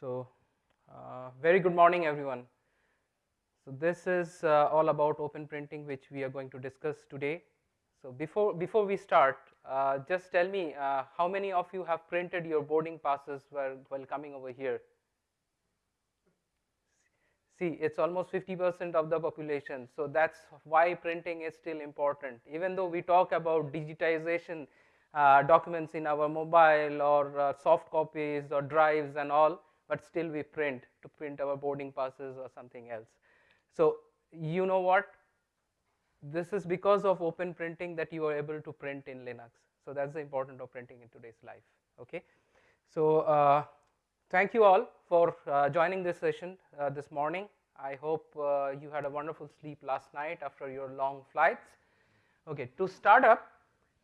So, uh, very good morning everyone. So, this is uh, all about open printing which we are going to discuss today. So, before, before we start, uh, just tell me uh, how many of you have printed your boarding passes while, while coming over here? See, it's almost 50% of the population. So, that's why printing is still important. Even though we talk about digitization uh, documents in our mobile or uh, soft copies or drives and all, but still we print to print our boarding passes or something else. So, you know what? This is because of open printing that you are able to print in Linux. So, that is the importance of printing in today's life. Okay. So, uh, thank you all for uh, joining this session uh, this morning. I hope uh, you had a wonderful sleep last night after your long flights. Okay, to start up,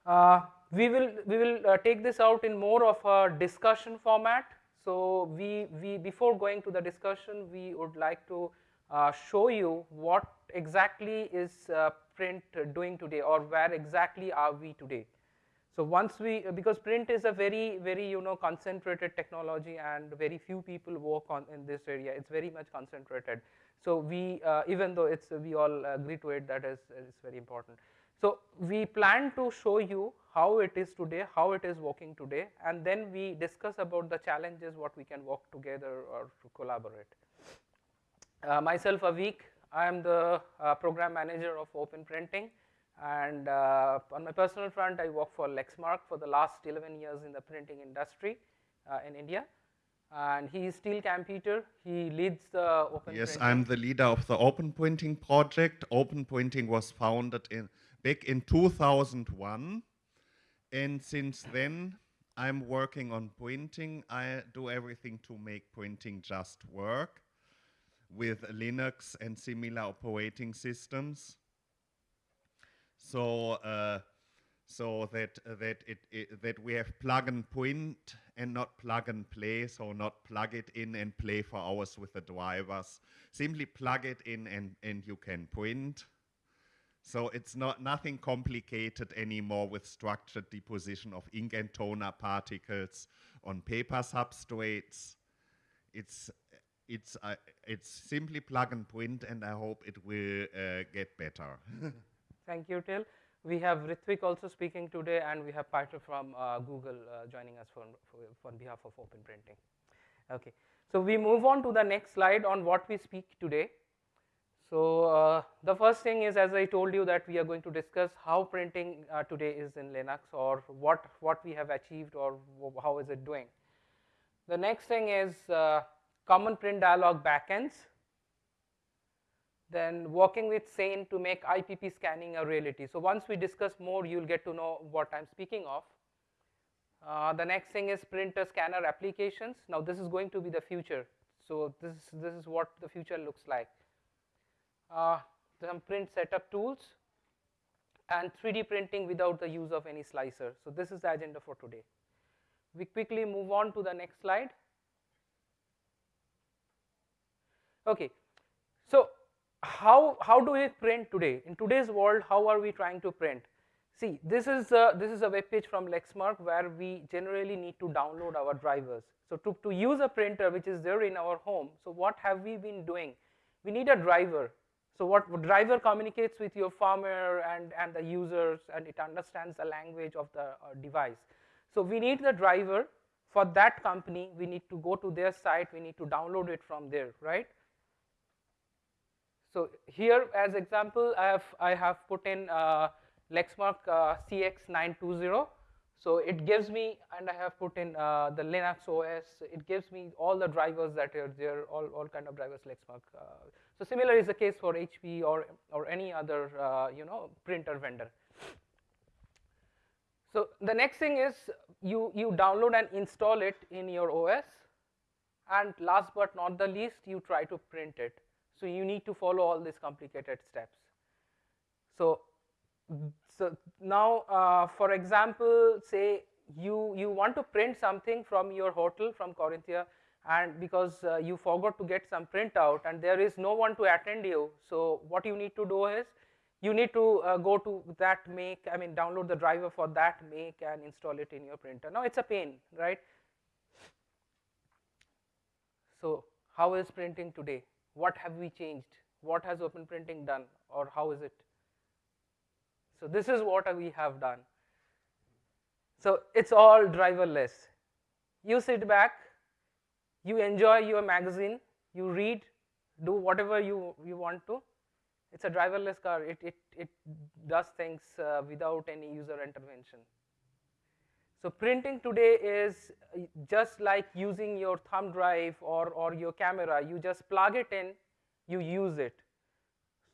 uh, we will we will uh, take this out in more of a discussion format. So we we before going to the discussion, we would like to uh, show you what exactly is uh, print doing today, or where exactly are we today. So once we because print is a very very you know concentrated technology, and very few people work on in this area. It's very much concentrated. So we uh, even though it's we all agree to it that is is very important. So, we plan to show you how it is today, how it is working today and then we discuss about the challenges what we can work together or to collaborate. Uh, myself Aveek, I am the uh, program manager of Open Printing and uh, on my personal front I work for Lexmark for the last 11 years in the printing industry uh, in India and he is Till Kamppeter. He leads the open. Yes, printing. I'm the leader of the Open Printing project. Open Printing was founded in back in 2001. And since then, I'm working on printing. I do everything to make printing just work with Linux and similar operating systems. So, uh, so that uh, that it, it, that we have plug and print and not plug and play. So not plug it in and play for hours with the drivers. Simply plug it in and and you can print. So it's not nothing complicated anymore with structured deposition of ink and toner particles on paper substrates. It's it's uh, it's simply plug and print, and I hope it will uh, get better. Thank you, Till. We have Ritvik also speaking today, and we have Peter from uh, Google uh, joining us for, for, on behalf of Open Printing. Okay, so we move on to the next slide on what we speak today. So, uh, the first thing is as I told you that we are going to discuss how printing uh, today is in Linux or what, what we have achieved or how is it doing. The next thing is uh, common print dialog backends, then working with SANE to make IPP scanning a reality. So, once we discuss more you will get to know what I am speaking of. Uh, the next thing is printer scanner applications. Now, this is going to be the future. So, this, this is what the future looks like Uh, some print setup tools and 3D printing without the use of any slicer. So, this is the agenda for today. We quickly move on to the next slide. Okay. So, how, how do we print today? In today's world, how are we trying to print? See, this is a, this is a web page from Lexmark where we generally need to download our drivers. So, to, to use a printer which is there in our home, so what have we been doing? We need a driver so what driver communicates with your firmware and, and the users and it understands the language of the uh, device. So we need the driver for that company, we need to go to their site, we need to download it from there, right? So here as example, I have, I have put in uh, Lexmark uh, CX920 so it gives me, and I have put in uh, the Linux OS, it gives me all the drivers that are there, all, all kind of drivers Lexmark. So similar is the case for HP or, or any other, uh, you know, printer vendor. So the next thing is you, you download and install it in your OS and last but not the least, you try to print it. So you need to follow all these complicated steps. So so now uh, for example say you you want to print something from your hotel from Corinthia and because uh, you forgot to get some printout and there is no one to attend you so what you need to do is you need to uh, go to that make I mean download the driver for that make and install it in your printer now it's a pain right So how is printing today? What have we changed? What has open printing done or how is it? So this is what we have done. So it's all driverless. You sit back, you enjoy your magazine, you read, do whatever you, you want to. It's a driverless car. It, it, it does things uh, without any user intervention. So printing today is uh, just like using your thumb drive or, or your camera. You just plug it in, you use it.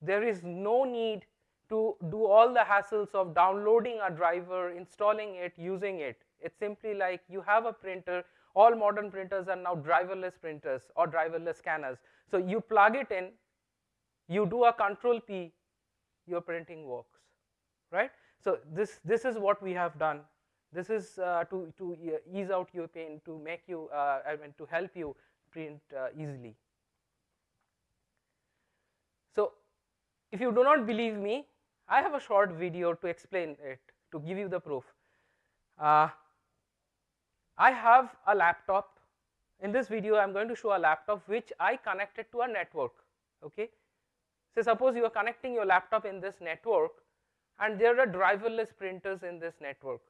There is no need to do all the hassles of downloading a driver, installing it, using it. It's simply like you have a printer. All modern printers are now driverless printers or driverless scanners. So you plug it in, you do a control P, your printing works, right? So this, this is what we have done this is uh, to, to ease out your pain, to make you, uh, I mean, to help you print uh, easily. So, if you do not believe me, I have a short video to explain it, to give you the proof. Uh, I have a laptop. In this video, I am going to show a laptop which I connected to a network. Okay. So, suppose you are connecting your laptop in this network and there are driverless printers in this network.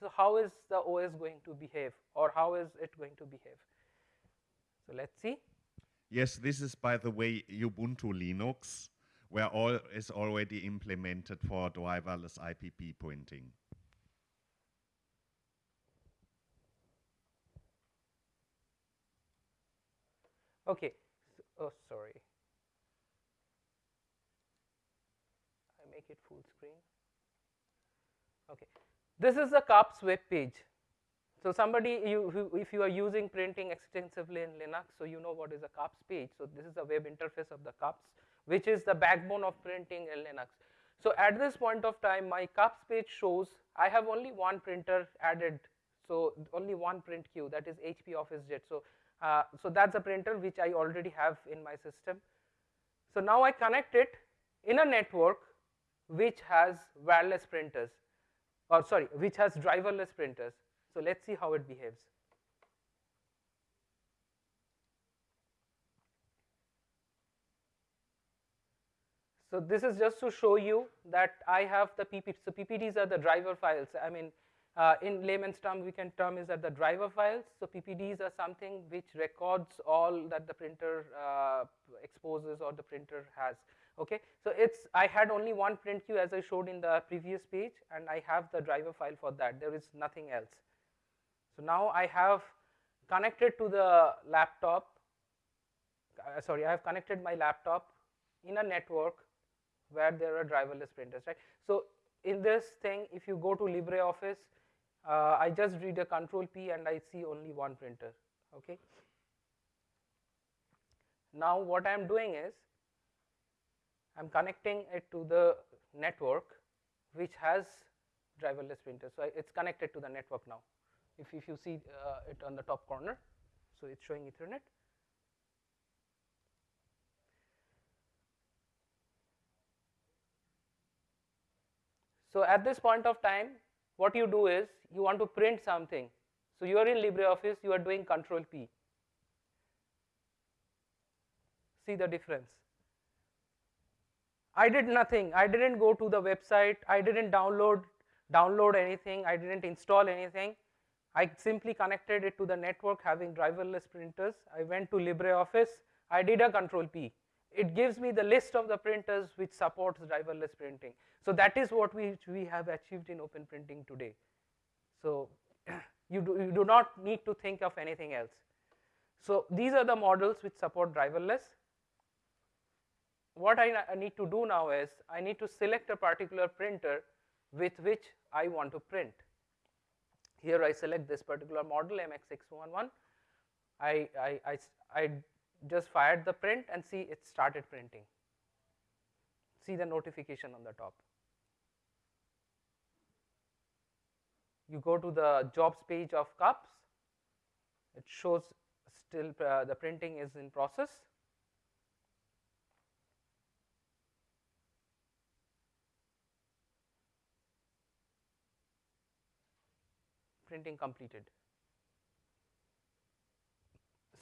So how is the OS going to behave or how is it going to behave? So let's see. Yes, this is by the way Ubuntu Linux, where all is already implemented for driverless IPP printing. Okay. So, oh, sorry. I make it full screen. Okay. This is the CUPS web page. So somebody, you, who, if you are using printing extensively in Linux, so you know what is a CUPS page. So this is the web interface of the CUPS, which is the backbone of printing in Linux. So at this point of time, my CUPS page shows I have only one printer added. So only one print queue, that is HP OfficeJet. So, uh, so that's a printer which I already have in my system. So now I connect it in a network which has wireless printers or sorry, which has driverless printers. So let's see how it behaves. So this is just to show you that I have the PPD. So PPDs are the driver files. I mean, uh, in layman's term, we can term is that the driver files. So PPDs are something which records all that the printer uh, exposes or the printer has okay. So it's, I had only one print queue as I showed in the previous page and I have the driver file for that, there is nothing else. So now I have connected to the laptop, uh, sorry, I have connected my laptop in a network where there are driverless printers, right. So in this thing, if you go to LibreOffice, uh, I just read a control P and I see only one printer, okay. Now what I am doing is, I am connecting it to the network which has driverless printers. So, it is connected to the network now. If, if you see uh, it on the top corner, so it is showing Ethernet. So, at this point of time, what you do is you want to print something. So, you are in LibreOffice, you are doing control P. See the difference. I did nothing. I didn't go to the website. I didn't download download anything. I didn't install anything. I simply connected it to the network having driverless printers. I went to LibreOffice. I did a control P. It gives me the list of the printers which supports driverless printing. So that is what we, we have achieved in open printing today. So you do, you do not need to think of anything else. So these are the models which support driverless what I, I need to do now is I need to select a particular printer with which I want to print. Here I select this particular model MX611. I, I, I, I just fired the print and see it started printing. See the notification on the top. You go to the jobs page of CUPS, it shows still uh, the printing is in process printing completed.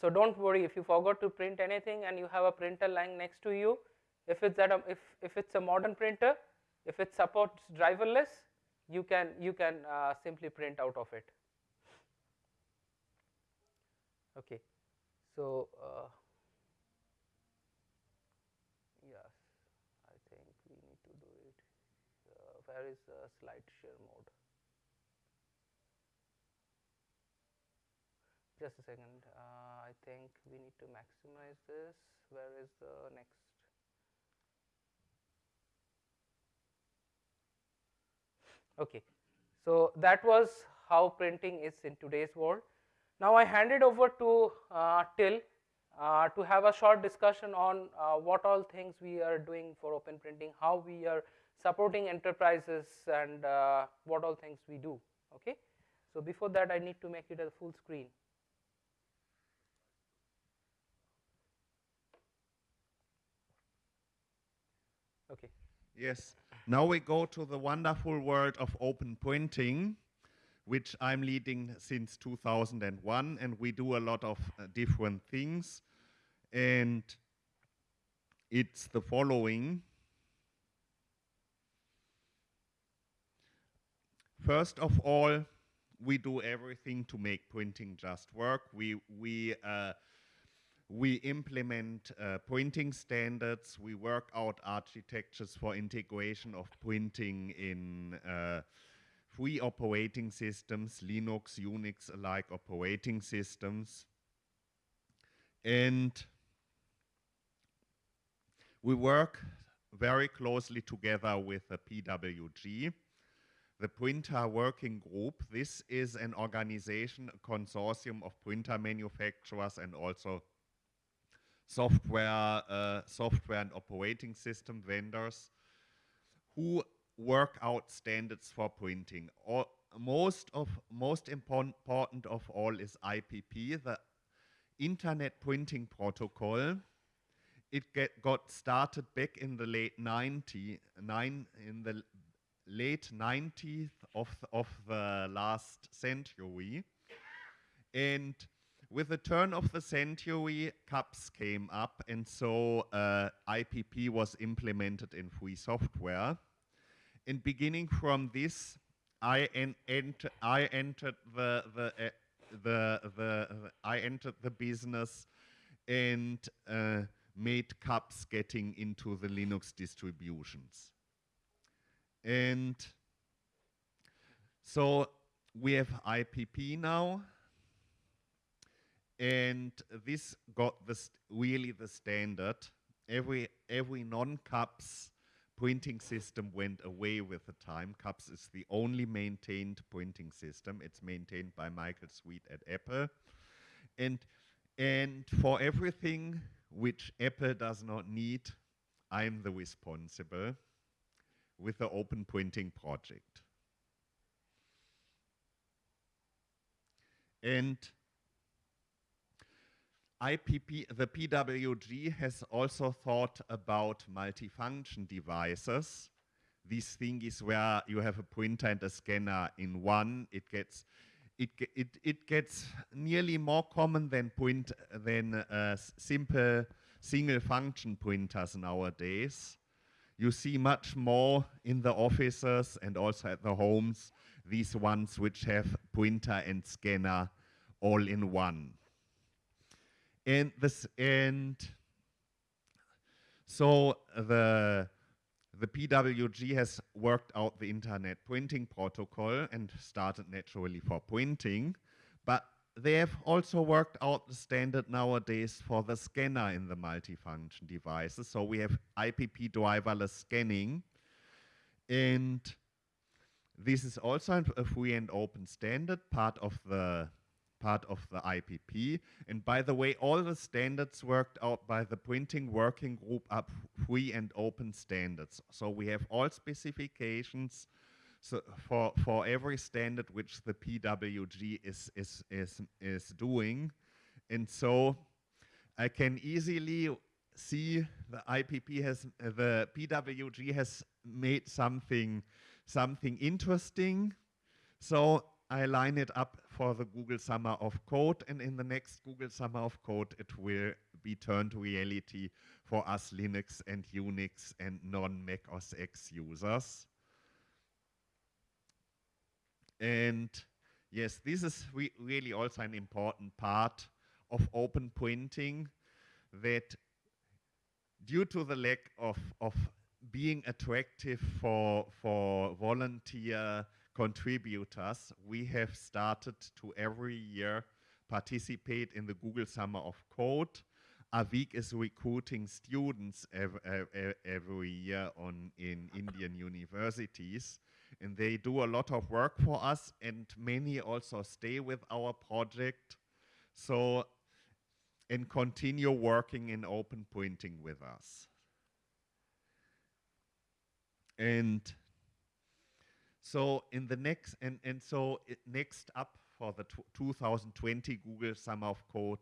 So don't worry if you forgot to print anything and you have a printer lying next to you. If it's at a, if if it's a modern printer, if it supports driverless, you can you can uh, simply print out of it. Okay, so. Uh, yes, I think we need to do it. Uh, where is the slide share mode? just a second think we need to maximize this. Where is the next? Okay. So that was how printing is in today's world. Now I hand it over to uh, Till uh, to have a short discussion on uh, what all things we are doing for open printing how we are supporting enterprises and uh, what all things we do. Okay? So before that I need to make it a full screen Okay. Yes. Now we go to the wonderful world of open printing, which I'm leading since 2001, and we do a lot of uh, different things. And it's the following. First of all, we do everything to make printing just work. We, we uh, we implement uh, printing standards. We work out architectures for integration of printing in uh, free operating systems, Linux, Unix alike operating systems. And we work very closely together with the PWG, the Printer Working Group. This is an organization, a consortium of printer manufacturers and also software, uh, software and operating system vendors who work out standards for printing. All, most of most important of all is IPP, the Internet Printing Protocol. It got started back in the late 90, nine, in the late 90s of, of the last century. And with the turn of the century, CUPS came up, and so uh, IPP was implemented in free software. And beginning from this, I, en ent I entered the the, uh, the, the I entered the business and uh, made CUPS getting into the Linux distributions. And so we have IPP now and this got the really the standard. Every every non-CUPS printing system went away with the time. CUPS is the only maintained printing system. It's maintained by Michael Sweet at Apple, and and for everything which Apple does not need, I'm the responsible with the Open Printing project. And IPP, the PWG has also thought about multifunction devices. These things where you have a printer and a scanner in one, it gets it, it, it gets nearly more common than print than uh, simple single function printers nowadays. You see much more in the offices and also at the homes, these ones which have printer and scanner all in one and this and so the the PWG has worked out the internet printing protocol and started naturally for printing, but they have also worked out the standard nowadays for the scanner in the multifunction devices. So we have IPP driverless scanning, and this is also a free and open standard, part of the part of the IPP. And by the way, all the standards worked out by the printing working group are free and open standards. So we have all specifications so for, for every standard which the PWG is, is, is, is doing. And so I can easily see the IPP has, uh, the PWG has made something, something interesting. So I line it up for the Google Summer of Code, and in the next Google Summer of Code, it will be turned reality for us Linux and Unix and non-Mac OS X users. And yes, this is re really also an important part of open printing that due to the lack of, of being attractive for, for volunteer contributors, we have started to every year participate in the Google Summer of Code. Aveek is recruiting students every, every year on in Indian universities, and they do a lot of work for us, and many also stay with our project. So, and continue working in open pointing with us. And so in the next, and, and so next up for the 2020 Google Summer of Code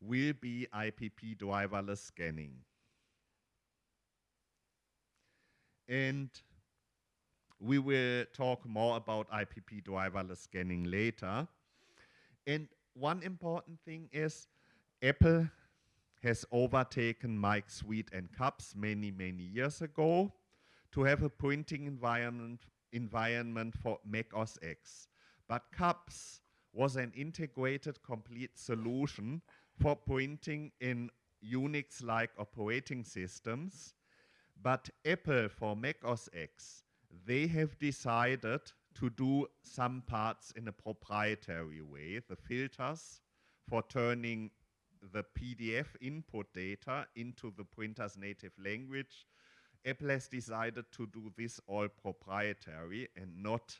will be IPP driverless scanning. And we will talk more about IPP driverless scanning later. And one important thing is Apple has overtaken Mike Sweet and CUPS many, many years ago to have a printing environment environment for Mac OS X. But CUPS was an integrated complete solution for printing in Unix-like operating systems. But Apple for Mac OS X, they have decided to do some parts in a proprietary way, the filters for turning the PDF input data into the printer's native language Apple has decided to do this all proprietary and not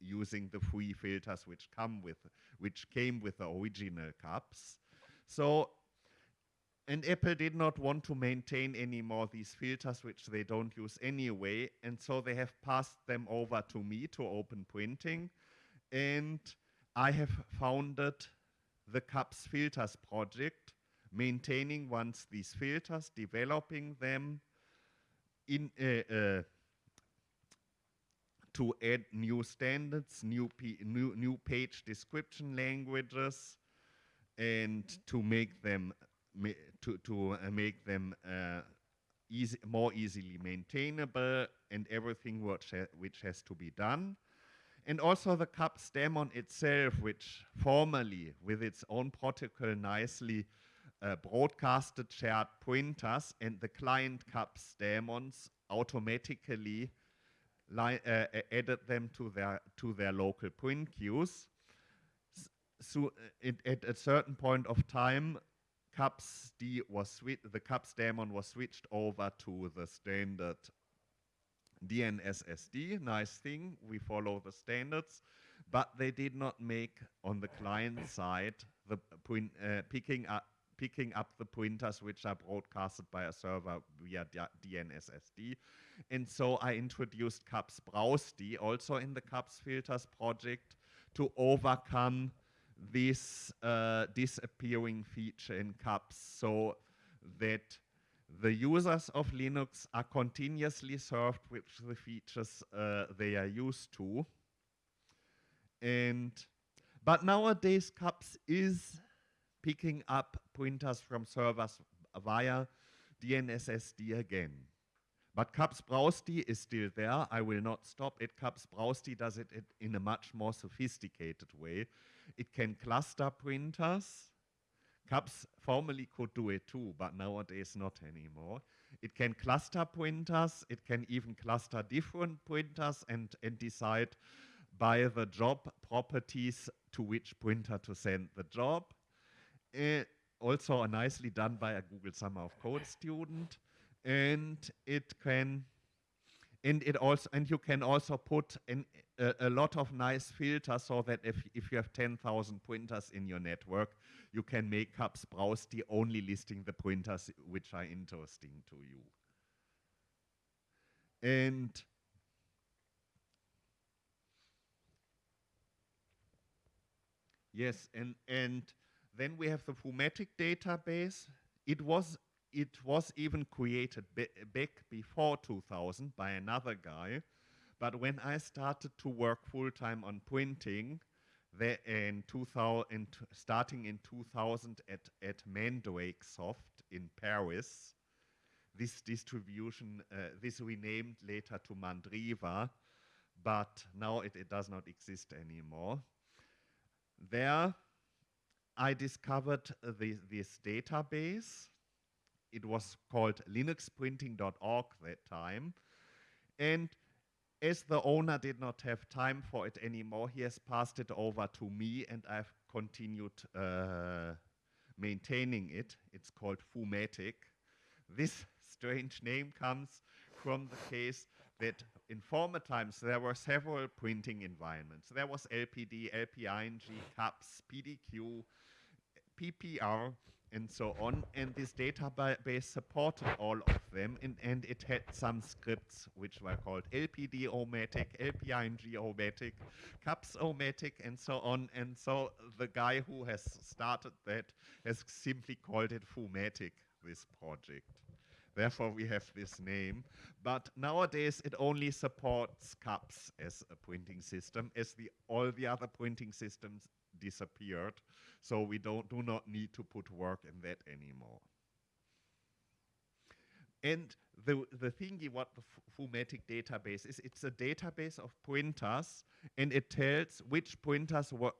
using the free filters which come with which came with the original CUPS. So and Apple did not want to maintain anymore these filters which they don't use anyway and so they have passed them over to me to open printing. and I have founded the CUPS filters project maintaining once these filters developing them in uh, uh, to add new standards, new, new, new page description languages, and to make them to to uh, make them uh, easy, more easily maintainable, and everything which ha which has to be done. And also the CUPS daemon itself, which formally, with its own protocol, nicely uh, broadcasted shared pointers and the client CUPS daemons automatically uh, added them to their to their local print queues. So it, at a certain point of time, CUPS D was the CUPS daemon was switched over to the standard DNSSD. Nice thing, we follow the standards, but they did not make on the client side the point uh, picking up picking up the pointers which are broadcasted by a server via DNSSD. And so I introduced CUPS BrowsD also in the CUPS filters project to overcome this uh, disappearing feature in CUPS so that the users of Linux are continuously served with the features uh, they are used to. And but nowadays CUPS is picking up pointers from servers via DNSSD again. But CUPS BrowsD is still there. I will not stop it. CUPS BrowsD does it, it in a much more sophisticated way. It can cluster printers. CUPS formerly could do it too, but nowadays not anymore. It can cluster printers. It can even cluster different printers and, and decide by the job properties to which printer to send the job. Uh, also nicely done by a Google Summer of Code student. And it can, and it also, and you can also put in a, a lot of nice filters so that if, if you have 10,000 printers in your network, you can make CUPS BrowsD only listing the printers which are interesting to you. And yes, and, and then we have the Foomatic database. It was it was even created back before 2000 by another guy, But when I started to work full time on printing, in 2000, starting in 2000 at, at Mandrake Soft in Paris, this distribution, uh, this renamed later to Mandriva, but now it, it does not exist anymore. There, I discovered the, this database. It was called linuxprinting.org that time. And as the owner did not have time for it anymore, he has passed it over to me and I've continued uh, maintaining it. It's called Foomatic. This strange name comes from the case that in former times there were several printing environments. There was LPD, LPRng, CUPS, PDQ, PPR, and so on. And this database supported all of them, and, and it had some scripts which were called LPD-O-Matic, LPRng-O-Matic, CUPS-O-Matic, and so on. And so the guy who has started that has simply called it Foomatic, this project. Therefore, we have this name. But nowadays, it only supports CUPS as a printing system, as the all the other printing systems disappeared. So we don't do not need to put work in that anymore. And the, the thingy what the Foomatic database is, it's a database of printers and it tells which printers wor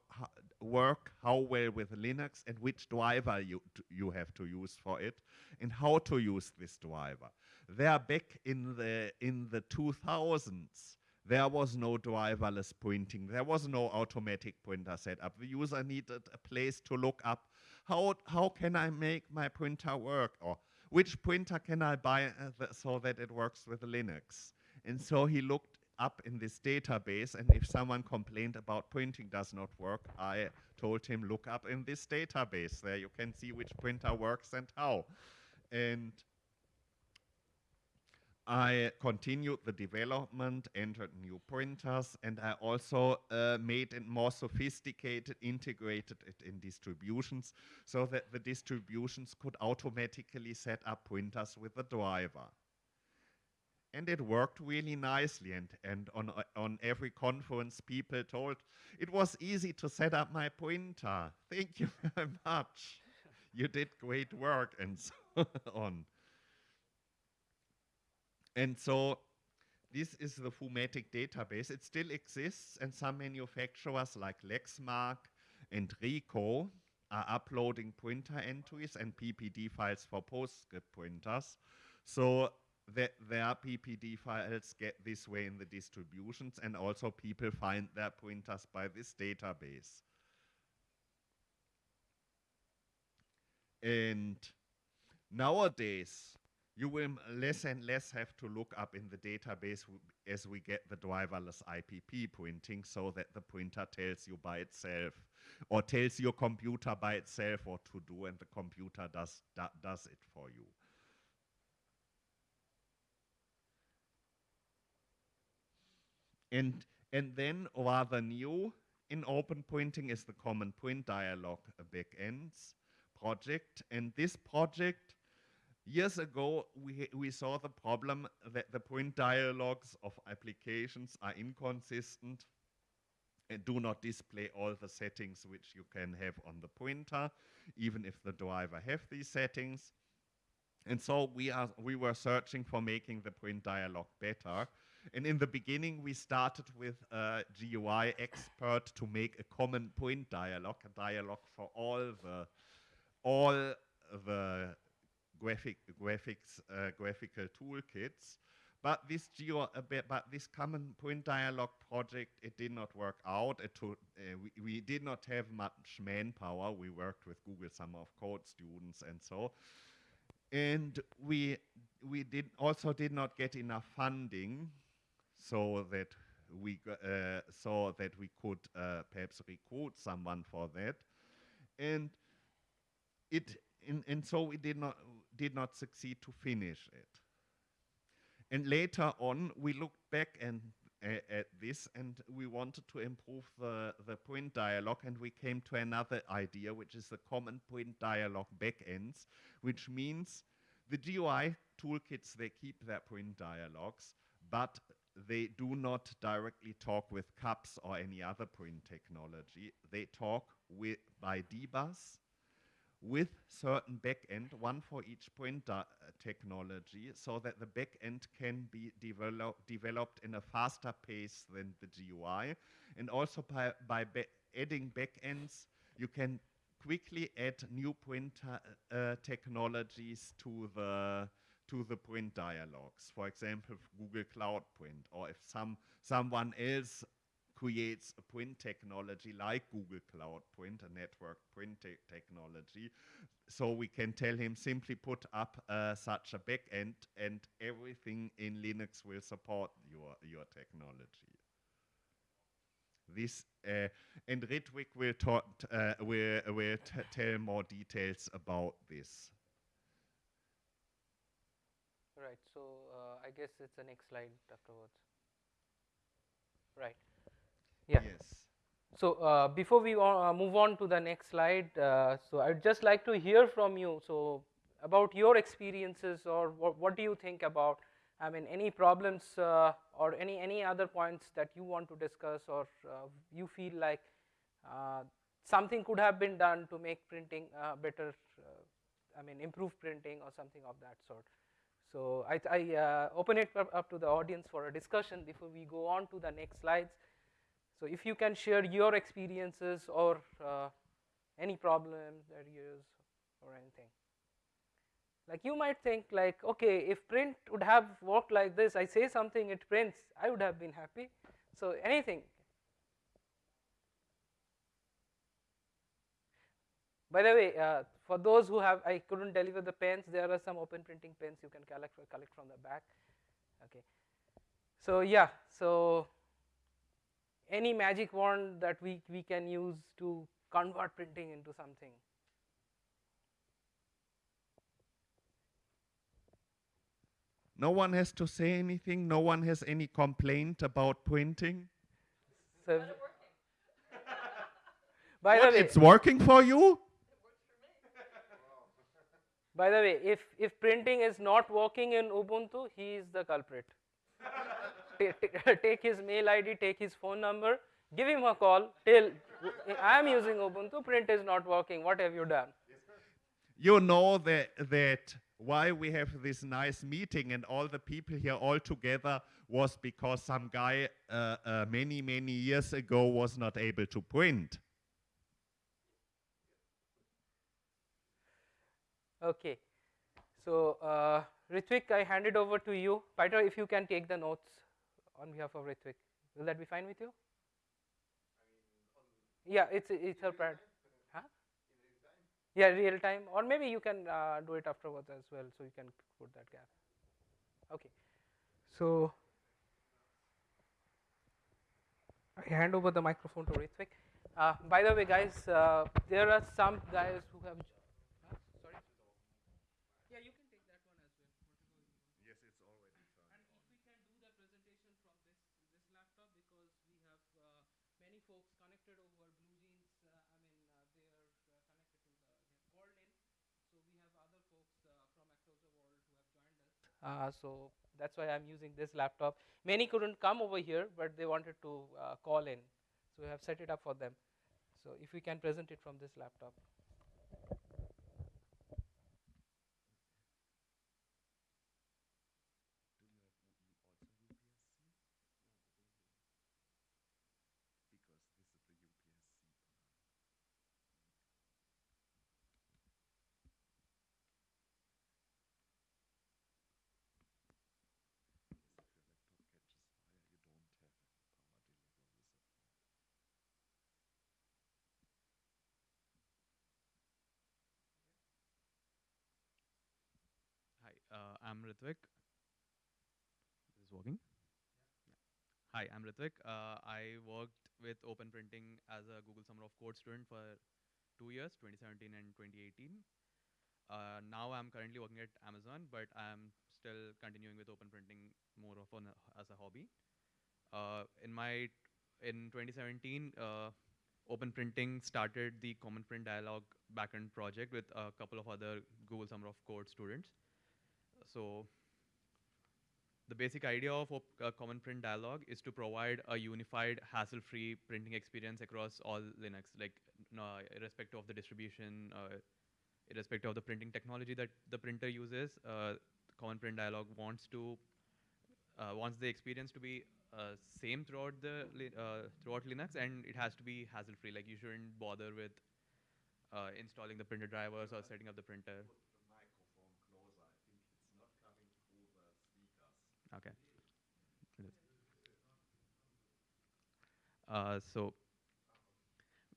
work how well with Linux and which driver you, you have to use for it and how to use this driver. There back in the, in the 2000s, there was no driverless printing. There was no automatic printer setup. The user needed a place to look up how, how can I make my printer work or which printer can I buy uh, so that it works with Linux. And so he looked up in this database and if someone complained about printing does not work, I told him look up in this database. There you can see which printer works and how. And I continued the development, entered new printers, and I also uh, made it more sophisticated, integrated it in distributions so that the distributions could automatically set up printers with the driver. And it worked really nicely. And, and on, uh, on every conference, people told it was easy to set up my printer. Thank you very much. you did great work, and so on. And so this is the Foomatic database. It still exists, and some manufacturers like Lexmark and Ricoh are uploading printer entries and PPD files for PostScript printers. So that their PPD files get this way in the distributions, and also people find their printers by this database. And nowadays, you will less and less have to look up in the database as we get the driverless IPP printing so that the printer tells you by itself or tells your computer by itself what to do and the computer does, does it for you. And, and then rather new in open printing is the common print dialog backends project. And this project Years ago, we, we saw the problem that the print dialogues of applications are inconsistent and do not display all the settings which you can have on the printer, even if the driver have these settings. And so we, are, we were searching for making the print dialog better. And in the beginning, we started with a GUI expert to make a common print dialog, a dialog for all the all the graphic graphics uh, graphical toolkits. But this geo, uh, but this common print dialog project, it did not work out. It took, uh, we, we did not have much manpower. We worked with Google Summer of Code students and so. And we we did also did not get enough funding, so that we uh, that we could uh, perhaps recruit someone for that. And it and, and so we did not did not succeed to finish it. And later on, we looked back and uh, at this and we wanted to improve the, the print dialog and we came to another idea which is the common print dialog backends which means the GUI toolkits they keep their print dialogs but they do not directly talk with CUPS or any other print technology. They talk with, by DBus with certain backend, one for each printer uh, technology, so that the backend can be develop, developed in a faster pace than the GUI. And also by, by ba adding backends, you can quickly add new printer uh, technologies to the to the print dialogues. For example, Google Cloud Print, or if some someone else creates a print technology like Google Cloud Print, a network print te technology. So we can tell him simply put up uh, such a backend and everything in Linux will support your, your technology. This uh, and Ritwik will, talk, uh, will, will tell more details about this. Right, so uh, I guess it's the next slide afterwards. Right. Yeah. Yes. So uh, before we uh, move on to the next slide, uh, so I'd just like to hear from you. So about your experiences, or what, what do you think about? I mean, any problems uh, or any any other points that you want to discuss, or uh, you feel like uh, something could have been done to make printing better. I mean, improve printing or something of that sort. So I, I open it up to the audience for a discussion before we go on to the next slides. So if you can share your experiences or uh, any problem that you use or anything. Like you might think like, okay, if print would have worked like this, I say something, it prints, I would have been happy. So anything. By the way, uh, for those who have, I couldn't deliver the pens, there are some open printing pens you can collect, collect from the back. Okay. So yeah, so any magic wand that we, we can use to convert printing into something. No one has to say anything. No one has any complaint about printing. So, by what, the way, it's working for you. By the way, if if printing is not working in Ubuntu, he is the culprit take his mail ID, take his phone number, give him a call, tell I am using Ubuntu, print is not working, what have you done? You know that, that why we have this nice meeting and all the people here all together was because some guy uh, uh, many, many years ago was not able to print. Okay. So, uh, Ritwik, I hand it over to you. Peter, if you can take the notes on behalf of Ritwik. Will that be fine with you? yeah, it's it's her part. Huh? Yeah, real time, or maybe you can uh, do it afterwards as well, so you can put that gap. Okay, so I hand over the microphone to Ritwik. Uh, by the way, guys, uh, there are some guys who have Uh, so that's why I'm using this laptop. Many couldn't come over here, but they wanted to uh, call in. So we have set it up for them. So if we can present it from this laptop. uh, I'm Ritwik. This is working. Yeah. Hi, I'm Ritwik. Uh, I worked with Open Printing as a Google Summer of Code student for two years, 2017 and 2018. Uh, now I'm currently working at Amazon, but I'm still continuing with Open Printing more of an, as a hobby. Uh, in my in 2017, uh, Open Printing started the Common Print Dialog backend project with a couple of other Google Summer of Code students so the basic idea of op- uh, Common Print Dialog is to provide a unified, hassle-free printing experience across all Linux, like no, irrespective of the distribution, uh, irrespective of the printing technology that the printer uses. Uh, Common Print Dialog wants to uh, wants the experience to be uh, same throughout the uh, throughout Linux, and it has to be hassle-free. Like you shouldn't bother with uh, installing the printer drivers or setting up the printer. Okay. Uh, so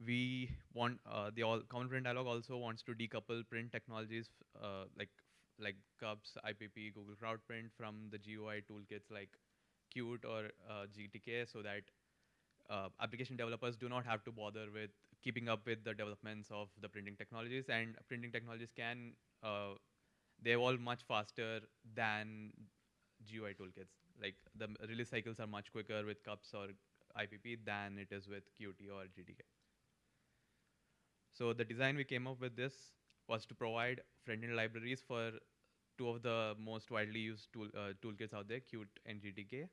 we want uh, the all common print dialog also wants to decouple print technologies uh, like like CUPS, IPP, Google Cloud Print from the GUI toolkits like Qt or uh, GTK, so that uh, application developers do not have to bother with keeping up with the developments of the printing technologies, and printing technologies can uh, they evolve much faster than GUI toolkits. Like the release cycles are much quicker with cups or IPP than it is with Qt or GTK. So the design we came up with this was to provide front-end libraries for two of the most widely used tool, uh, toolkits out there, Qt and GTK.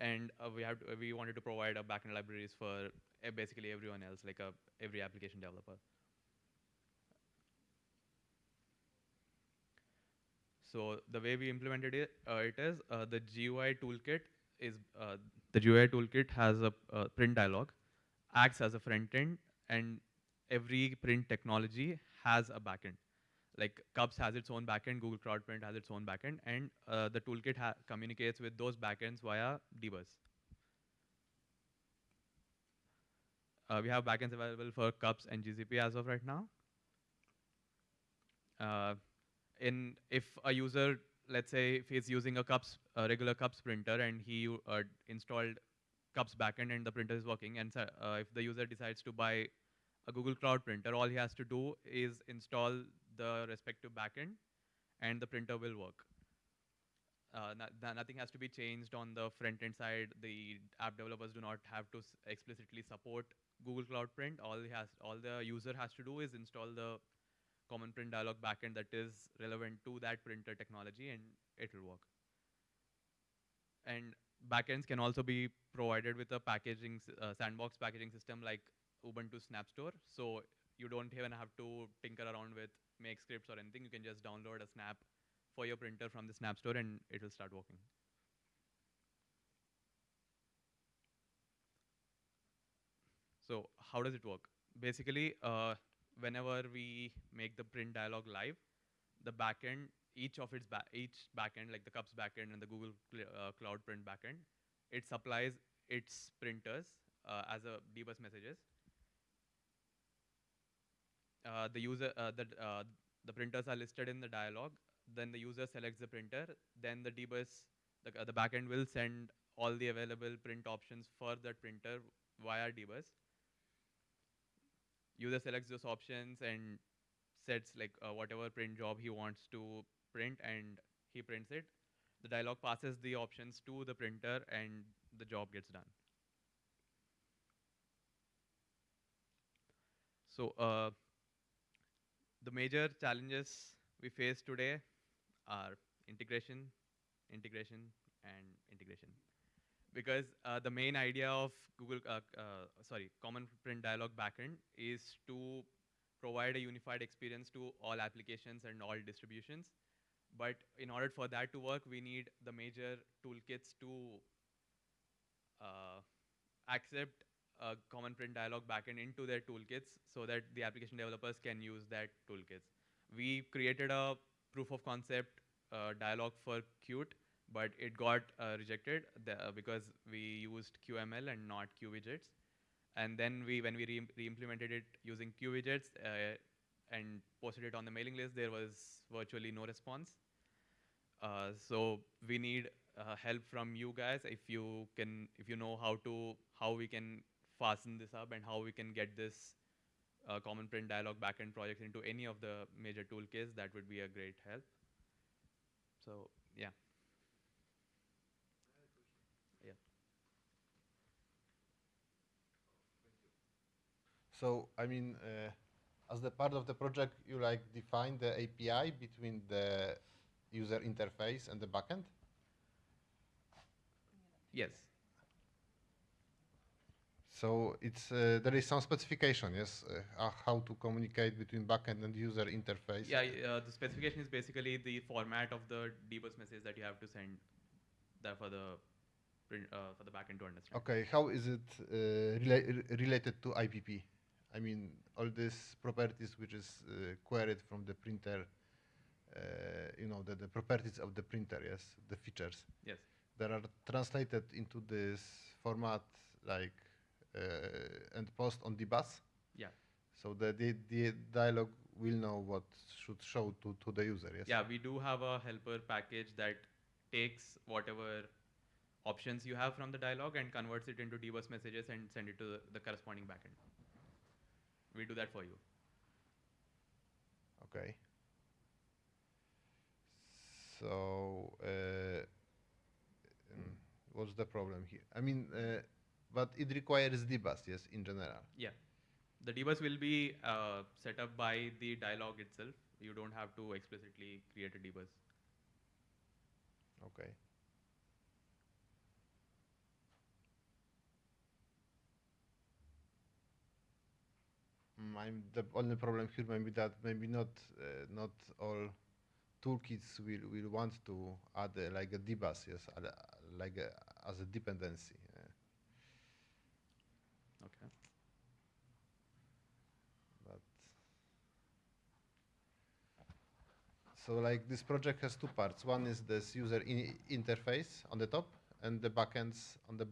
And uh, we have to, we wanted to provide a backend libraries for uh, basically everyone else, like a, every application developer. So the way we implemented it, uh, it is uh, the GUI toolkit is uh, the GUI toolkit has a print dialog, acts as a front end, and every print technology has a backend. Like CUPS has its own backend, Google Cloud Print has its own backend, and uh, the toolkit communicates with those backends via dbus. Uh, we have backends available for CUPS and GCP as of right now. Uh, in if a user, let's say, if he's using a cups a regular cups printer and he uh, installed cups backend and the printer is working, and uh, if the user decides to buy a Google Cloud printer, all he has to do is install the respective backend, and the printer will work. Uh, no- no- nothing has to be changed on the front end side. The app developers do not have to explicitly support Google Cloud Print. All he has, all the user has to do is install the common print dialog backend that is relevant to that printer technology, and it will work. And backends can also be provided with a packaging uh, sandbox packaging system like Ubuntu Snap Store. So you don't even have to tinker around with make scripts or anything. You can just download a snap for your printer from the Snap Store, and it will start working. So how does it work? Basically, uh, whenever we make the print dialog live, the backend, each of its ba- each backend, like the Cups backend and the Google Cl- uh, Cloud Print backend, it supplies its printers uh, as a dbus messages. Uh, the user, uh, the uh, the printers are listed in the dialog. Then the user selects the printer. Then the dbus, the uh, the backend will send all the available print options for that printer via dbus user selects those options and sets like uh, whatever print job he wants to print and he prints it. The dialog passes the options to the printer and the job gets done. So uh, the major challenges we face today are integration integration and integration because uh, the main idea of Google, uh, uh, sorry, Common Print Dialog backend is to provide a unified experience to all applications and all distributions. But in order for that to work, we need the major toolkits to uh, accept Common Print Dialog backend into their toolkits so that the application developers can use that toolkits. We created a proof of concept uh, dialog for Qt but it got uh, rejected the, uh, because we used QML and not QWidgets. And then we, when we re- re-implemented it using QWidgets uh, and posted it on the mailing list, there was virtually no response. Uh, so we need uh, help from you guys if you can, if you know how to, how we can fasten this up and how we can get this uh, common print dialog backend project into any of the major toolkits. That would be a great help. So. Yeah. So, I mean, uh, as the part of the project, you like define the API between the user interface and the backend? Yes. So it's uh, there is some specification, yes, uh, uh, how to communicate between backend and user interface. Yeah, uh, the specification is basically the format of the dbus message that you have to send that for the uh, for the backend to understand. Okay, how is it uh, rela- related to IPP? I mean, all these properties which is uh, queried from the printer, uh, you know, the, the properties of the printer, yes, the features, Yes. that are translated into this format like uh, and post on the bus. Yeah. So the, the, the dialog will know what should show to, to the user, yes? Yeah, we do have a helper package that takes whatever options you have from the dialog and converts it into dbus messages and send it to the, the corresponding backend. We do that for you. Okay. So, uh, mm, what's the problem here? I mean, uh, but it requires dbus, yes, in general. Yeah. The dbus will be uh, set up by the dialog itself. You don't have to explicitly create a dbus. Okay. I'm the only problem here maybe that maybe not uh, not all toolkits will, will want to add uh, like a dbus, yes, like a, as a dependency. uh, Okay. but so like this project has two parts. One is this user in interface on the top and the backends on the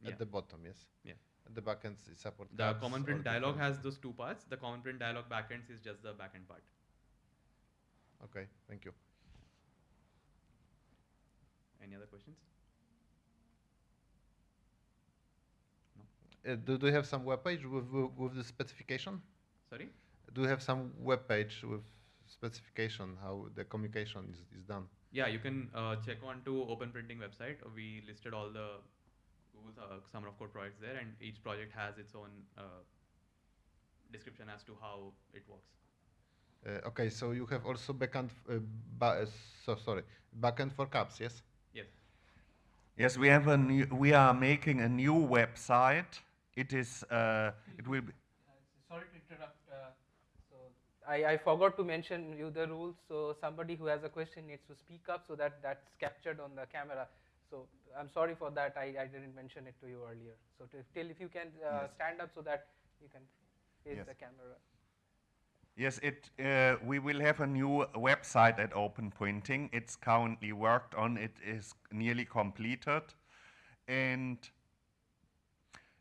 Yeah. at the bottom. Yes. Yeah. The backends support. The common print dialog has those two parts. The common print dialog backends is just the backend part. Okay. Thank you. Any other questions? Uh, do, do you have some web page with, with, with the specification? Sorry? Do you have some web page with specification how the communication is, is done? Yeah, you can uh, check on to Open Printing website. We listed all the Google uh, Summer of Code projects there, and each project has its own uh, description as to how it works. Uh, okay, so you have also backend. Uh, ba- uh, so sorry, backend for CUPS. Yes. Yes. Yes, we have a new, we are making a new website. It is, uh, it will be, sorry to interrupt. Uh, so I, I forgot to mention you the rules. So somebody who has a question needs to speak up so that that's captured on the camera. So I'm sorry for that. I, I didn't mention it to you earlier. So to, till if you can uh, Yes. stand up so that you can face Yes. the camera. Yes, it. Uh, we will have a new website at Open Printing. It's currently worked on. It is nearly completed, and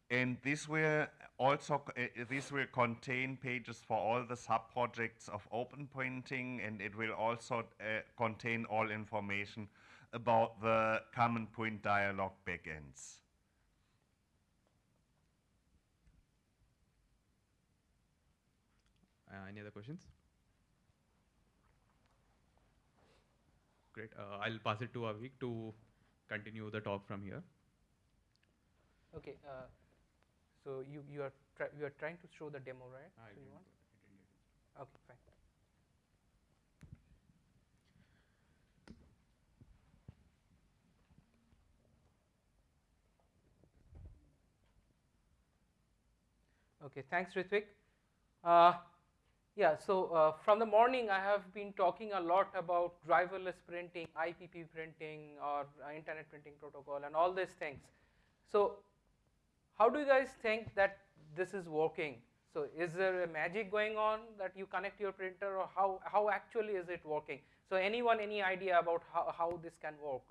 and this will also uh, this will contain pages for all the sub projects of Open Printing, and it will also uh, contain all information about the Common Print Dialog backends. Uh, any other questions? Great. Uh, I'll pass it to Aveek to continue the talk from here. Okay. Uh, so you you are try, you are trying to show the demo, right? I so you didn't want? go- I didn't get it. Okay, fine. Okay, thanks, Ritvik. Uh, yeah, so uh, from the morning, I have been talking a lot about driverless printing, IPP printing, or uh, internet printing protocol, and all these things. So, how do you guys think that this is working? So, is there a magic going on that you connect your printer, or how, how actually is it working? So, anyone, any idea about how, how this can work?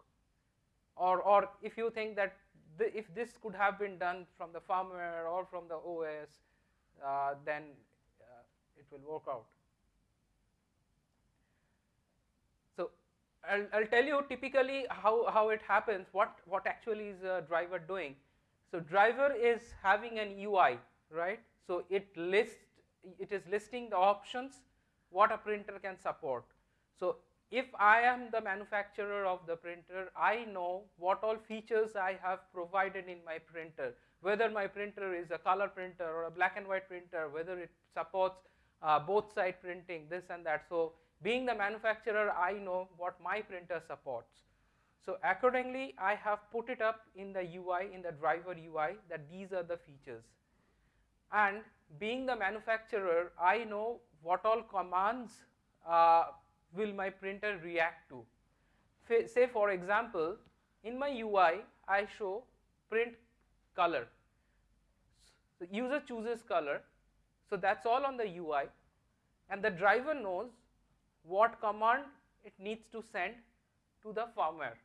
Or, or if you think that the, if this could have been done from the firmware or from the OS, then uh, it will work out. So, I'll, I'll tell you typically how, how it happens, what, what actually is a driver doing. So, driver is having an UI, right? So, it lists, it is listing the options what a printer can support. So, if I am the manufacturer of the printer, I know what all features I have provided in my printer, whether my printer is a color printer or a black and white printer, whether it supports uh, both side printing, this and that. So, being the manufacturer, I know what my printer supports. So accordingly, I have put it up in the UI, in the driver UI, that these are the features. And being the manufacturer, I know what all commands uh, will my printer react to. Say for example, in my UI, I show print color. So user chooses color, so that's all on the UI, and the driver knows what command it needs to send to the firmware.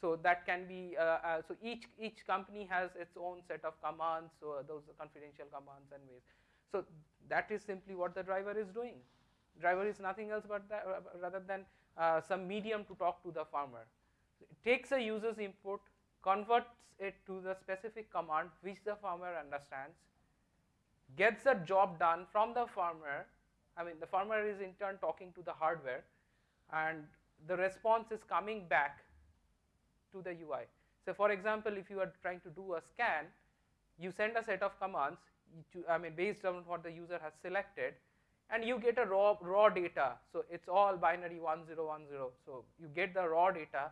So that can be, uh, uh, so each, each company has its own set of commands, so those are confidential commands and ways. So that is simply what the driver is doing. Driver is nothing else but that, uh, rather than uh, some medium to talk to the. So it takes a user's input, converts it to the specific command which the firmware understands, gets the job done from the firmware. I mean, the firmware is in turn talking to the hardware, and the response is coming back to the UI. So, for example, if you are trying to do a scan, you send a set of commands, to, I mean, based on what the user has selected, and you get a raw raw data. So it's all binary 1010. So you get the raw data,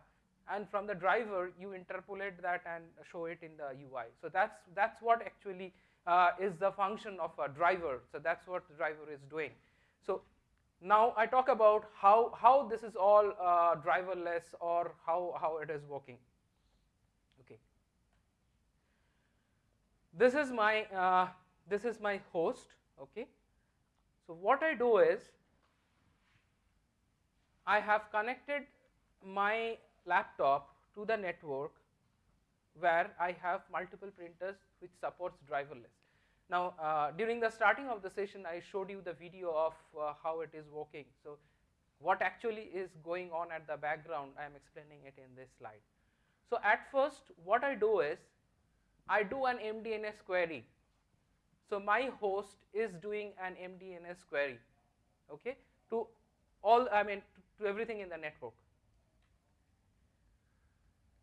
and from the driver you interpolate that and show it in the UI. So that's that's what actually uh, is the function of a driver. So that's what the driver is doing. So now I talk about how how this is all uh, driverless or how how it is working. Okay. This is my uh, this is my host. Okay. So what I do is I have connected my laptop to the network where I have multiple printers which supports driverless. Now uh, during the starting of the session I showed you the video of uh, how it is working. So what actually is going on at the background I am explaining it in this slide. So at first what I do is I do an MDNS query. So my host is doing an MDNS query okay to all I mean to, to everything in the network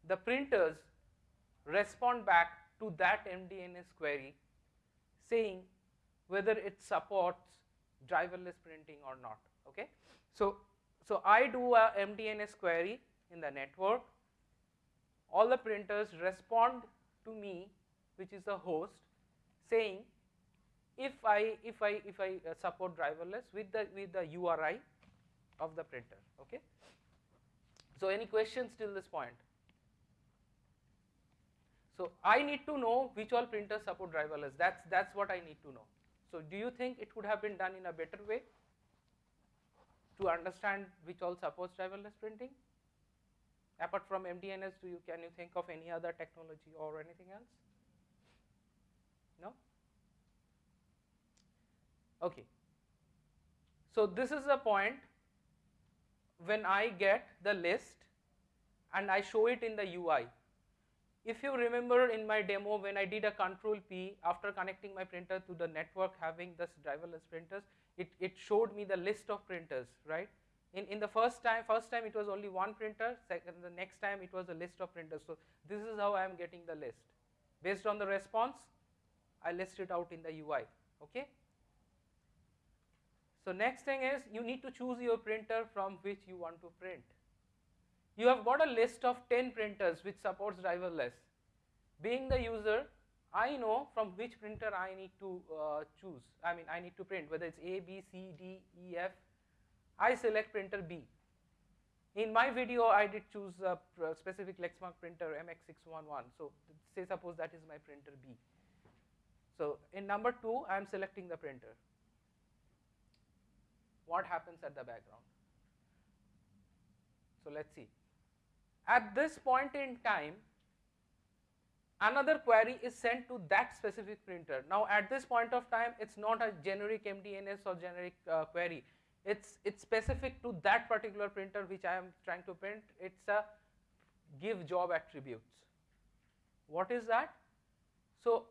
the printers respond back to that MDNS query saying whether it supports driverless printing or not. Okay? So, so I do a MDNS query in the network, all the printers respond to me which is the host saying if I if I if I uh, support driverless with the with the URI of the printer okay so any questions till this point so I need to know which all printers support driverless. That's that's what I need to know. So do you think it could have been done in a better way to understand which all supports driverless printing? Apart from MDNS, do you can you think of any other technology or anything else? No? Okay. So this is the point when I get the list and I show it in the UI if you remember in my demo when I did a control P after connecting my printer to the network having this driverless printers, it, it showed me the list of printers, right? In, in the first time, first time it was only one printer, second, the next time it was a list of printers. So this is how I am getting the list. Based on the response, I list it out in the UI, okay? So next thing is you need to choose your printer from which you want to print you have got a list of 10 printers which supports driverless. Being the user, I know from which printer I need to uh, choose. I mean, I need to print whether it's A, B, C, D, E, F. I select printer B. In my video, I did choose a specific Lexmark printer MX611. So say suppose that is my printer B. So in number two, I am selecting the printer. What happens at the background? So let's see. At this point in time, another query is sent to that specific printer. Now at this point of time, it's not a generic MDNS or generic uh, query. It's, it's specific to that particular printer which I am trying to print. It's a give job attributes. What is that? So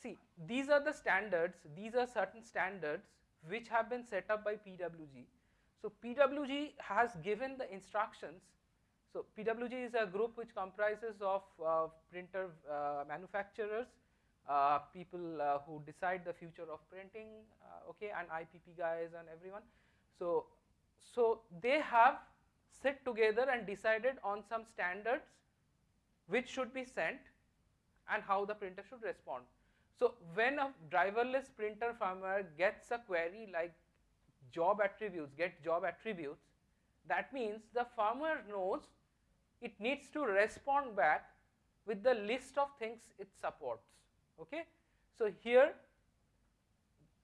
see, these are the standards, these are certain standards which have been set up by PWG. So PWG has given the instructions so PWG is a group which comprises of uh, printer uh, manufacturers, uh, people uh, who decide the future of printing, uh, okay, and IPP guys and everyone. So, so they have sit together and decided on some standards which should be sent and how the printer should respond. So when a driverless printer firmware gets a query like job attributes, get job attributes, that means the firmware knows it needs to respond back with the list of things it supports. Okay? So here,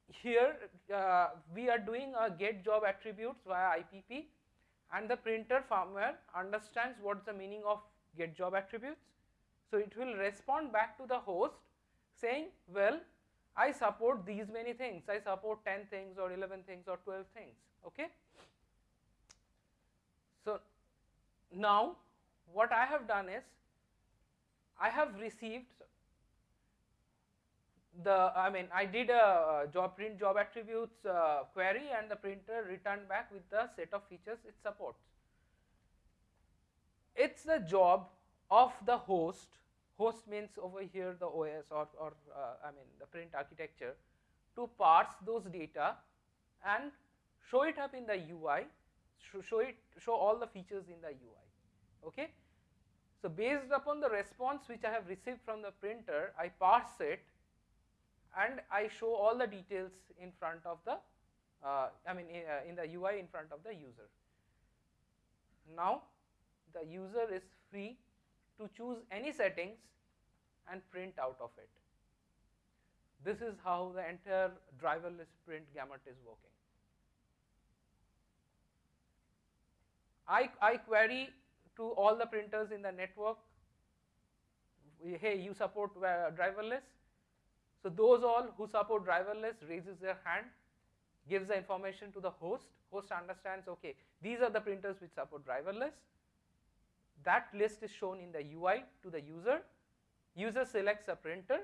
here uh, we are doing a get job attributes via IPP and the printer firmware understands what's the meaning of get job attributes. So it will respond back to the host saying, well, I support these many things, I support 10 things or 11 things or 12 things, okay. So now what I have done is, I have received the, I mean, I did a job print job attributes uh, query and the printer returned back with the set of features it supports. It's the job of the host, host means over here the OS or, or uh, I mean the print architecture to parse those data and show it up in the UI, show it, show all the features in the UI, okay. So based upon the response which I have received from the printer, I parse it and I show all the details in front of the, uh, I mean in, uh, in the UI in front of the user. Now the user is free to choose any settings and print out of it. This is how the entire driverless print gamut is working. I, I query to all the printers in the network, hey you support uh, driverless. So those all who support driverless raises their hand, gives the information to the host, host understands okay these are the printers which support driverless that list is shown in the UI to the user. User selects a printer.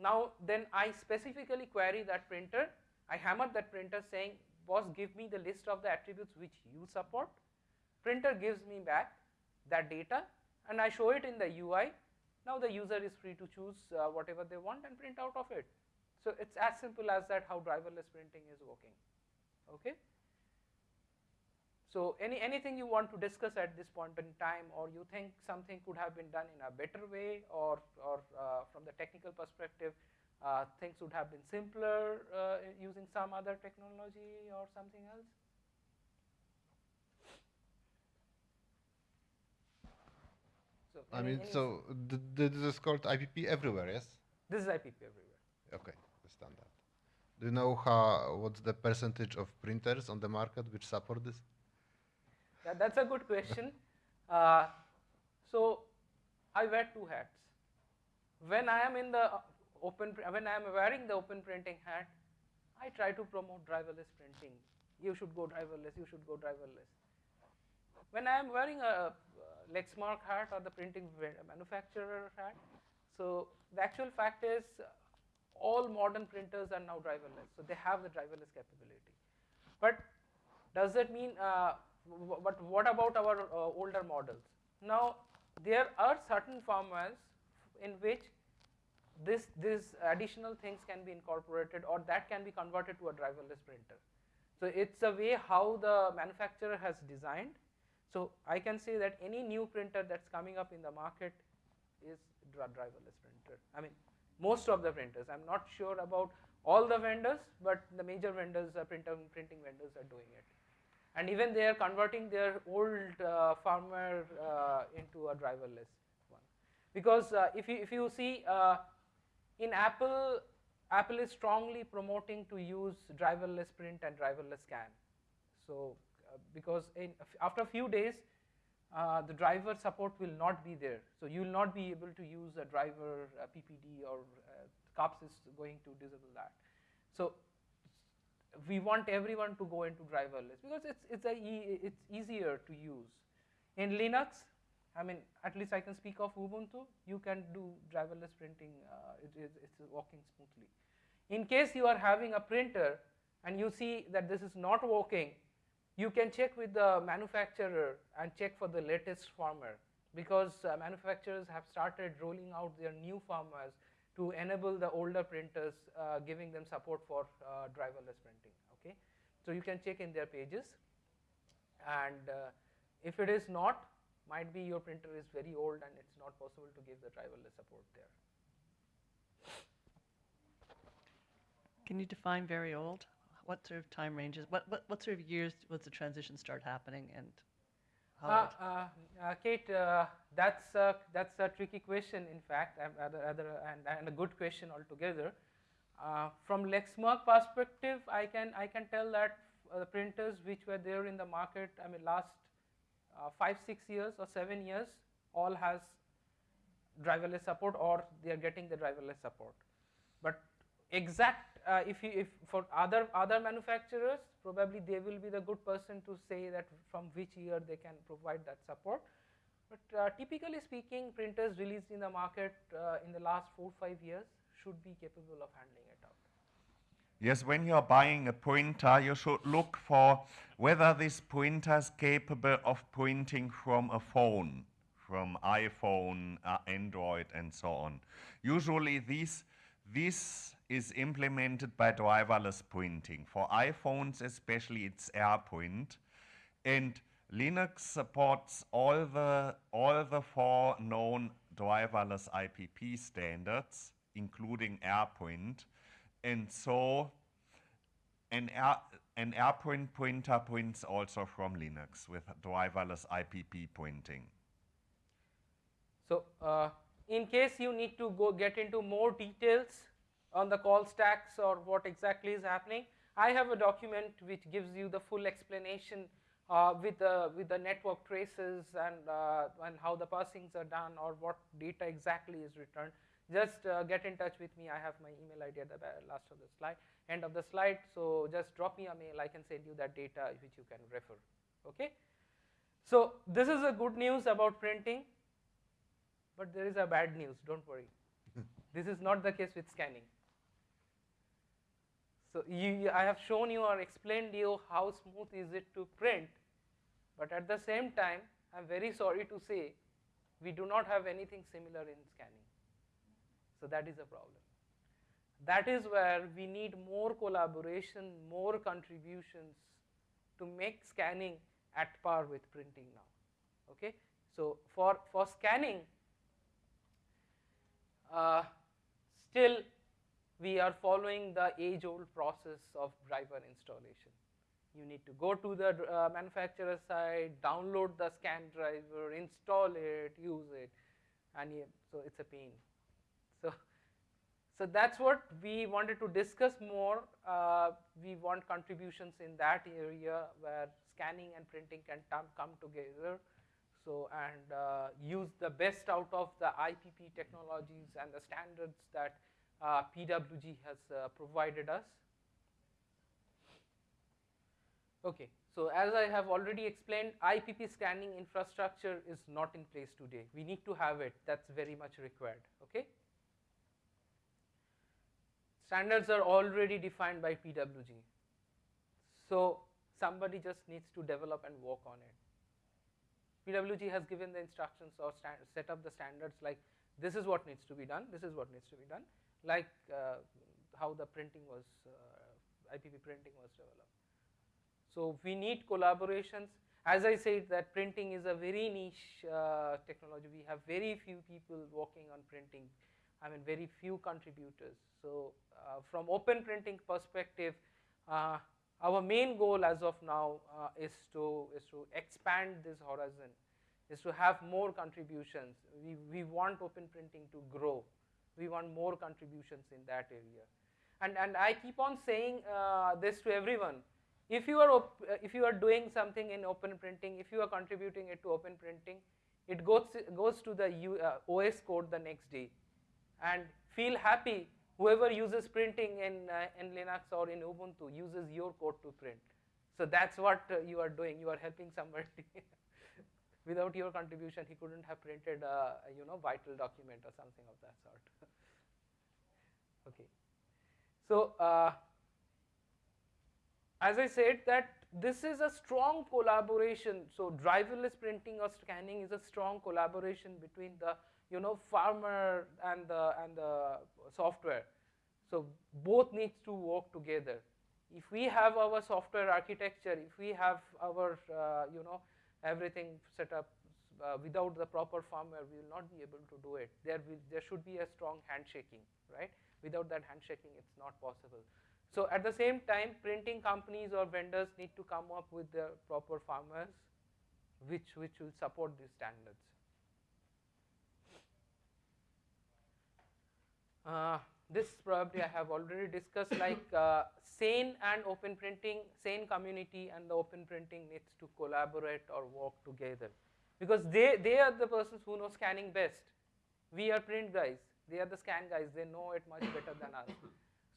Now then I specifically query that printer. I hammer that printer saying, boss give me the list of the attributes which you support. Printer gives me back that data and I show it in the UI. Now the user is free to choose uh, whatever they want and print out of it. So it's as simple as that how driverless printing is working. Okay. So any, anything you want to discuss at this point in time or you think something could have been done in a better way or, or uh, from the technical perspective uh, things would have been simpler uh, using some other technology or something else? So I mean, so this is called IPP everywhere, yes? This is IPP everywhere. Okay, understand that. Do you know how what's the percentage of printers on the market which support this? Yeah, that's a good question. Uh, so I wear two hats. When I am in the open, when I am wearing the open printing hat, I try to promote driverless printing. You should go driverless. You should go driverless. When I am wearing a Lexmark hat or the printing manufacturer hat, so the actual fact is all modern printers are now driverless. So they have the driverless capability. But does that mean uh, but what about our uh, older models? Now, there are certain firmwares in which this, these additional things can be incorporated or that can be converted to a driverless printer. So it's a way how the manufacturer has designed. So I can say that any new printer that's coming up in the market is driverless printer. I mean, most of the printers. I'm not sure about all the vendors, but the major vendors, uh, printer, printing vendors are doing it and even they are converting their old uh, firmware uh, into a driverless one. Because uh, if, you, if you see uh, in Apple, Apple is strongly promoting to use driverless print and driverless scan. So because in, after a few days, uh, the driver support will not be there. So you will not be able to use a driver a PPD or CUPS is going to disable that. So we want everyone to go into driverless because it's it's a e it's easier to use. In Linux, I mean, at least I can speak of Ubuntu. You can do driverless printing. Uh, it, it's working smoothly. In case you are having a printer and you see that this is not working, you can check with the manufacturer and check for the latest firmware because uh, manufacturers have started rolling out their new firmwares to enable the older printers, uh, giving them support for uh, driverless printing. Okay, so you can check in their pages, and uh, If it is not, might be your printer is very old and it's not possible to give the driverless support there. Can you define very old? What sort of time ranges? What, what, what sort of years was the transition start happening and how Uh, uh, uh, Kate, uh, that's a, that's a tricky question. In fact, other, other, and, and a good question altogether. Uh, from Lexmark perspective, I can I can tell that uh, the printers which were there in the market, I mean, last uh, five six years or seven years, all has driverless support or they are getting the driverless support. Exact uh, if you if for other other manufacturers probably they will be the good person to say that from which year they can provide that support but uh, typically speaking printers released in the market uh, in the last 4 5 years should be capable of handling it out Yes, when you're buying a printer, you should look for whether this printer is capable of printing from a phone, from iPhone, uh, Android, and so on. Usually, these, this is implemented by driverless printing. For iPhones, especially, it's AirPrint. and Linux supports all the all the four known driverless IPP standards, including AirPrint. and so an air an AirPrint pointer points also from Linux with driverless IPP printing. So, uh, in case you need to go get into more details on the call stacks or what exactly is happening, I have a document which gives you the full explanation uh, with the with the network traces and uh, and how the parsings are done or what data exactly is returned. Just uh, get in touch with me. I have my email ID at the last of the slide, end of the slide. So just drop me a mail. I can send you that data which you can refer. Okay. So this is a good news about printing. But there is a bad news, don't worry. this is not the case with scanning. So you, I have shown you or explained you how smooth is it to print, but at the same time, I'm very sorry to say, we do not have anything similar in scanning. So that is a problem. That is where we need more collaboration, more contributions to make scanning at par with printing now. Okay, so for for scanning, uh, still we are following the age-old process of driver installation. You need to go to the uh, manufacturer site, download the scan driver, install it, use it, and you, so it's a pain. So, so that's what we wanted to discuss more. Uh, we want contributions in that area where scanning and printing can come together. So and uh, use the best out of the IPP technologies and the standards that uh, PWG has uh, provided us. Okay, so as I have already explained, IPP scanning infrastructure is not in place today. We need to have it. That's very much required. Okay. Standards are already defined by PWG. So somebody just needs to develop and work on it. PWG has given the instructions or set up the standards like this is what needs to be done, this is what needs to be done, like uh, how the printing was, uh, IPP printing was developed. So we need collaborations. As I said, that printing is a very niche uh, technology. We have very few people working on printing. I mean, very few contributors. So from open printing perspective, our main goal as of now uh, is to is to expand this horizon, is to have more contributions. We we want open printing to grow. We want more contributions in that area, and and I keep on saying uh, this to everyone. If you are uh, if you are doing something in open printing, if you are contributing it to open printing, it goes goes to the U, uh, OS code the next day, and feel happy whoever uses printing in, uh, in Linux or in Ubuntu uses your code to print. So that's what uh, you are doing. You are helping somebody. Without your contribution, he couldn't have printed a you know vital document or something of that sort. okay. So uh, as I said that this is a strong collaboration. So driverless printing or scanning is a strong collaboration between the you know firmware and the and the software so both needs to work together if we have our software architecture if we have our uh, you know everything set up uh, without the proper firmware, we will not be able to do it. There, will, there should be a strong handshaking, right? Without that handshaking, it's not possible. So at the same time, printing companies or vendors need to come up with the proper firmwares, which which will support these standards. Uh, this probably I have already discussed like uh, SANE and open printing, SANE community and the open printing needs to collaborate or work together because they, they are the persons who know scanning best. We are print guys, they are the scan guys, they know it much better than us.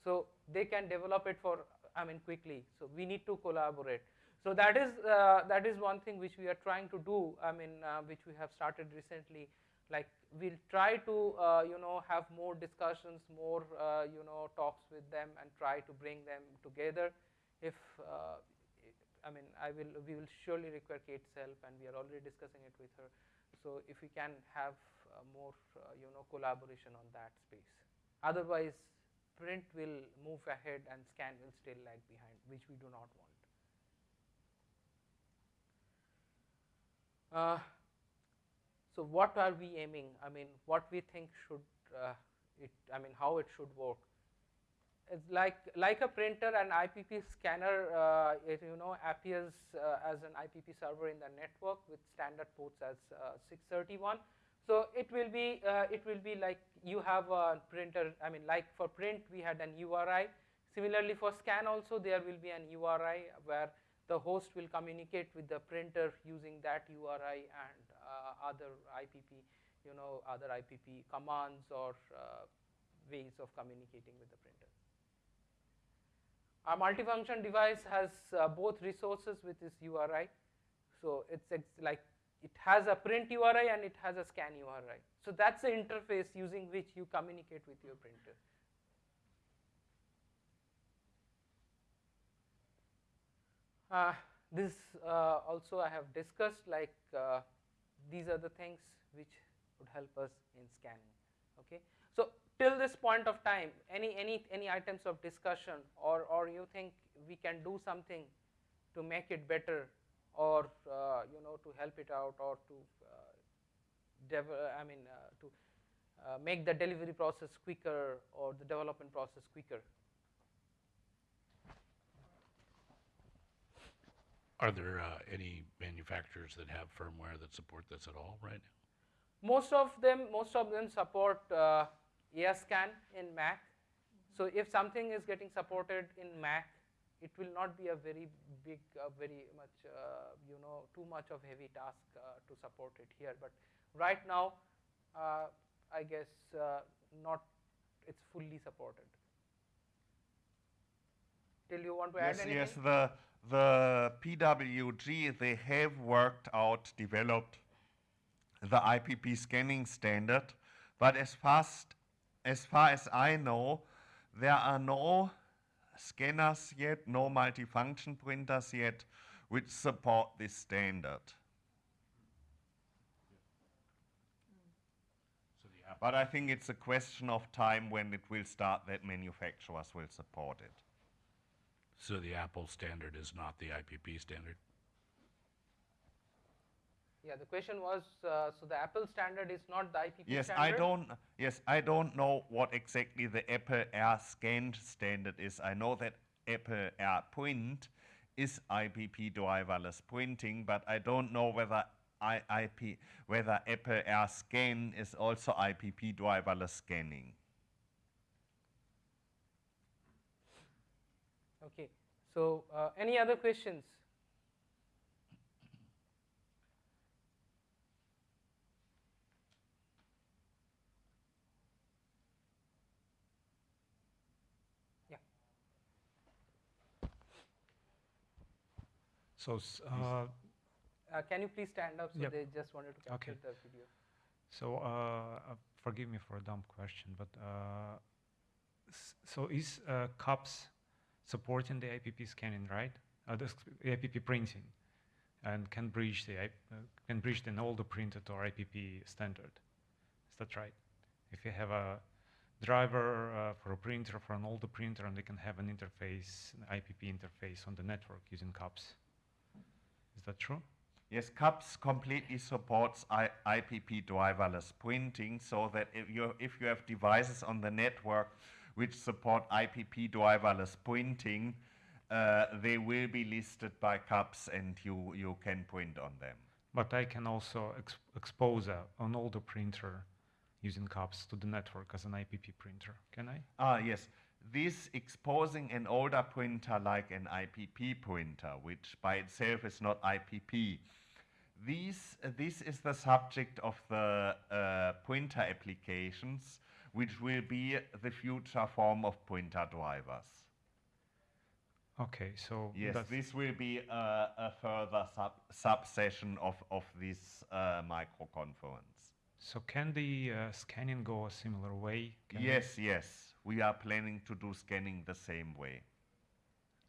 So they can develop it for, I mean quickly, so we need to collaborate. So that is, uh, that is one thing which we are trying to do, I mean uh, which we have started recently like we'll try to uh, you know have more discussions more uh, you know talks with them and try to bring them together. If uh, I mean I will we will surely require Kate's help and we are already discussing it with her. So if we can have uh, more uh, you know collaboration on that space. Otherwise print will move ahead and scan will still lag behind which we do not want. Uh, so what are we aiming? I mean, what we think should uh, it? I mean, how it should work? It's like like a printer and IPP scanner. Uh, it you know appears uh, as an IPP server in the network with standard ports as uh, 631. So it will be uh, it will be like you have a printer. I mean, like for print we had an URI. Similarly, for scan also there will be an URI where the host will communicate with the printer using that URI and other IPP, you know, other IPP commands or uh, ways of communicating with the printer. Our multifunction device has uh, both resources with this URI. So it's like it has a print URI and it has a scan URI. So that's the interface using which you communicate with your printer. Uh, this uh, also I have discussed like uh, these are the things which would help us in scanning. Okay. So till this point of time, any any any items of discussion, or or you think we can do something to make it better, or uh, you know to help it out, or to uh, I mean uh, to uh, make the delivery process quicker or the development process quicker. Are there uh, any manufacturers that have firmware that support this at all right now? Most of them, most of them support uh, in Mac. So if something is getting supported in Mac, it will not be a very big, uh, very much, uh, you know, too much of heavy task uh, to support it here. But right now, uh, I guess uh, not, it's fully supported. Till you want to yes, add anything? Yes, the the PWG, they have worked out, developed the IPP scanning standard, but as fast as far as I know, there are no scanners yet, no multifunction printers yet, which support this standard. but I think it's a question of time when it will start that manufacturers will support it. So the Apple standard is not the IPP standard? Yeah, the question was, uh, so the Apple standard is not the IPP yes, standard? I don't, yes, I don't know what exactly the Apple AirScan standard is. I know that Apple Air Print is IPP driverless printing, but I don't know whether I, IP, whether Apple AirScan is also IPP driverless scanning. Okay. So, uh, any other questions? Yeah. So, uh, Uh, can you please stand up? So Yep. they just wanted to capture Okay. the video. so uh, uh, forgive me for a dumb question, but uh, s- so is uh, CUPS supporting the IPP scanning, right? Uh, the IPP printing, and can bridge the uh, can bridge an older printer to our IPP standard. Is that right? If you have a driver uh, for a printer for an older printer, and they can have an interface, an IPP interface on the network using CUPS. Is that true? Yes, CUPS completely supports I, IPP driverless printing so that if you, if you have devices on the network which support IPP driverless printing, uh, they will be listed by CUPS and you, you can print on them. But I can also ex- expose a, an older printer using CUPS to the network as an IPP printer. Can I? Ah, yes. This exposing an older printer like an IPP printer, which by itself is not IPP. These, uh, this is the subject of the uh, printer applications, which will be the future form of printer drivers. Okay, so Yes, this will be a, a further sub subsession of, of this uh, micro conference. so can the uh, scanning go a similar way? Can we- Yes, yes. We are planning to do scanning the same way.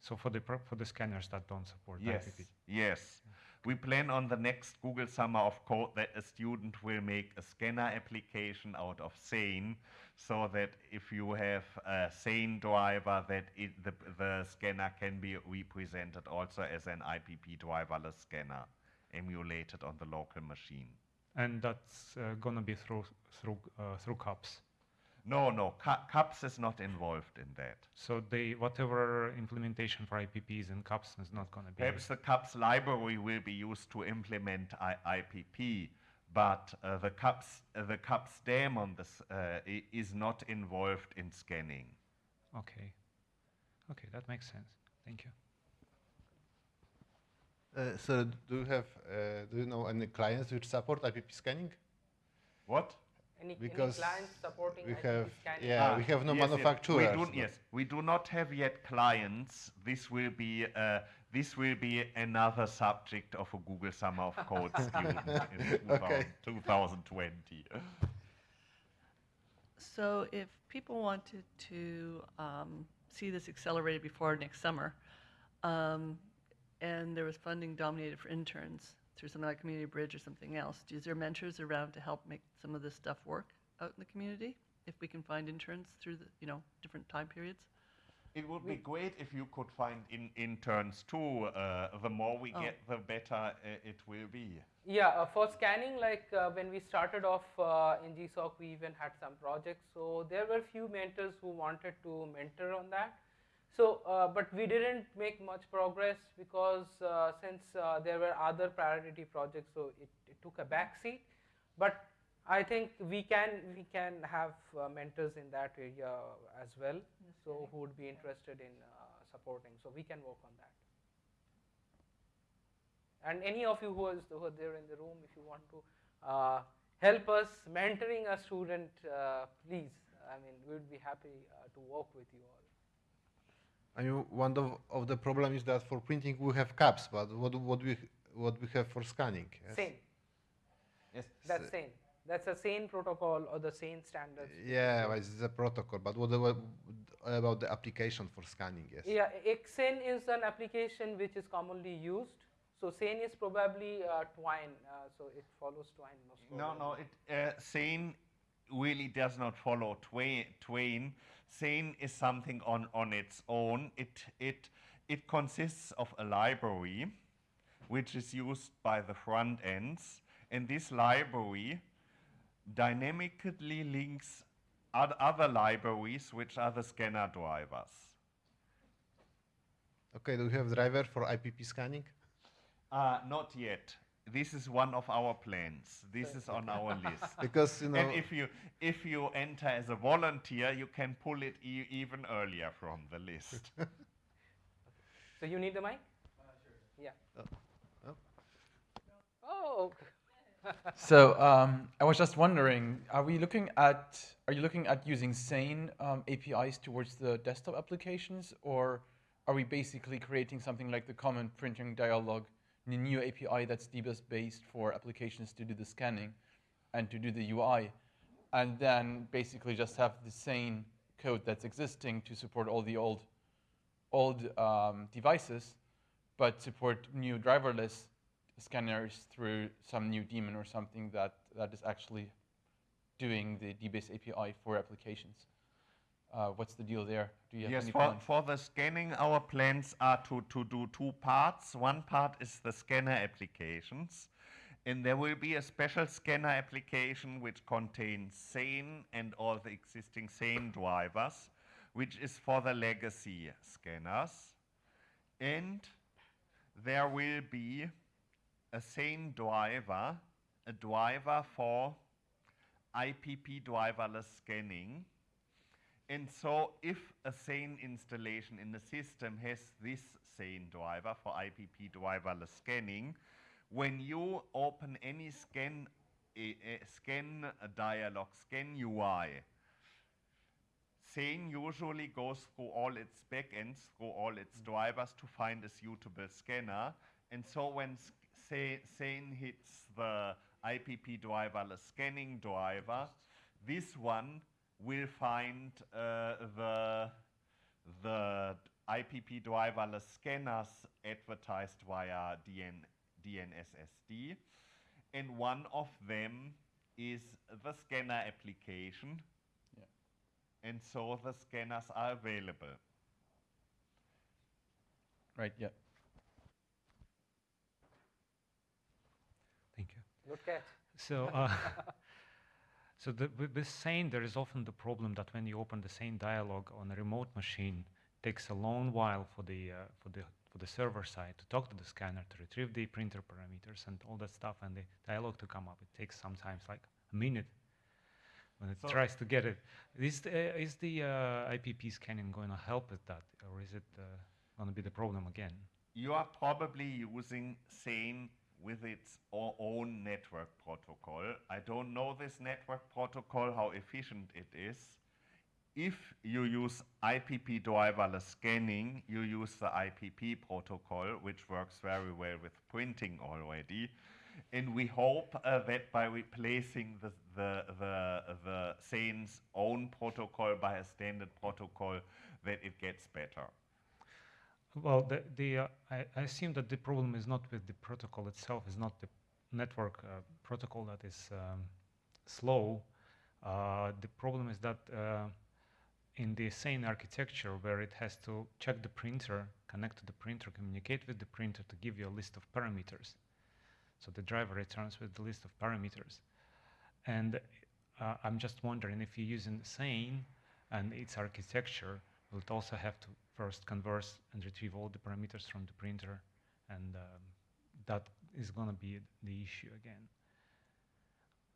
So for the for the scanners that don't support Yes, IPP. yes. We plan on the next Google Summer of Code that a student will make a scanner application out of Sane, so that if you have a Sane driver, that it, the, the scanner can be represented also as an IPP driverless scanner, emulated on the local machine. And that's uh, gonna be through through uh, through CUPS. No, no, Cu- CUPS is not involved in that. So they whatever implementation for IPPs in CUPS is not gonna be. Perhaps the CUPS library will be used to implement I- IPP, but uh, the CUPS uh, the CUPS daemon this, uh, is not involved in scanning. Okay. Okay, that makes sense. Thank you. Uh, so do you have, uh, do you know any clients which support IPP scanning? What? Any, Because any clients supporting we have- scanning? yeah, Ah, we have no yes, yes. manufacturers. We do, but- yes, we do not have yet clients. This will be uh, this will be another subject of a Google Summer of Code student in Okay. 2020. So if people wanted to um, see this accelerated before next summer, um, and there was funding dominated for interns through something like Community Bridge or something else, is there mentors around to help make some of this stuff work out in the community? If we can find interns through the, you know, different time periods? It would be great if you could find in interns too. Uh, the more we Oh. get, the better uh, it will be. Yeah, uh, for scanning, like uh, when we started off uh, in GSOC, we even had some projects. So there were few mentors who wanted to mentor on that. So, uh, but we didn't make much progress because uh, since uh, there were other priority projects, so it, it took a back seat. But I think we can we can have uh, mentors in that area as well. So who would be interested in uh, supporting? So we can work on that. And any of you who is who are there in the room, if you want to uh, help us mentoring a student, uh, please. I mean, we would be happy uh, to work with you all. I mean, one of, of the problem is that for printing we have CUPS, but what what we what we have for scanning? yes? Sane. Yes. That's Sane. That's a same protocol or the same standard. Yeah, well, it's a protocol, but what about, about the application for scanning? Yes. Yeah, XSane is an application which is commonly used. So Sane is probably uh, Twain, uh, so it follows Twain most No, probably. no. It uh, Sane really does not follow Twain. Sane is something on on its own. It it it consists of a library, which is used by the front ends, and this library dynamically links oth- other libraries, which are the scanner drivers. Okay, do you have driver for IPP scanning? Uh, not yet. This is one of our plans. This is on our list. Because you know, and if you if you enter as a volunteer, you can pull it e- even earlier from the list. So you need the mic? sure. Yeah. oh. Oh. So um, I was just wondering, are we looking at, are you looking at using Sane um, APIs towards the desktop applications, or are we basically creating something like the common printing dialog, a new API that's DBus based for applications to do the scanning and to do the UI, and then basically just have the same code that's existing to support all the old, old um, devices, but support new driverless scanners through some new daemon or something that, that is actually doing the DBus API for applications. Uh, what's the deal there? Do you have Yes, any for, for the scanning, our plans are to, to do two parts. One part is the scanner applications, and there will be a special scanner application which contains SANE and all the existing SANE drivers, which is for the legacy scanners. And there will be a SANE driver, a driver for IPP driverless scanning. And so if a SANE installation in the system has this SANE driver for IPP driverless scanning, when you open any scan, a, scan dialog, scan UI, SANE usually goes through all its backends, through all its mm. drivers to find a suitable scanner. And so when SANE hits the IPP driverless scanning driver, this one will find uh, the, the IPP driverless scanners advertised via DN, DNSSD. And one of them is the scanner application. Yeah. And so the scanners are available. Right, yeah. Thank you. Good catch. So, uh, so the, with SANE, there is often the problem that when you open the SANE dialog on a remote machine, it takes a long while for the uh, for the for the server side to talk to the scanner to retrieve the printer parameters and all that stuff, and the dialog to come up. It takes sometimes like a minute when it So- tries to get it. Is the, is the uh, IPP scanning going to help with that, or is it uh, going to be the problem again? You are probably using SANE with its own network protocol. I don't know this network protocol, how efficient it is. If you use IPP driverless scanning, you use the IPP protocol, which works very well with printing already. And we hope uh, that by replacing the, the, the, the SANE's own protocol by a standard protocol, that it gets better. Well, the, the, uh, I, I assume that the problem is not with the protocol itself, is not the network uh, protocol that is um, slow. Uh, the problem is that uh, in the SANE architecture where it has to check the printer, connect to the printer, communicate with the printer to give you a list of parameters. So the driver returns with the list of parameters. And uh, I'm just wondering if you're using SANE and its architecture, will it also have to first converse and retrieve all the parameters from the printer, and um, that is going to be the issue again.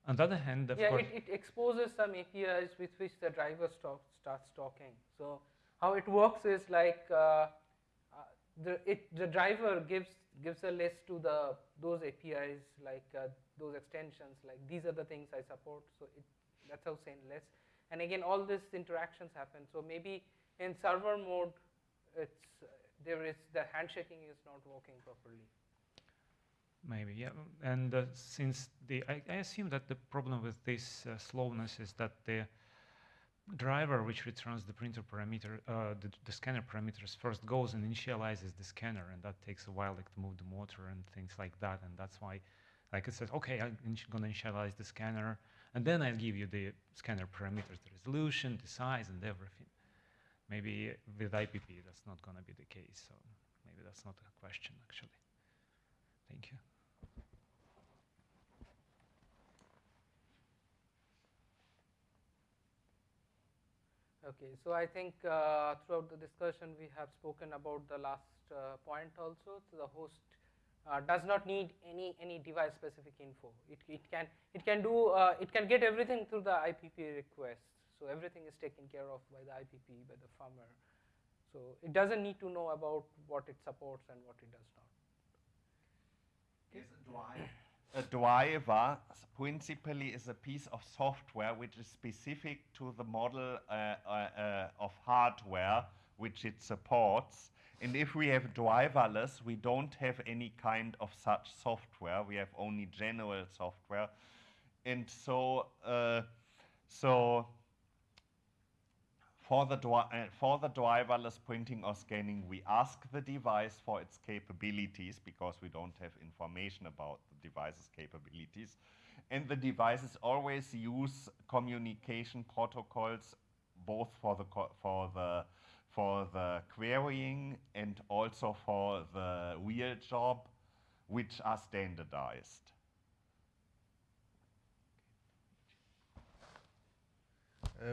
On the other hand, of yeah, course, it, it exposes some APIs with which the driver stock, starts talking. So how it works is like uh, uh, the it the driver gives gives a list to the those APIs like uh, those extensions like these are the things I support. So it, that's how saying list. And again, all these interactions happen. So maybe in server mode, it's there is the handshaking is not working properly. Maybe, yeah. And uh, since the, I, I assume that the problem with this uh, slowness is that the driver which returns the printer parameter, uh, the, the scanner parameters first goes and initializes the scanner, and that takes a while, like to move the motor and things like that. And that's why, like it says, okay, I'm gonna initialize the scanner, and then I'll give you the scanner parameters, the resolution, the size, and everything. Maybe with IPP, that's not gonna be the case. So maybe that's not a question actually. Thank you. Okay, so I think uh, throughout the discussion we have spoken about the last uh, point also. So the host uh, does not need any any device specific info. It, it can it can do uh, it can get everything through the IPP request. So everything is taken care of by the IPP by the firmware. So it doesn't need to know about what it supports and what it does not. Yes, a driver. A driver s- principally is a piece of software which is specific to the model uh, uh, uh, of hardware which it supports. And if we have driverless, we don't have any kind of such software. We have only general software. And so, uh, so for the, uh, for the driverless printing or scanning, we ask the device for its capabilities because we don't have information about the device's capabilities. And the devices always use communication protocols both for the for the for the querying and also for the real job, which are standardized.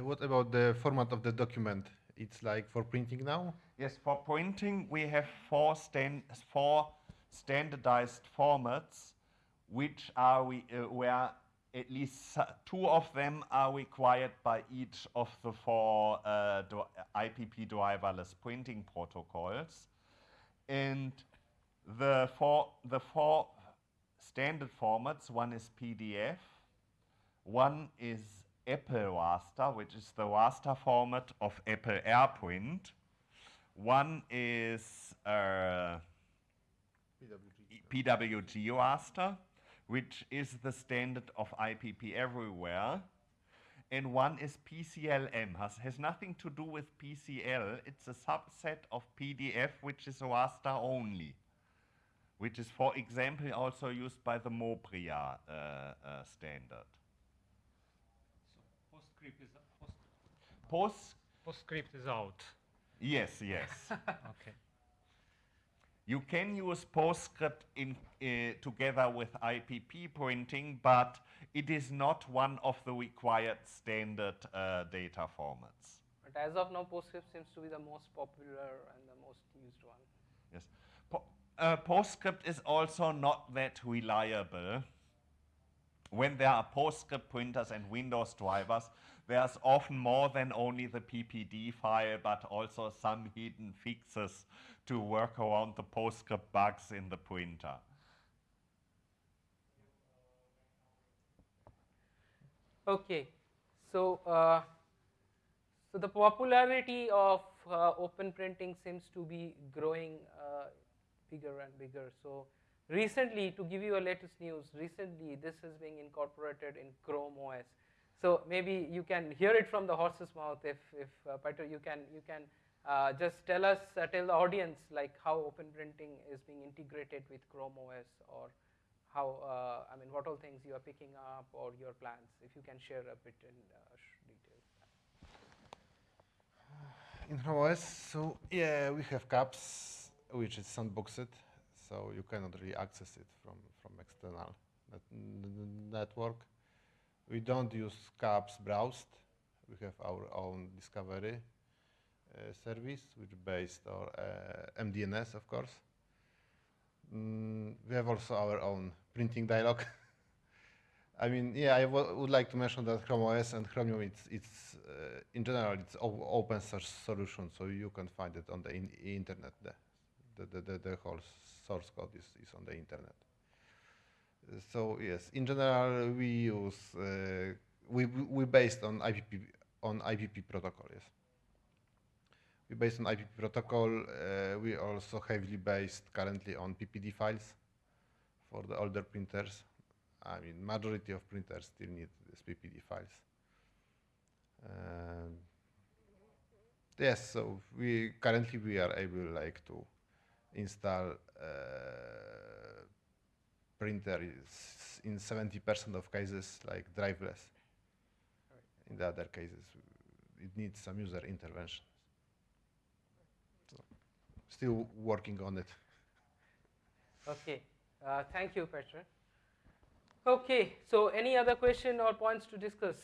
What about the format of the document? It's like for printing now? Yes, for printing we have four stand four standardized formats, which are we uh, where at least two of them are required by each of the four uh, IPP driverless printing protocols, and the four the four standard formats. One is PDF, one is Apple raster, which is the raster format of Apple AirPrint. One is uh, PWG raster, which is the standard of IPP everywhere. And one is PCLM, has, has nothing to do with PCL. It's a subset of PDF, which is raster only, which is, for example, also used by the Mopria uh, uh, standard. PostScript is post, Post, PostScript is out. yes, yes. Okay. You can use PostScript in, uh, together with IPP printing, but it is not one of the required standard uh, data formats. But as of now, PostScript seems to be the most popular and the most used one. Yes. Po- uh, PostScript is also not that reliable. When there are PostScript printers and Windows drivers, there's often more than only the PPD file, but also some hidden fixes to work around the PostScript bugs in the printer. Okay, so uh, so the popularity of uh, open printing seems to be growing uh, bigger and bigger. So recently, to give you a latest news, recently this is being incorporated in Chrome OS. So maybe you can hear it from the horse's mouth. If if uh, Peter, you can you can uh, just tell us uh, tell the audience like how open printing is being integrated with Chrome OS or how, uh, I mean, what all things you are picking up or your plans, if you can share a bit in uh, detail. In Chrome OS, so yeah, we have CUPS, which is sandboxed, so you cannot really access it from, from external net network. We don't use cups-browsed. We have our own discovery uh, service, which based on uh, MDNS, of course. Mm, we have also our own printing dialog. I mean, yeah, I would like to mention that Chrome OS and Chromium, it's, it's uh, in general, it's open source solution, so you can find it on the in- internet. The, the, the, the, the whole source code is, is on the internet. So yes, in general, we use uh, we we based on IPP on IPP protocol. Yes, we based on IPP protocol. Uh, we also heavily based currently on PPD files for the older printers. I mean, majority of printers still need these PPD files. Um, yes, so we currently we are able like to install uh, printer is in 70% of cases like driveless. In the other cases, it needs some user intervention. So, still working on it. Okay, uh, thank you, Petra. Okay, so any other question or points to discuss?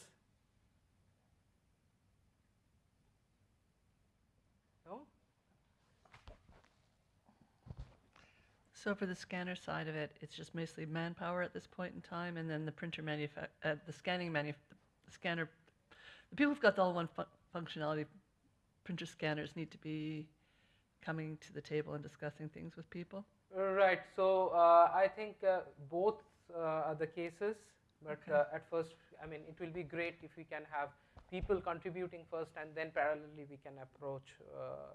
No? So for the scanner side of it, it's just mostly manpower at this point in time, and then the printer manufa- uh, the scanning manuf- the scanner, the people who've got the all one fu- functionality printer scanners need to be coming to the table and discussing things with people. Right, so uh, I think uh, both uh, are the cases, but Okay. uh, at first, I mean, it will be great if we can have people contributing first and then parallelly we can approach uh,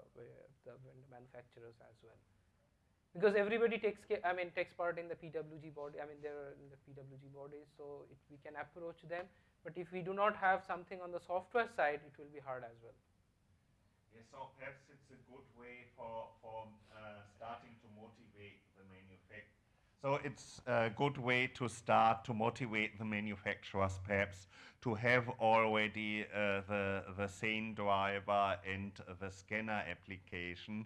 the manufacturers as well. Because everybody takes, ca- I mean, takes part in the PWG body, I mean, they're in the PWG bodies, so it, we can approach them. But if we do not have something on the software side, it will be hard as well. Yes, so perhaps it's a good way for, for uh, starting to motivate the manufac- So it's a good way to start to motivate the manufacturers perhaps to have already uh, the, the SANE driver and the scanner application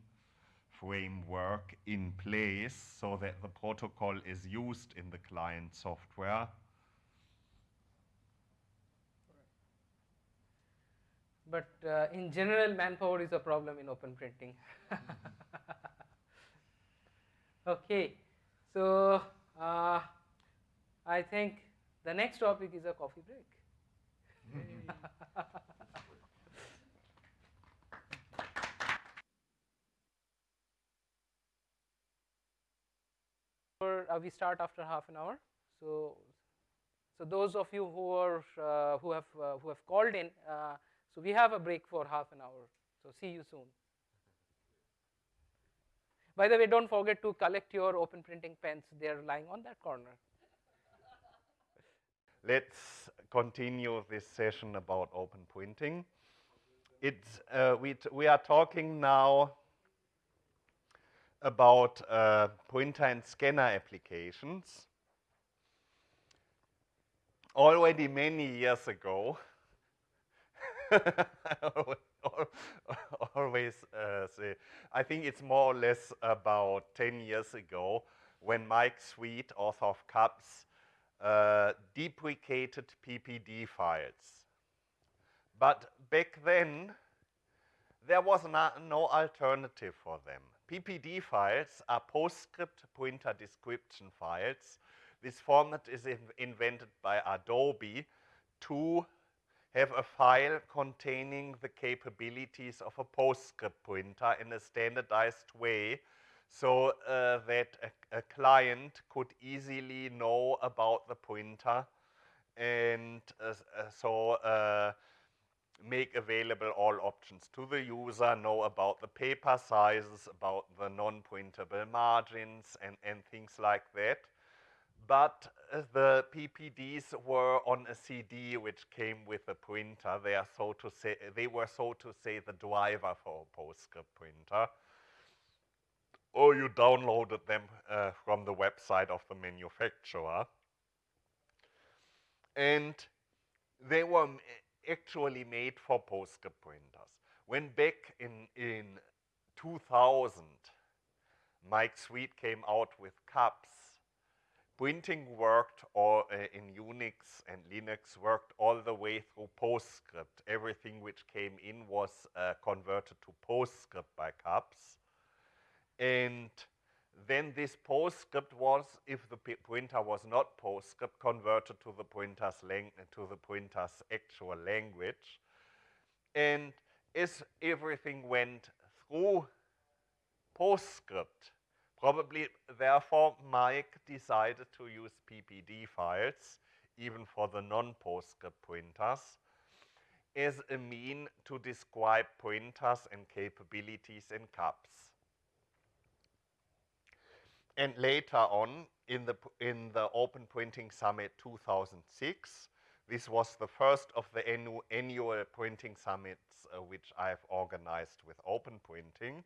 framework in place so that the protocol is used in the client software. But uh, in general, manpower is a problem in open printing. okay, so uh, I think the next topic is a coffee break. uh, we start after half an hour. So, so those of you who are uh, who have uh, who have called in, uh, so we have a break for half an hour. So see you soon. By the way, don't forget to collect your open printing pens. They are lying on that corner. Let's continue this session about open printing. It's, uh, we, we are talking now about uh, printer and scanner applications. Already many years ago, always uh, say, I think it's more or less about 10 years ago when Mike Sweet, author of CUPS, uh, deprecated PPD files. But back then, there was no alternative for them. PPD files are PostScript printer description files. This format is in invented by Adobe to have a file containing the capabilities of a PostScript printer in a standardized way so uh, that a, a, client could easily know about the printer and uh, uh, so uh, make available all options to the user, know about the paper sizes, about the non-printable margins and, and things like that but uh, the PPDs were on a CD which came with a printer. They are so to say they were so to say the driver for a PostScript printer. Or you downloaded them uh, from the website of the manufacturer. And they were actually made for PostScript printers. When back in, in 2000, Mike Sweet came out with cups printing worked all uh, in Unix and Linux worked all the way through PostScript. Everything which came in was uh, converted to PostScript by CUPS. And then this PostScript was, if the printer was not PostScript, converted to the printer's to the printer's actual language. And as everything went through PostScript, Probably, therefore, Mike decided to use PPD files, even for the non-PostScript printers, as a mean to describe printers and capabilities in CUPS. And later on, in the, in the Open Printing Summit 2006, this was the first of the annu annual printing summits uh, which I've organized with Open Printing.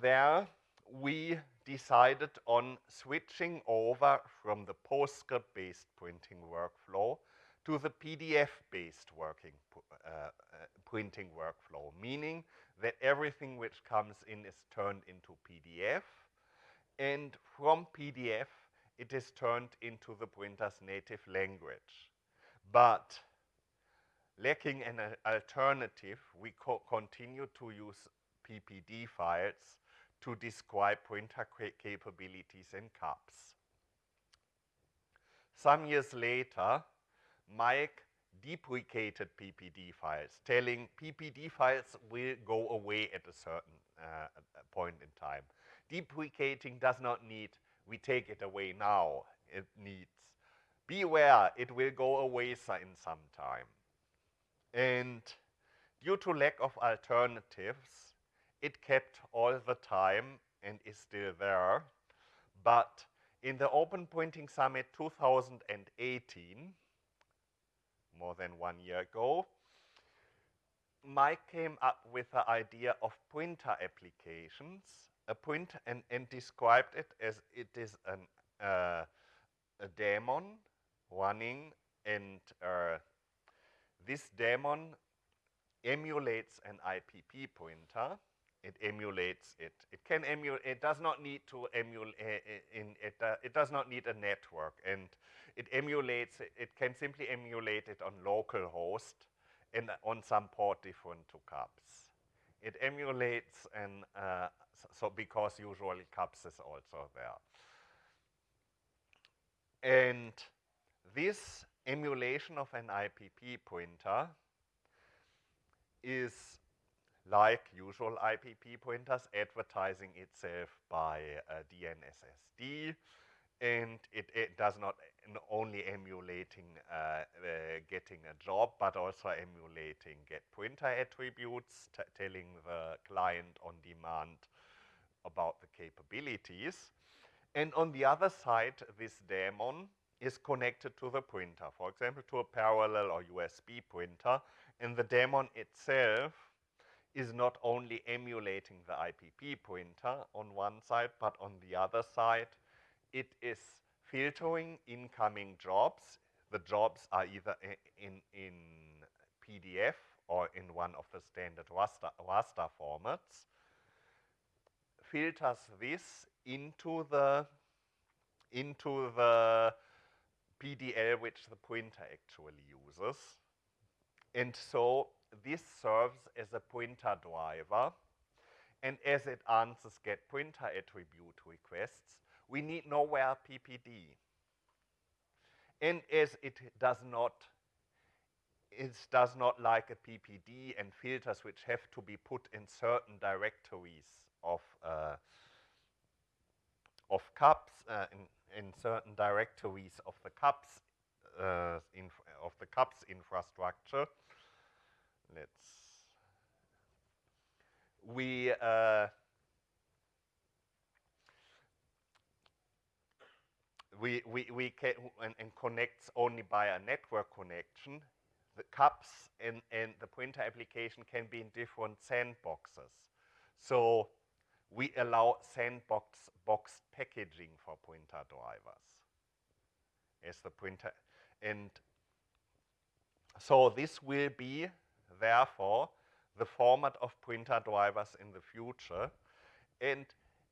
There, we decided on switching over from the PostScript-based printing workflow to the PDF-based working uh, uh, printing workflow, meaning that everything which comes in is turned into PDF, and from PDF it is turned into the printer's native language. But lacking an alternative, we co continue to use PPD files to describe printer capabilities and CUPS. Some years later, Mike deprecated PPD files, telling PPD files will go away at a certain uh, point in time. Deprecating does not need, we take it away now. It needs, beware, it will go away in some time. And due to lack of alternatives, it kept all the time and is still there. But in the Open Printing Summit 2018, more than one year ago, Mike came up with the idea of printer applications a point and, and described it as it is an, uh, a daemon running and uh, this daemon emulates an IPP pointer. It emulates it. It can emulate. It does not need to emulate. in it. Uh, it does not need a network, and it emulates. It can simply emulate it on local host and on some port different to CUPS. It emulates an uh, so because usually CUPS is also there. And this emulation of an IPP pointer is like usual IPP pointers advertising itself by uh, DNSSD and it, it, does not only emulating uh, uh, getting a job but also emulating get pointer attributes telling the client on demand about the capabilities and on the other side this daemon is connected to the printer, for example, to a parallel or USB printer. And the daemon itself is not only emulating the IPP printer on one side, but on the other side, it is filtering incoming jobs. The jobs are either in, in PDF or in one of the standard raster, raster formats, filters this into the into the PDL which the pointer actually uses. And so this serves as a pointer driver. And as it answers get pointer attribute requests, we need nowhere PPD. And as it does not it does not like a PPD and filters which have to be put in certain directories of uh, of CUPS uh, in, in certain directories of the CUPS uh, of the CUPS infrastructure. Let's we uh, we we we can and, and, connects only by a network connection. The CUPS and and the printer application can be in different sandboxes. So we allow sandbox box packaging for printer drivers as the printer. And so this will be, therefore, the format of printer drivers in the future. And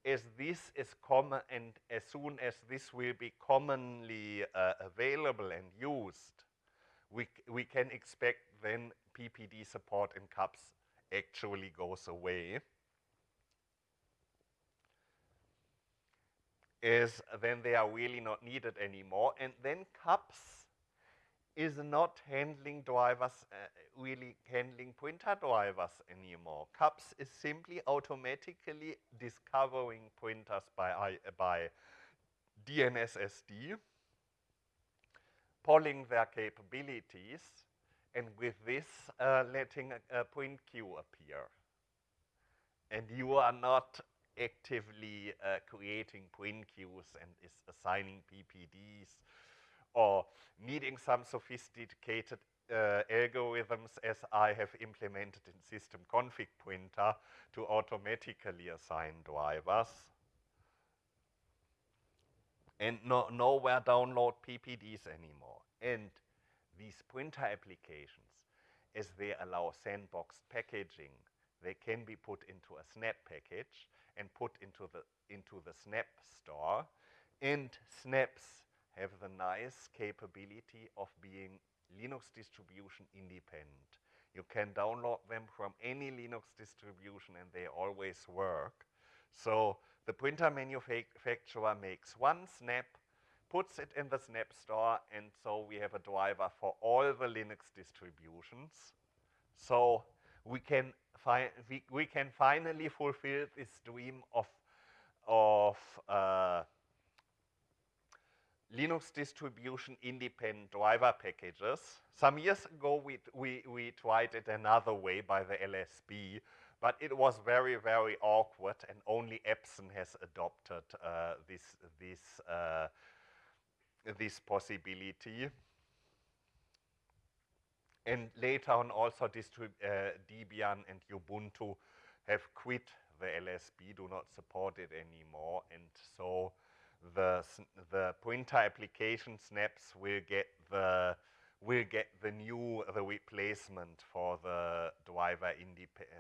as this is common, and as soon as this will be commonly uh, available and used, we, we can expect then PPD support in CUPS actually goes away. Is then they are really not needed anymore. And then CUPS is not handling drivers, uh, really handling pointer drivers anymore. CUPS is simply automatically discovering pointers by, I, by DNSSD, polling their capabilities, and with this, uh, letting a, a point queue appear. And you are not actively uh, creating point queues and is assigning PPDs or needing some sophisticated uh, algorithms as I have implemented in system config printer to automatically assign drivers. And no, nowhere download PPDs anymore. And these printer applications, as they allow sandboxed packaging, they can be put into a snap package and put into the, into the Snap store. And snaps have the nice capability of being Linux distribution independent. You can download them from any Linux distribution and they always work. So the printer manufacturer makes one snap, puts it in the snap store, and so we have a driver for all the Linux distributions. So we can we, we can finally fulfill this dream of, of uh, Linux distribution independent driver packages. Some years ago, we, we, we tried it another way by the LSB, but it was very, very awkward, and only Epson has adopted uh, this, this, uh, this possibility. And later on also uh, Debian and Ubuntu have quit the LSB do not support it anymore, and so the the pointer application snaps will get the will get the new the replacement for the driver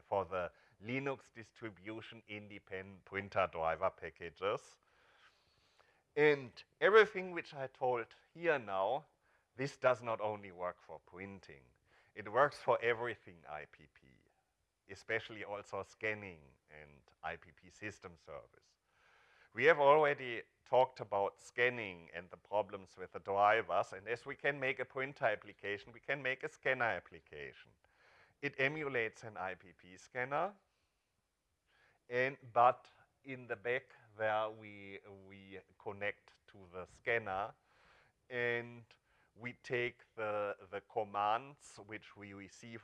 for the Linux distribution independent pointer driver packages. And everything which I told here now, this does not only work for printing, it works for everything IPP, especially also scanning and IPP system service. We have already talked about scanning and the problems with the drivers, and as we can make a printer application, we can make a scanner application. It emulates an IPP scanner, and but in the back there we, we connect to the scanner, and we take the, the commands which we receive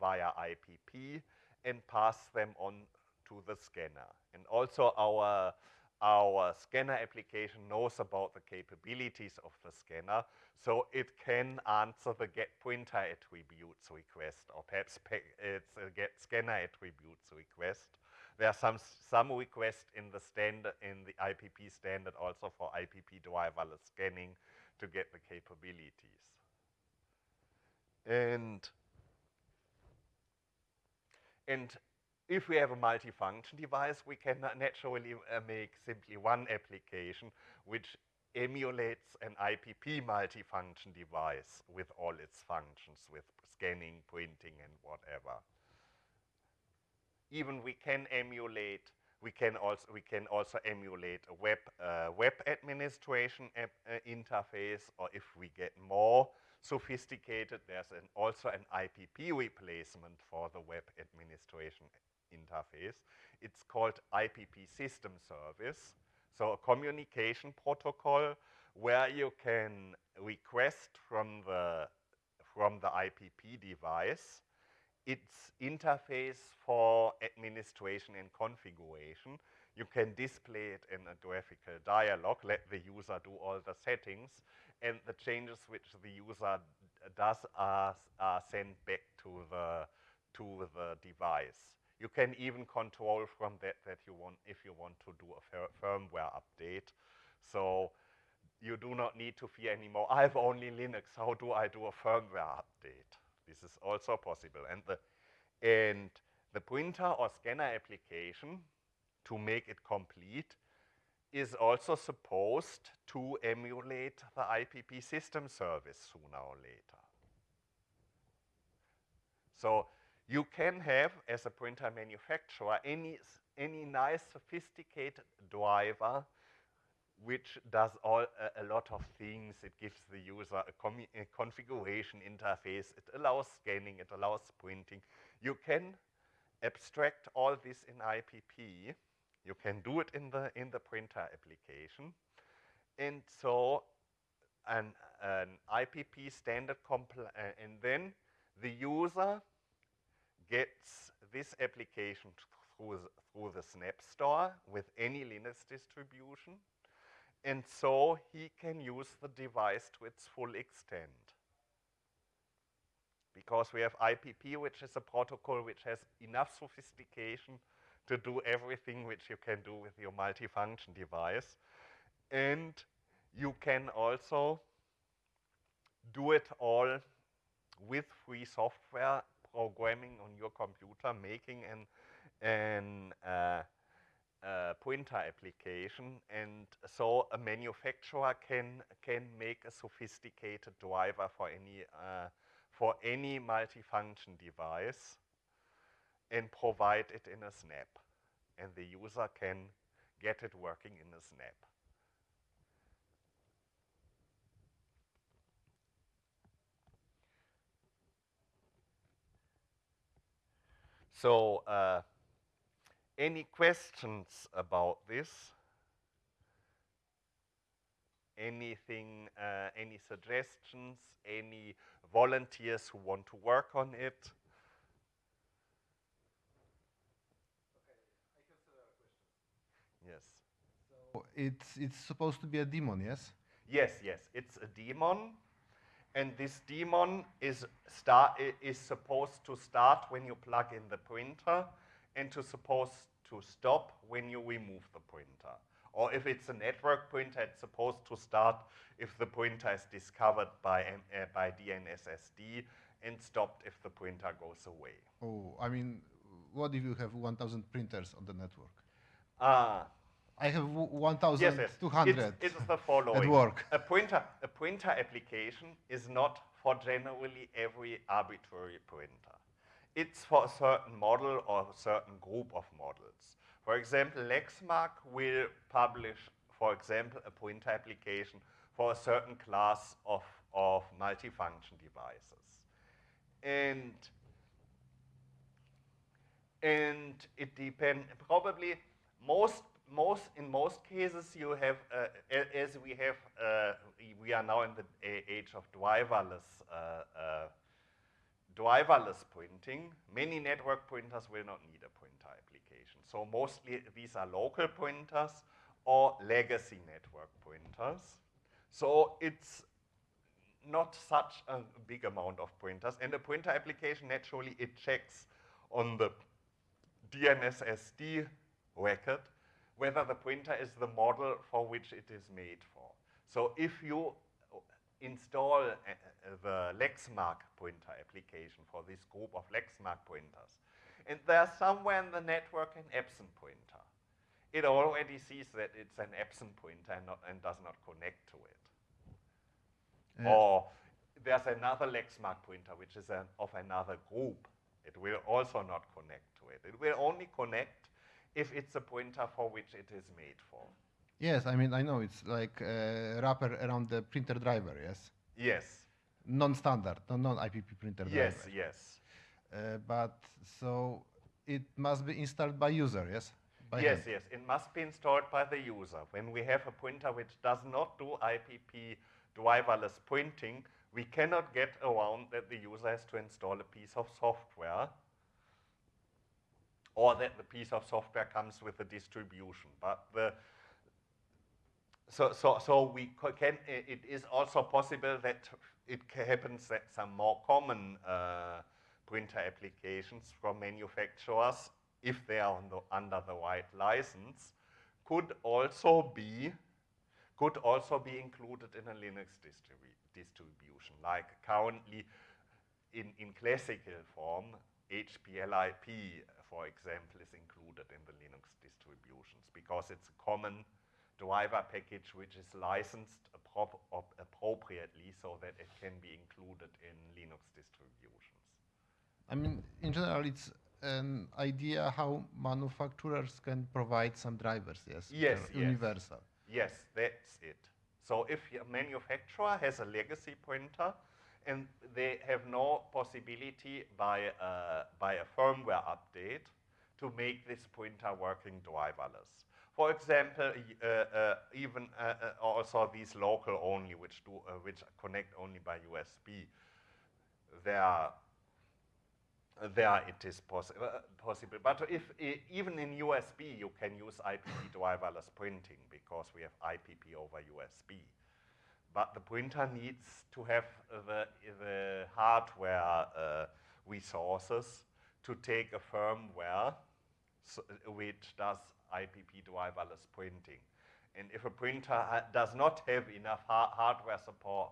via IPP and pass them on to the scanner. And also our, our scanner application knows about the capabilities of the scanner, so it can answer the get printer attributes request, or perhaps it's a get scanner attributes request. There are some, some requests in the standard, in the IPP standard also for IPP driverless scanning to get the capabilities. And, and if we have a multifunction device, we can naturally uh, make simply one application which emulates an IPP multifunction device with all its functions, with scanning, printing, and whatever. Even we can emulate we can also we can also emulate a web uh, web administration app, uh, interface, or if we get more sophisticated, there's an, also an IPP replacement for the web administration interface. It's called IPP System Service, so a communication protocol where you can request from the from the IPP device its interface for administration and configuration. You can display it in a graphical dialog, let the user do all the settings, and the changes which the user does are, are sent back to the, to the device. You can even control from that that you want if you want to do a firmware update. So you do not need to fear anymore. I have only Linux. How do I do a firmware update? This is also possible. And the, and the printer or scanner application, to make it complete, is also supposed to emulate the IPP system service sooner or later. So you can have, as a printer manufacturer, any, any nice sophisticated driver which does all a, a, lot of things. It gives the user a, a, configuration interface. It allows scanning. It allows printing. You can abstract all this in IPP. You can do it in the in the printer application, and so an an IPP standard compl uh, and then the user gets this application through the, through the Snap Store with any Linux distribution and so he can use the device to its full extent. Because we have IPP, which is a protocol which has enough sophistication to do everything which you can do with your multifunction device. And you can also do it all with free software programming on your computer, making an, an uh, uh, pointer application, and so a manufacturer can can make a sophisticated driver for any uh, for any multifunction device and provide it in a snap, and the user can get it working in a snap. So uh, any questions about this? Anything, uh, any suggestions, any volunteers who want to work on it? Yes. So it's, it's supposed to be a demon, yes? Yes, yes, it's a demon And this daemon is, start, is supposed to start when you plug in the printer and to suppose to stop when you remove the pointer. Or if it's a network pointer, it's supposed to start if the pointer is discovered by, M- uh, by DNSSD and stopped if the pointer goes away. Oh, I mean, what if you have 1,000 printers on the network? Ah, I have w- yes, yes. 1,200 It's, it's the following. work. A pointer, a pointer application is not for generally every arbitrary pointer. It's for a certain model or a certain group of models. For example, Lexmark will publish, for example, a pointer application for a certain class of, of multifunction devices. And and it depends probably most most in most cases you have uh, as we have uh, we- we are now in the age of driverless uh, uh, driverless printing. many network printers will not need a pointer application so mostly these are local printers or legacy network printers. so it's not such a big amount of pointers and a pointer application naturally it checks on the DNSSD record whether the pointer is the model for which it is made for. So if you install uh, uh, the Lexmark pointer application for this group of Lexmark pointers, and there's somewhere in the network an Epson pointer, it already sees that it's an Epson pointer and, not, and does not connect to it. Yeah. Or there's another Lexmark pointer which is an, of another group. It will also not connect to it. It will only connect if it's a pointer for which it is made for. Yes, I mean, I know it's like a wrapper around the printer driver, yes? Yes. Non-standard, non- non-IPP printer Yes, driver. yes. Uh, but so it must be installed by user, yes? By yes, hand. yes. It must be installed by the user. When we have a printer which does not do IPP driverless printing, we cannot get around that the user has to install a piece of software or that the piece of software comes with a distribution. But the so, so, so we can, it is also possible that it happens that some more common uh, printer applications from manufacturers, if they are the, under the right license, could also be could also be included in a Linux distribu- distribution. Like currently in, in classical form, HPLIP, for example, is included in the Linux distributions because it's a common driver package which is licensed appro- appropriately so that it can be included in Linux distributions. I mean, in general, it's an idea how manufacturers can provide some drivers, yes? Yes, yes. Universal. Yes, that's it. So if a manufacturer has a legacy pointer and they have no possibility by, uh, by a firmware update to make this pointer working driverless. For example, uh, uh, even uh, also these local only, which do which connect only by USB, there there it is possi- possible. But if even in USB you can use IPP driverless printing because we have IPP over USB. But the printer needs to have the, the hardware uh, resources to take a firmware so, which does IPP driverless printing. And if a printer does not have enough ha- hardware support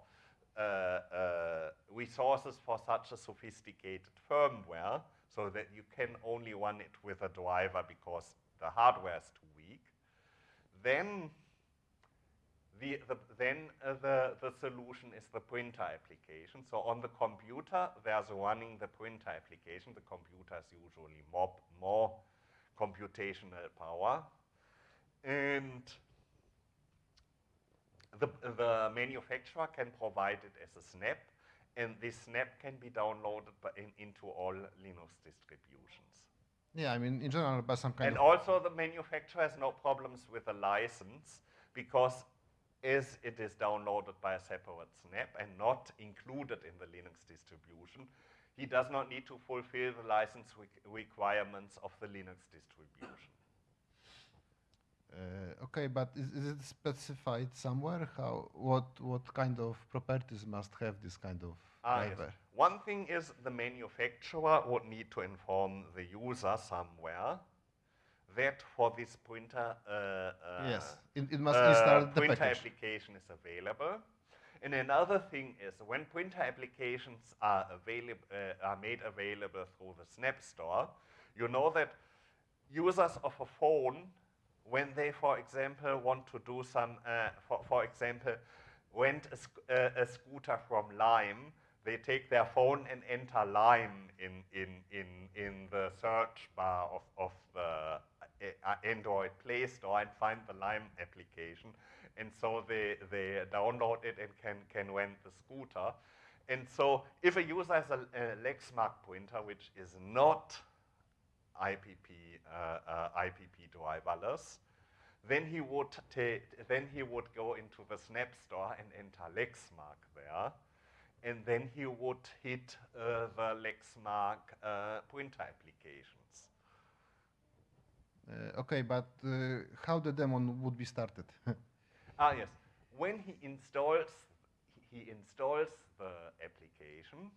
uh, uh, resources for such a sophisticated firmware, so that you can only run it with a driver because the hardware is too weak, then the, the, then uh, the, the solution is the printer application. So on the computer, there's running the printer application. The computer is usually more, more computational power. And the, the manufacturer can provide it as a snap, and this snap can be downloaded by in, into all Linux distributions. Yeah, I mean, in general, by some kind And of also the manufacturer has no problems with the license because as it is downloaded by a separate snap and not included in the Linux distribution, he does not need to fulfill the license req- requirements of the Linux distribution. Uh, okay, but is, is it specified somewhere? How what what kind of properties must have this kind of Ah, yes. One thing is the manufacturer would need to inform the user somewhere that for this printer uh, uh, Yes, it, it must uh, install the printer package. application is available. And another thing is when printer applications are available uh, are made available through the Snap Store, you know that users of a phone, when they, for example, want to do some, uh, for, for example, rent a, sc- uh, a scooter from Lime, they take their phone and enter Lime in, in, in, in the search bar of, of the uh, Android Play Store and find the Lime application. And so they, they download it and can, can rent the scooter. And so if a user has a, a Lexmark printer, which is not IPP, uh, uh, IPP driverless, then he would ta- then he would go into the Snap Store and enter Lexmark there, and then he would hit uh, the Lexmark uh, printer applications. Uh, okay, but uh, how the daemon would be started? Ah yes, when he installs he installs the application,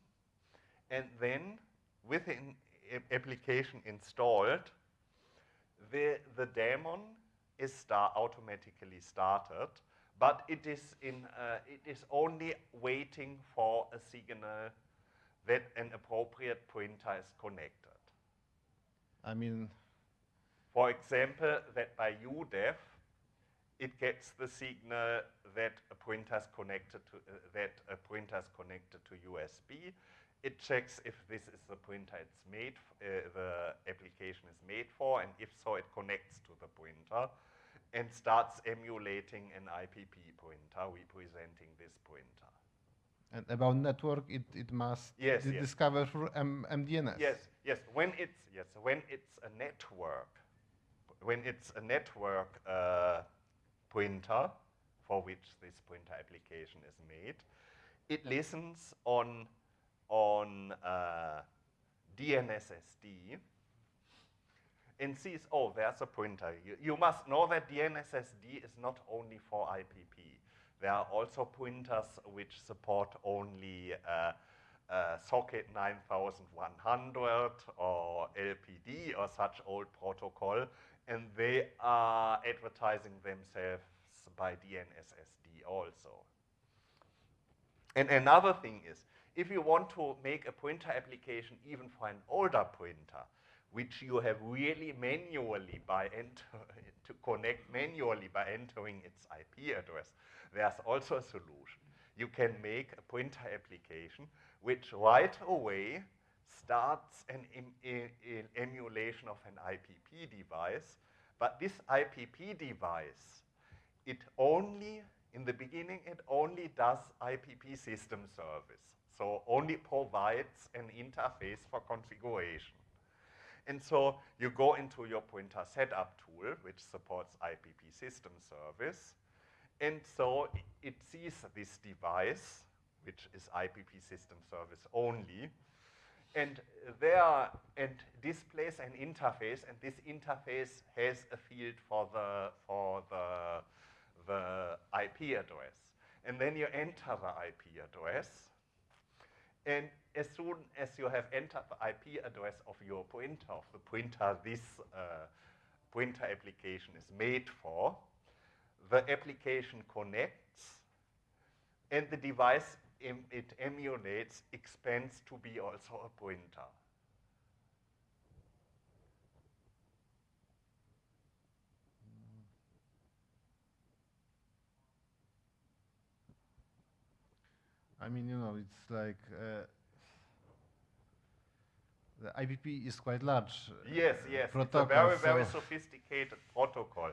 and then with the application installed, the the daemon is star automatically started, but it is in uh, it is only waiting for a signal that an appropriate printer is connected. I mean, For example, that by udev, it gets the signal that a printer is connected to uh, that a printer is connected to USB. It checks if this is the printer it's made, uh, the application is made for, and if so, it connects to the printer and starts emulating an IPP printer representing this printer. and about network, it, it must Yes, yes. discover through M- MDNS. Yes, yes. When it's yes, when it's a network, when it's a network uh, printer for which this printer application is made, it listens on on uh, DNSSD and sees, oh, there's a printer. You, you must know that DNSSD is not only for IPP. There are also printers which support only uh, uh, socket 9100 or LPD or such old protocol, and they are advertising themselves by DNSSD also. And another thing is, if you want to make a printer application even for an older printer, which you have really manually by enter to connect manually by entering its IP address, there's also a solution. You can make a printer application which right away starts an em- e- e- emulation of an IPP device, but this IPP device it only, in the beginning, it only does IPP system service. So only provides an interface for configuration. And so you go into your printer setup tool, which supports IPP system service. And so it sees this device, which is IPP system service only, and there and displays an interface, and this interface has a field for the for the the IP address. And then you enter the IP address, and as soon as you have entered the IP address of your printer, of the printer this uh, printer application is made for, the application connects, and the device em- it emulates expense to be also a pointer. I mean, you know, it's like uh, the IPP is quite large. uh, Yes, yes. It's a protocol, very, very sophisticated protocol.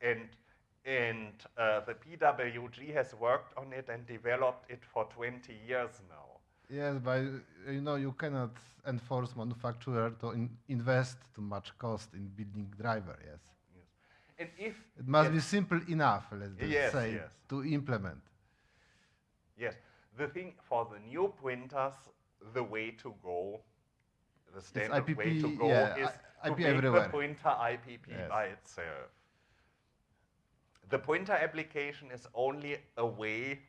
And, and uh, the PWG has worked on it and developed it for 20 years now. Yes, but uh, you know, you cannot enforce manufacturer to in invest too much cost in building driver. Yes, Yes. And if it must be simple enough. Let's Yes, say yes. to implement. Yes, the thing for the new printers, the way to go, the standard way to go yeah, is I- to IP make everywhere. the printer IPP Yes. by itself. The printer application is only a way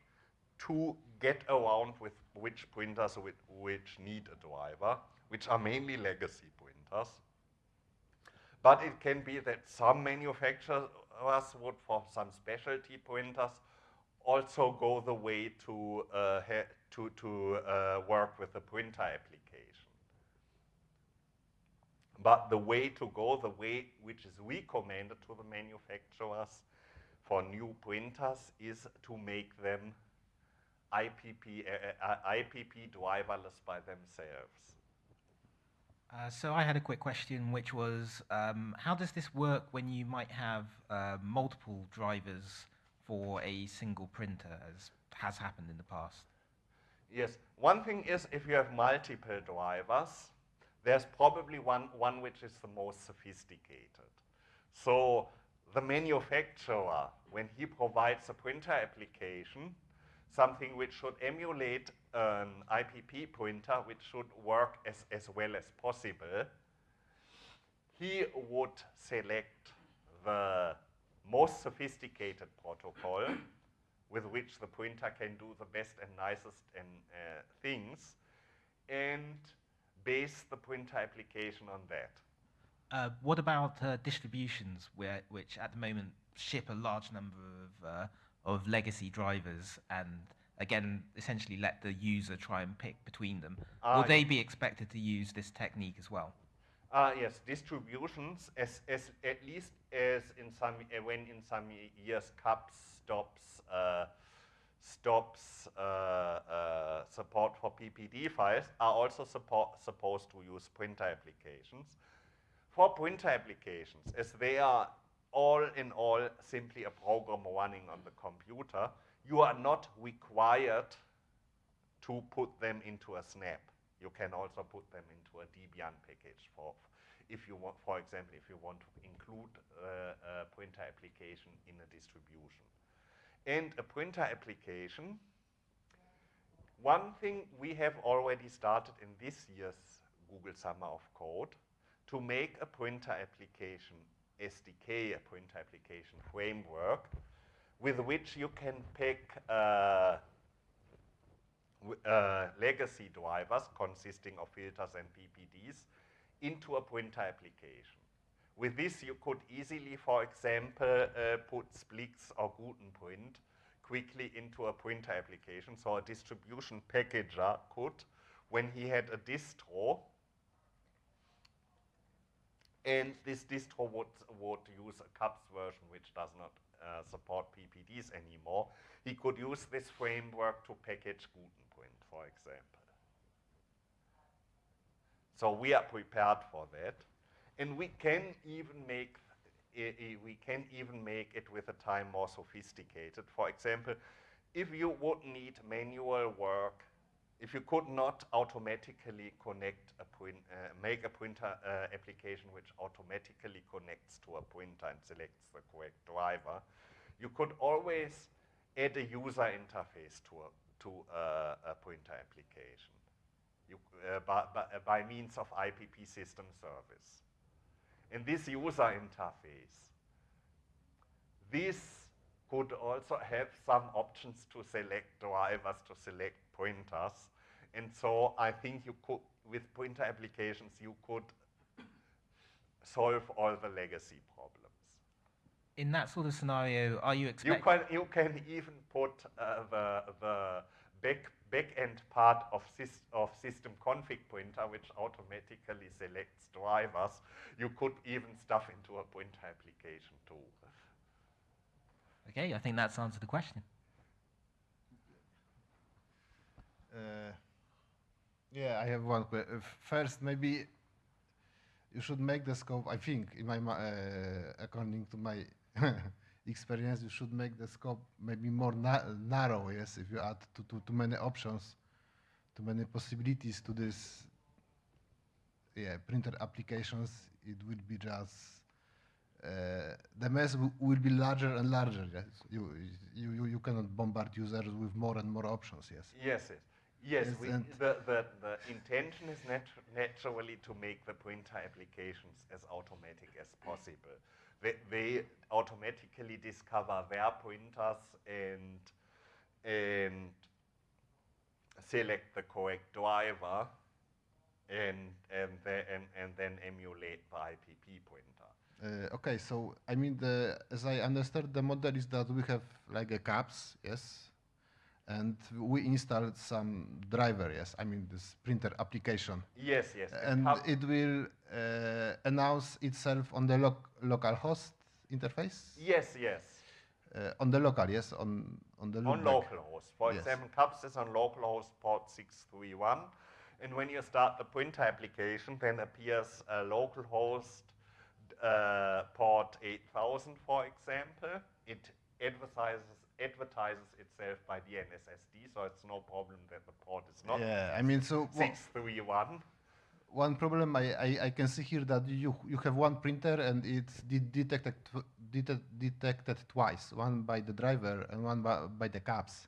to get around with which printers which, which need a driver, which are mainly legacy printers. But it can be that some manufacturers would, for some specialty printers, also go the way to, uh, to, to uh, work with the printer application. But the way to go, the way which is recommended to the manufacturers for new printers is to make them IPP, uh, uh, IPP driverless by themselves. Uh, so I had a quick question, which was, um, how does this work when you might have uh, multiple drivers for a single printer, as has happened in the past? Yes, one thing is if you have multiple drivers, there's probably one, one which is the most sophisticated. So the manufacturer, when he provides a printer application, something which should emulate an IPP printer, which should work as, as well as possible, he would select the most sophisticated protocol with which the printer can do the best and nicest and, uh, things and base the printer application on that. Uh, what about uh, distributions, where, which at the moment ship a large number of, uh, of legacy drivers and again essentially let the user try and pick between them? Will they be expected to use this technique as well? Uh, yes, distributions, as, as at least as in some uh, when in some years CUPS stops uh, stops uh, uh, support for PPD files, are also support, supposed to use printer applications. For printer applications, as they are all in all simply a program running on the computer, you are not required to put them into a snap. You can also put them into a Debian package for, if you want, for example, if you want to include uh, a printer application in a distribution. And a printer application, one thing we have already started in this year's Google Summer of Code to make a printer application SDK, a printer application framework, with which you can pick uh, uh, legacy drivers consisting of filters and PPDs into a printer application. With this, you could easily, for example, uh, put Splix or Gutenprint quickly into a printer application. So a distribution packager could, when he had a distro, and this distro would, would use a CUPS version which does not uh, support PPDs anymore, he could use this framework to package Gutenprint, for example. So we are prepared for that. And we can even make we can even make it with a time more sophisticated. For example, if you would need manual work, if you could not automatically connect a print, uh, make a printer uh, application which automatically connects to a printer and selects the correct driver, you could always add a user interface to a, to a, a printer application you, uh, by, by, by means of IPP system service. In this user interface, this could also have some options to select drivers, to select printers. And so I think you could, with pointer applications, you could solve all the legacy problems. In that sort of scenario, are you You expecting? can, you can even put uh, the, the back, back-end part of, sys of system config pointer, which automatically selects drivers. You could even stuff into a pointer application too. Okay, I think that's answered the question. Uh, yeah, I have one question. First, maybe you should make the scope. I think, in my, uh, according to my experience, you should make the scope maybe more na- narrow. Yes, if you add too, too, too many options, too many possibilities to this, yeah, printer applications, it will be just uh, the mess will be larger and larger. Yes, you, you you you cannot bombard users with more and more options. Yes. Yes, yes. Yes, we, the, the, the intention is natu- naturally to make the printer applications as automatic as possible. They, they automatically discover their printers and, and select the correct driver and, and, the, and, and then emulate the IPP printer. Uh, okay, so I mean, the, as I understand, the model is that we have like a CUPS, yes, and we installed some driver, yes. I mean, this printer application, Yes, yes. and cup- it will uh, announce itself on the loc local host interface. Yes, yes. Uh, on the local, yes, on on the on loopback. localhost. For Yes. example, CUPS is on localhost port 631. And when you start the printer application, then appears a localhost uh, port 8000, for example. It advertises, advertises itself by DNSSD, so it's no problem that the port is not Yeah, I mean, so 631. one problem I, I, I can see here that you you have one printer and it's de detected detected twice, one by the driver and one by, by the CUPS.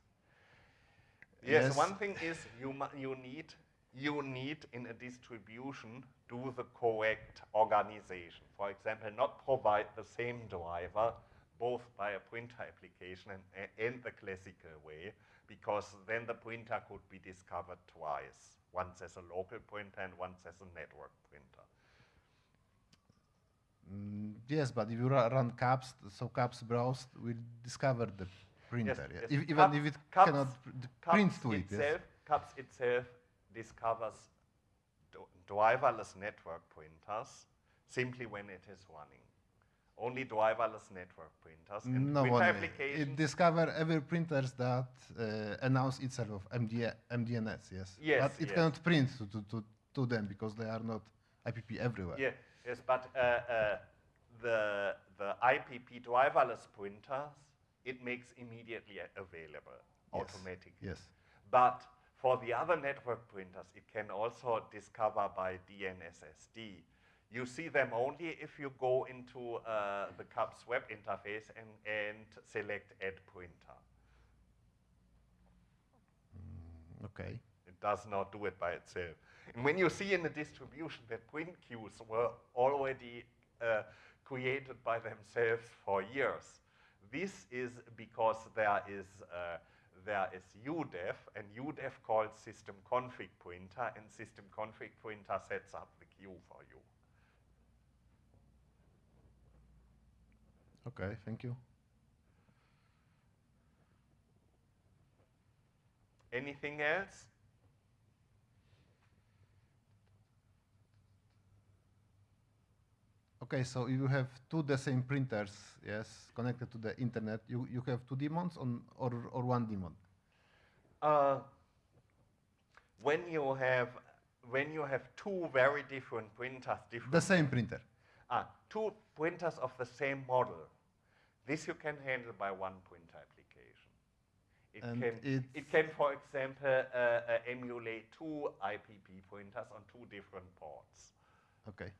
Yes, Yes. one thing is you, you need you need in a distribution do the correct organization. For example, not provide the same driver both by a printer application and, and the classical way, because then the printer could be discovered twice, once as a local printer and once as a network printer. Mm, yes, but if you ru- run CUPS, so CUPS browse will discover the printer, yeah. yes. If, even Cups- if it cannot pr- print to it. Yes. itself, Cups itself discovers driverless network printers simply when it is running. Only driverless network printers. And No printer It discover every printers that uh, announce itself of MD, MDNS. Yes. Yes, But it yes. cannot print to, to, to, them because they are not IPP everywhere. yeah, yes, but uh, uh, the, the IPP driverless printers, it makes immediately available Yes, automatically. Yes. But for the other network printers, it can also discover by DNSSD. You see them only if you go into uh, the CUPS web interface and, and select Add Printer. Okay. It does not do it by itself. And when you see in the distribution that print queues were already uh, created by themselves for years, this is because there is uh, there is udev, and udev calls system config printer, and system config printer sets up the queue for you. Okay. Thank you. Anything else? Okay, so if you have two the same printers, yes, connected to the internet. You, you have two daemons on, or, or one daemon. Uh, when you have when you have two very different printers, different The same printer. Ah, two printers of the same model. This you can handle by one printer application. It And can, it's- it can, for example, uh, uh, emulate two IPP pointers on two different ports. Okay.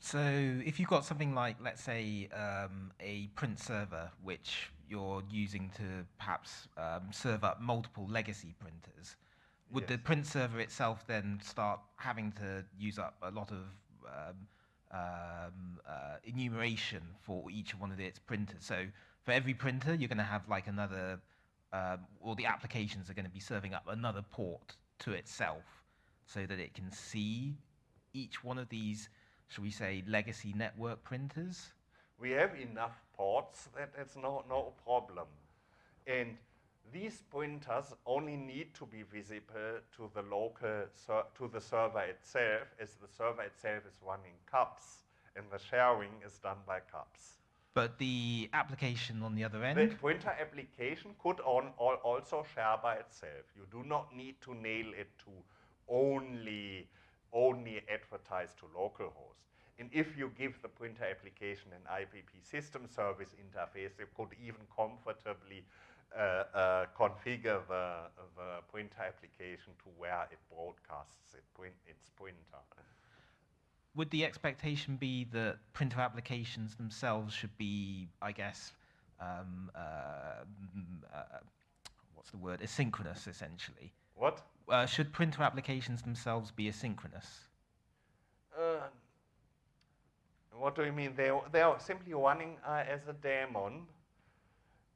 So if you've got something like, let's say, um, a print server, which you're using to perhaps um, serve up multiple legacy printers, would the print server itself then start having to use up a lot of um, um, uh, enumeration for each one of its printers? So for every printer, you're going to have like another, um, or the applications are going to be serving up another port to itself so that it can see each one of these, shall we say, legacy network printers? We have enough ports that it's no, no problem. And these printers only need to be visible to the local, to the server itself, as the server itself is running CUPS, and the sharing is done by CUPS. But the application on the other end? The end, printer application could on, al- also share by itself. You do not need to nail it to only, only advertise to localhost. And if you give the printer application an IPP system service interface, it could even comfortably uh, uh, configure the, the printer application to where it broadcasts it print, its printer. would the expectation be that printer applications themselves should be, I guess, um, uh, mm, uh, what's the word, asynchronous essentially? What? Uh, should printer applications themselves be asynchronous? Uh, what do you mean? They, they are simply running uh, as a daemon.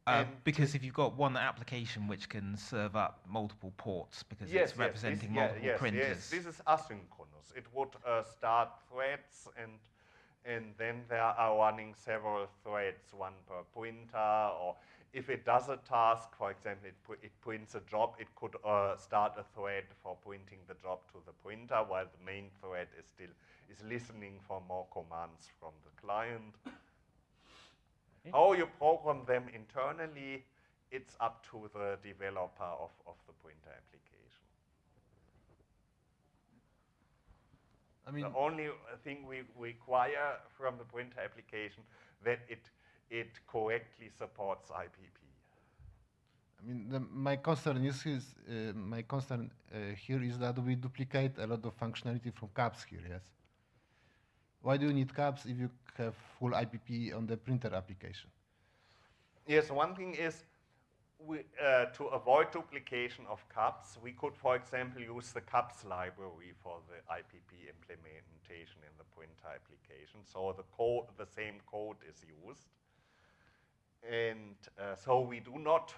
Uh, because if you've got one application which can serve up multiple ports because yes, it's representing yes, this, yeah, multiple yes, printers. Yes, this is asynchronous. It would uh, start threads and and then there are running several threads, one per printer, or if it does a task, for example, it, pr- it prints a job, it could uh, start a thread for printing the job to the printer, while the main thread is still is listening for more commands from the client. How you program them internally, it's up to the developer of, of the printer application. I mean, the only thing we require from the printer application that it it correctly supports IPP. I mean, the, my concern is, is uh, my concern uh, here is that we duplicate a lot of functionality from CUPS here. Yes. Why do you need CUPS if you have full IPP on the printer application? Yes, one thing is we, uh, to avoid duplication of CUPs, we could, for example, use the CUPs library for the IPP implementation in the printer application. So the code, the same code is used. And uh, so we do not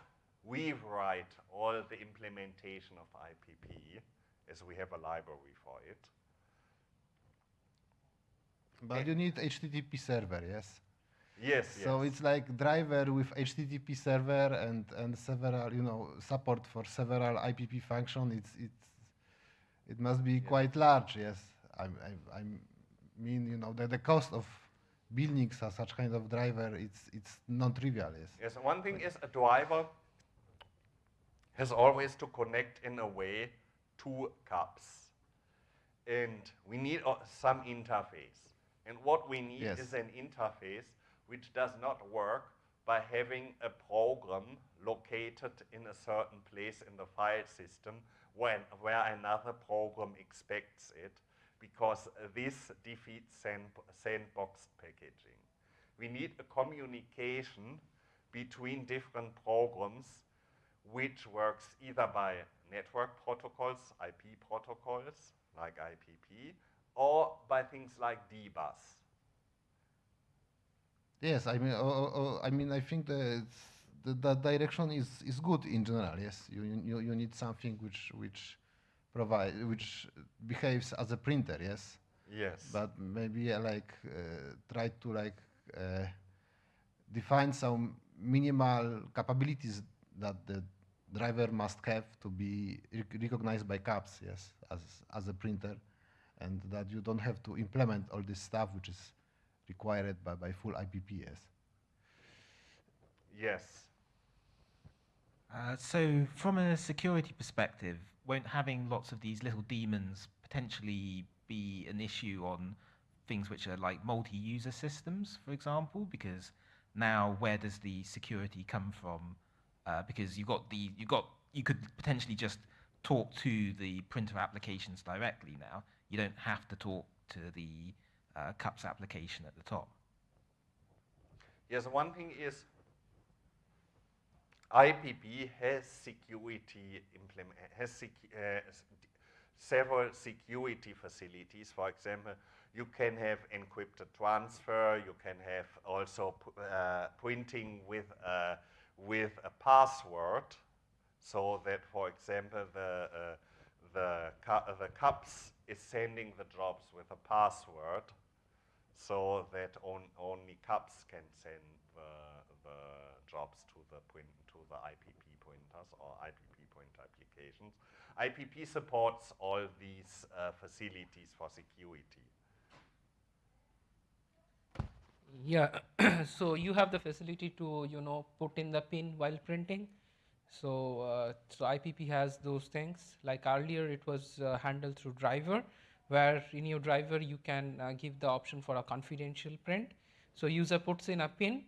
rewrite all the implementation of IPP as we have a library for it. But you need HTTP server, yes? Yes, So yes. it's like driver with HTTP server and, and several, you know, support for several IPP function. It's, it's, it must be quite large, yes. I, I, I mean, you know, the, the cost of building su- such kind of driver, it's, it's non-trivial, yes. Yes, one thing is a driver has always to connect in a way to cups, And we need uh, some interface. And what we need Yes. is an interface which does not work by having a program located in a certain place in the file system when, where another program expects it, because this defeats sand, sandbox packaging. We need a communication between different programs which works either by network protocols, IP protocols like IPP, or by things like dbus. Yes, I mean, oh, oh, oh, I mean, I think that the, the direction is, is good in general. Yes, you, you, you need something which which provide which behaves as a printer. Yes, Yes. but maybe uh, like uh, try to like uh, define some minimal capabilities that the driver must have to be rec- recognized by CUPS. Yes, as as a printer, and that you don't have to implement all this stuff which is required by, by full IPPS. yes. Uh, so, from a security perspective, won't having lots of these little daemons potentially be an issue on things which are like multi-user systems, for example? Because now, where does the security come from? Uh, because you got the you got you could potentially just talk to the printer applications directly now. You don't have to talk to the uh, CUPS application at the top. Yes, one thing is IPP has security has sec, uh, several security facilities. For example, you can have encrypted transfer. You can have also uh, printing with a, with a password, so that, for example, the uh, the cu- the cups is sending the jobs with a password so that on, only CUPS can send the, the jobs to the print to the IPP printers or IPP printer applications. IPP supports all these uh, facilities for security. Yeah, so you have the facility to you know put in the pin while printing. So uh, so IPP has those things. Like earlier, it was uh, handled through driver, where in your driver you can uh, give the option for a confidential print. So user puts in a pin.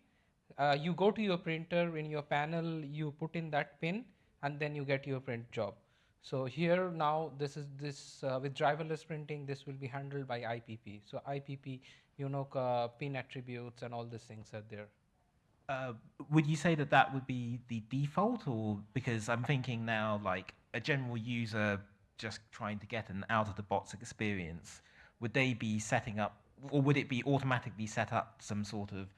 Uh, you go to your printer in your panel, you put in that pin, and then you get your print job. So here now this is this uh, with driverless printing this will be handled by IPP. So IPP you know uh, pin attributes and all these things are there. Uh, would you say that that would be the default, or because I'm thinking now, like a general user just trying to get an out-of-the-box experience, would they be setting up, or would it be automatically set up some sort of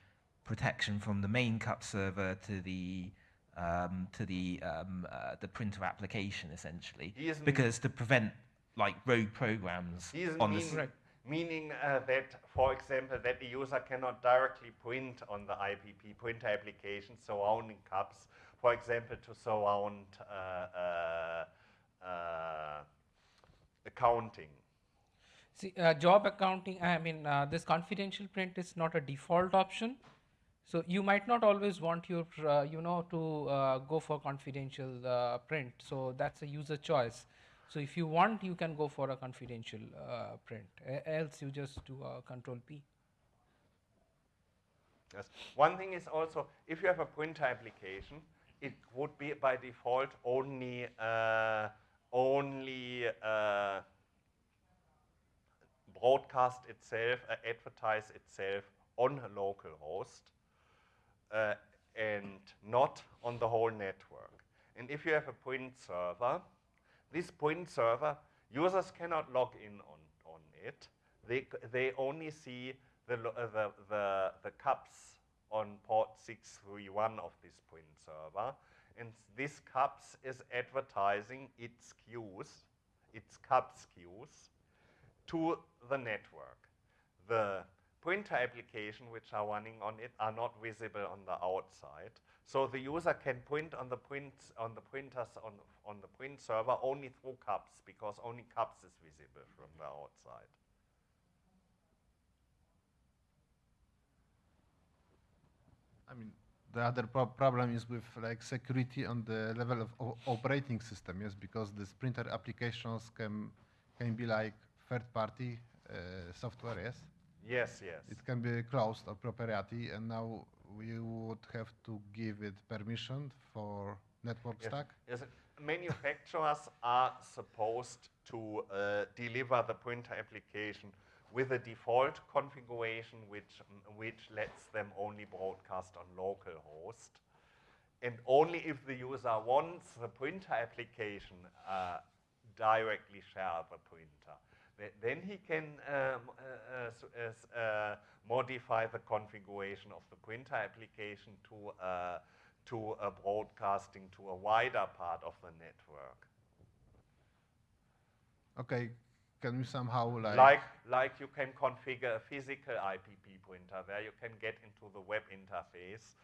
protection from the main cup server to the um, to the um, uh, the printer application essentially, because to prevent like rogue programs on the meaning uh, that, for example, that the user cannot directly print on the IPP printer application surrounding cups, for example, to surround uh, uh, uh, accounting. See, uh, job accounting, I mean, uh, this confidential print is not a default option. So you might not always want your, you know, to go for confidential print. So that's a user choice. So if you want, you can go for a confidential uh, print. Else you just do a control P. Yes. One thing is also, if you have a printer application, it would be by default only uh, only uh, broadcast itself, uh, advertise itself on a local host uh, and not on the whole network. And if you have a print server, this print server, users cannot log in on, on it. They, they only see the, uh, the, the, the cups on port 631 of this print server. And this cups is advertising its queues, its cups queues, to the network. The printer application which are running on it are not visible on the outside. So the user can print on the prints on the printers on, on the print server only through cups because only cups is visible from the outside. I mean, the other pro- problem is with like security on the level of o- operating system, yes, because these printer applications can can be like third-party uh, software, yes. Yes, yes. It can be closed or proprietary, and now we would have to give it permission for network Yes, stack. yes, manufacturers are supposed to uh, deliver the printer application with a default configuration which, which lets them only broadcast on local host. And only if the user wants the printer application uh, directly share the printer. Th- Then he can um, uh, uh, uh, modify the configuration of the printer application to, uh, to a broadcasting to a wider part of the network. Okay, can we somehow like, Like, like you can configure a physical IPP printer where you can get into the web interface.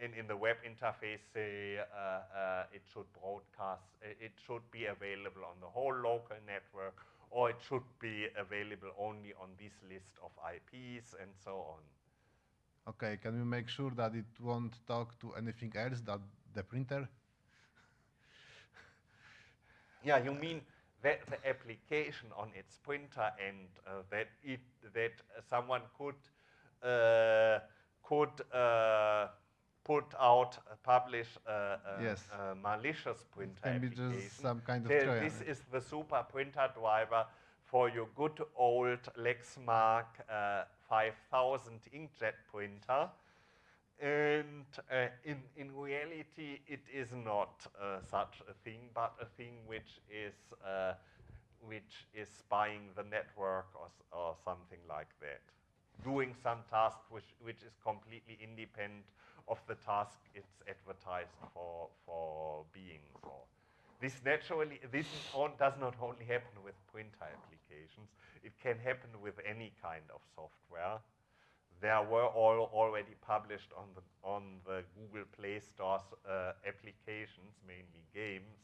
And in the web interface, say, uh, uh, it should broadcast, uh, it should be available on the whole local network, or it should be available only on this list of IPs and so on. okay, can we make sure that it won't talk to anything else than the printer? Yeah, you mean that the application on its printer and uh, that it that someone could uh, could uh, put out uh, publish uh, uh, Yes. uh, malicious printer can be just some kind of This is the super printer driver for your good old Lexmark uh, 5000 inkjet printer. And uh, in, in reality, it is not uh, such a thing, but a thing which is, uh, which is spying the network or, or something like that. Doing some task which, which is completely independent of the task it's advertised for, for being for. This naturally, this does not only happen with printer applications, it can happen with any kind of software there were all already published on the on the Google Play Store's uh, applications, mainly games,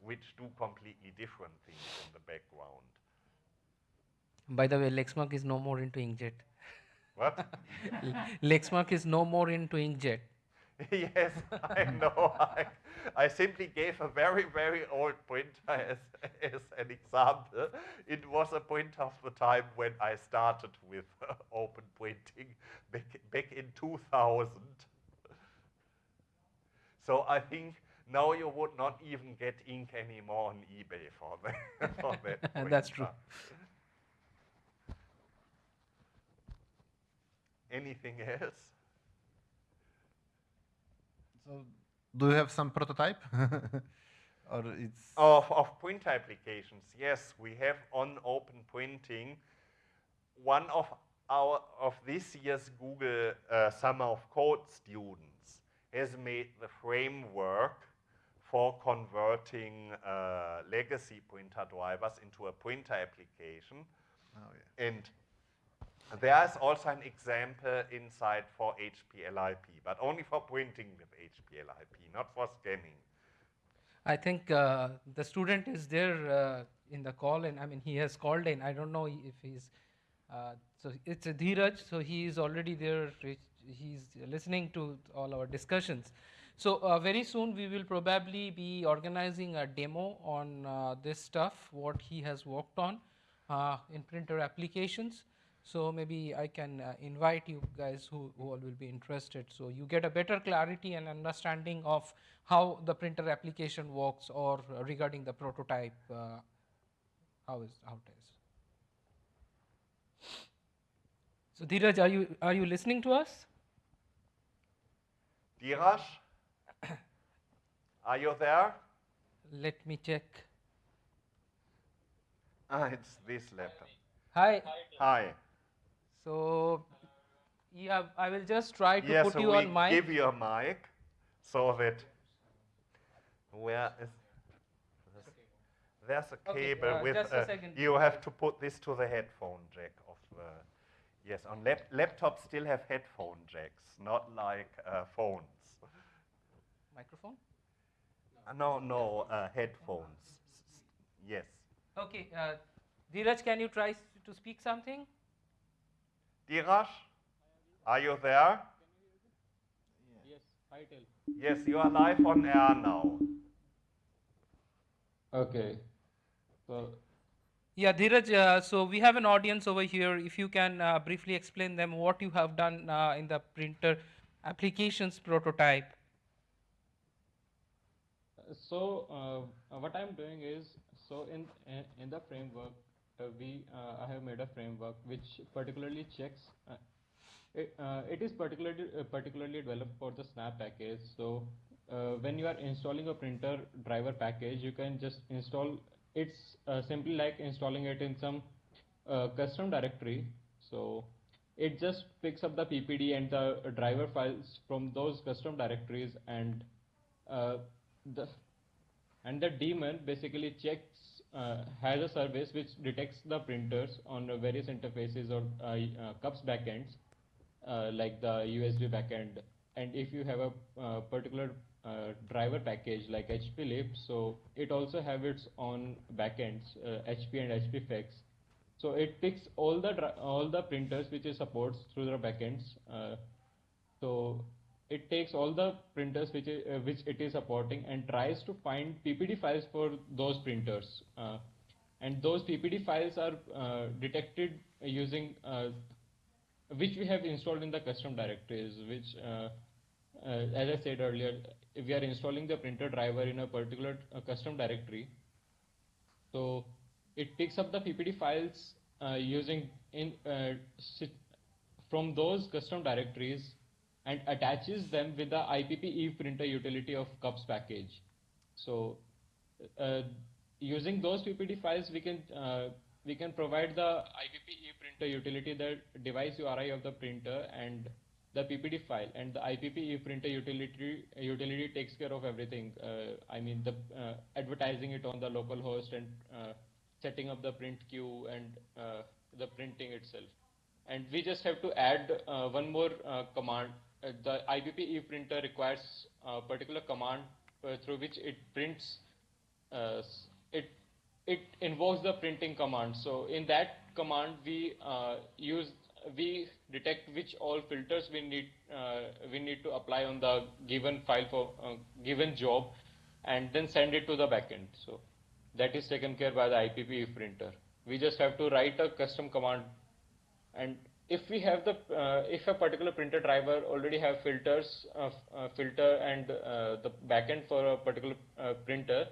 which do completely different things in the background. By the way, Lexmark is no more into inkjet. What? Lexmark is no more into inkjet. yes, I know. I, I simply gave a very, very old printer as, as an example. It was a printer of the time when I started with uh, open printing back, back in 2000. So I think now you would not even get ink anymore on eBay for that. for that That's true. Anything else? So, do you have some prototype? or it's Of, of print applications, yes, we have on open printing one of our, of this year's Google uh, Summer of Code students has made the framework for converting uh, legacy printer drivers into a printer application. Oh, yeah. And there is also an example inside for HPLIP, but only for printing with HPLIP, not for scanning. I think uh, the student is there uh, in the call, and I mean he has called in. I don't know if he's uh, so it's a Dheeraj, so he is already there. he- He's listening to all our discussions. So uh, very soon we will probably be organizing a demo on uh, this stuff, what he has worked on uh, in printer applications. So maybe I can uh, invite you guys who, who all will be interested. So you get a better clarity and understanding of how the printer application works or uh, regarding the prototype, uh, how is how it is. So Dheeraj, are you are you listening to us? Dheeraj, are you there? Let me check. Ah, it's this laptop. Hi. Hi. So yeah, I will just try to Yes, put so you on mic. give you a mic so that where is there's a Okay, cable uh, with just a uh, second. you have to put this to the headphone jack of the yes on lap, laptops still have headphone jacks not like uh, phones Microphone. Uh, no no uh, headphones yes Okay, uh, Dheeraj, can you try s- to speak something? Dheeraj are you there Yes, hi Tel. yes you are live on air now Okay. So, Yeah, Dheeraj, uh, so we have an audience over here. If you can uh, briefly explain them what you have done uh, in the printer applications prototype. so uh, what I'm doing is, so in in, in the framework, uh, we uh, I have made a framework which particularly checks. Uh, it, uh, it is particularly uh, particularly developed for the Snap package. So uh, when you are installing a printer driver package, you can just install. It's uh, simply like installing it in some uh, custom directory. So it just picks up the PPD and the driver files from those custom directories and uh, the and the daemon basically checks uh, has a service which detects the printers on various interfaces or uh, uh, cups backends uh, like the USB backend. And if you have a particular driver package like HPLIP so it also have its own backends HP and HPFX so it picks all the all the printers which it supports through the backends so it takes all the printers which it, uh, which it is supporting and tries to find PPD files for those printers. Uh, and those PPD files are uh, detected using uh, which we have installed in the custom directories. Which, uh, as I said earlier, if we are installing the printer driver in a particular custom directory, so it picks up the PPD files using in from those custom directories and attaches them with the IPP Eve printer utility of cups package. So uh, using those PPD files, we can uh, we can provide the IPP Eve printer utility, the device URI of the printer and the PPD file, and the IPP Eve printer utility utility takes care of everything. Uh, I mean the uh, advertising it on the local host and uh, setting up the print queue and uh, the printing itself and we just have to add one more command. Uh, the IPP Eve printer requires a particular command uh, through which it prints. Uh, it it invokes the printing command. So in that command, we use we detect which all filters we need we need to apply on the given file for given job, and then send it to the backend. So that is taken care by the IPP printer. We just have to write a custom command and if we have the uh, if a particular printer driver already have filters uh, uh, filter and uh, the backend for a particular uh, printer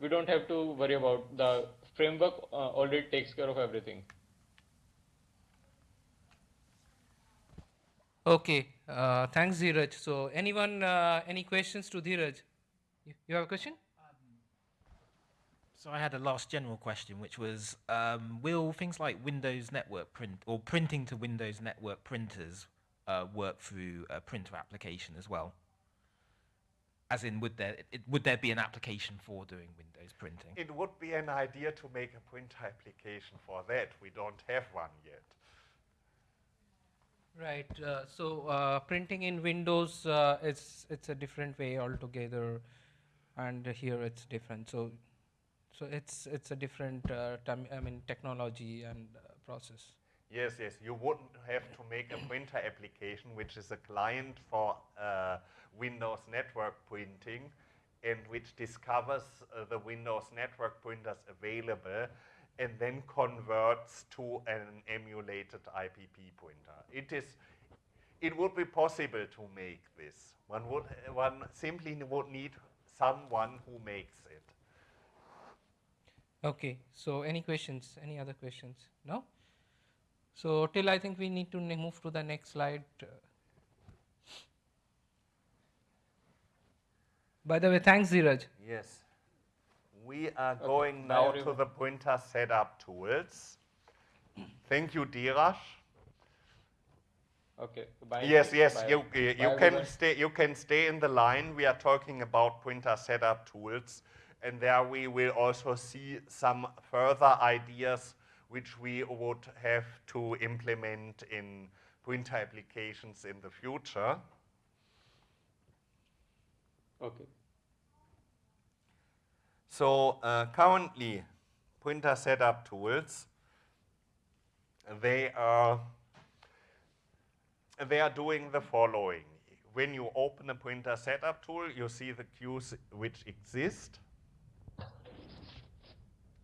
we don't have to worry about the framework uh, already takes care of everything Okay, thanks Dheeraj. So anyone, any questions to Dheeraj? You have a question? So I had a last general question, which was, um, will things like Windows Network print or printing to Windows Network printers uh, work through a printer application as well? As in, would there it, would there be an application for doing Windows printing? It would be an idea to make a printer application for that. We don't have one yet. Right. Uh, so uh, printing in Windows uh, it's it's a different way altogether, and here it's different. So, so it's it's a different uh, I mean technology and uh, process. Yes, yes. You wouldn't have to make a printer application, which is a client for uh, Windows network printing, and which discovers the Windows network printers available and then converts to an emulated IPP printer. It is, it would be possible to make this. One would, one simply would need someone who makes. Okay. So any questions? Any other questions? No. So till I think we need to move to the next slide. By the way, thanks, Dheeraj. Yes. We are okay. going now to the printer setup tools. Thank you, Dheeraj. Okay. Bye. Yes, yes. Bye. You you Bye can stay. You can stay in the line. We are talking about printer setup tools, and there we will also see some further ideas which we would have to implement in printer applications in the future. Okay. So uh, currently, printer setup tools, they are, they are doing the following. When you open a printer setup tool, you see the queues which exist.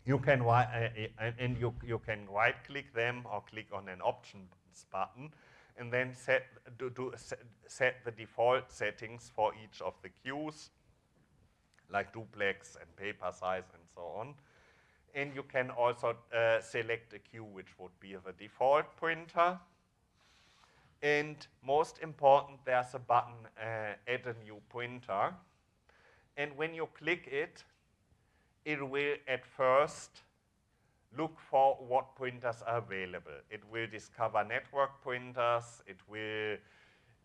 You can uh, uh, and you you can right click them or click on an options button, and then set do, do set, set the default settings for each of the queues like duplex and paper size and so on. And you can also uh, select a queue which would be the default printer. And most important, there's a button, uh, add a new printer. And when you click it, it will at first look for what printers are available. It will discover network printers, it will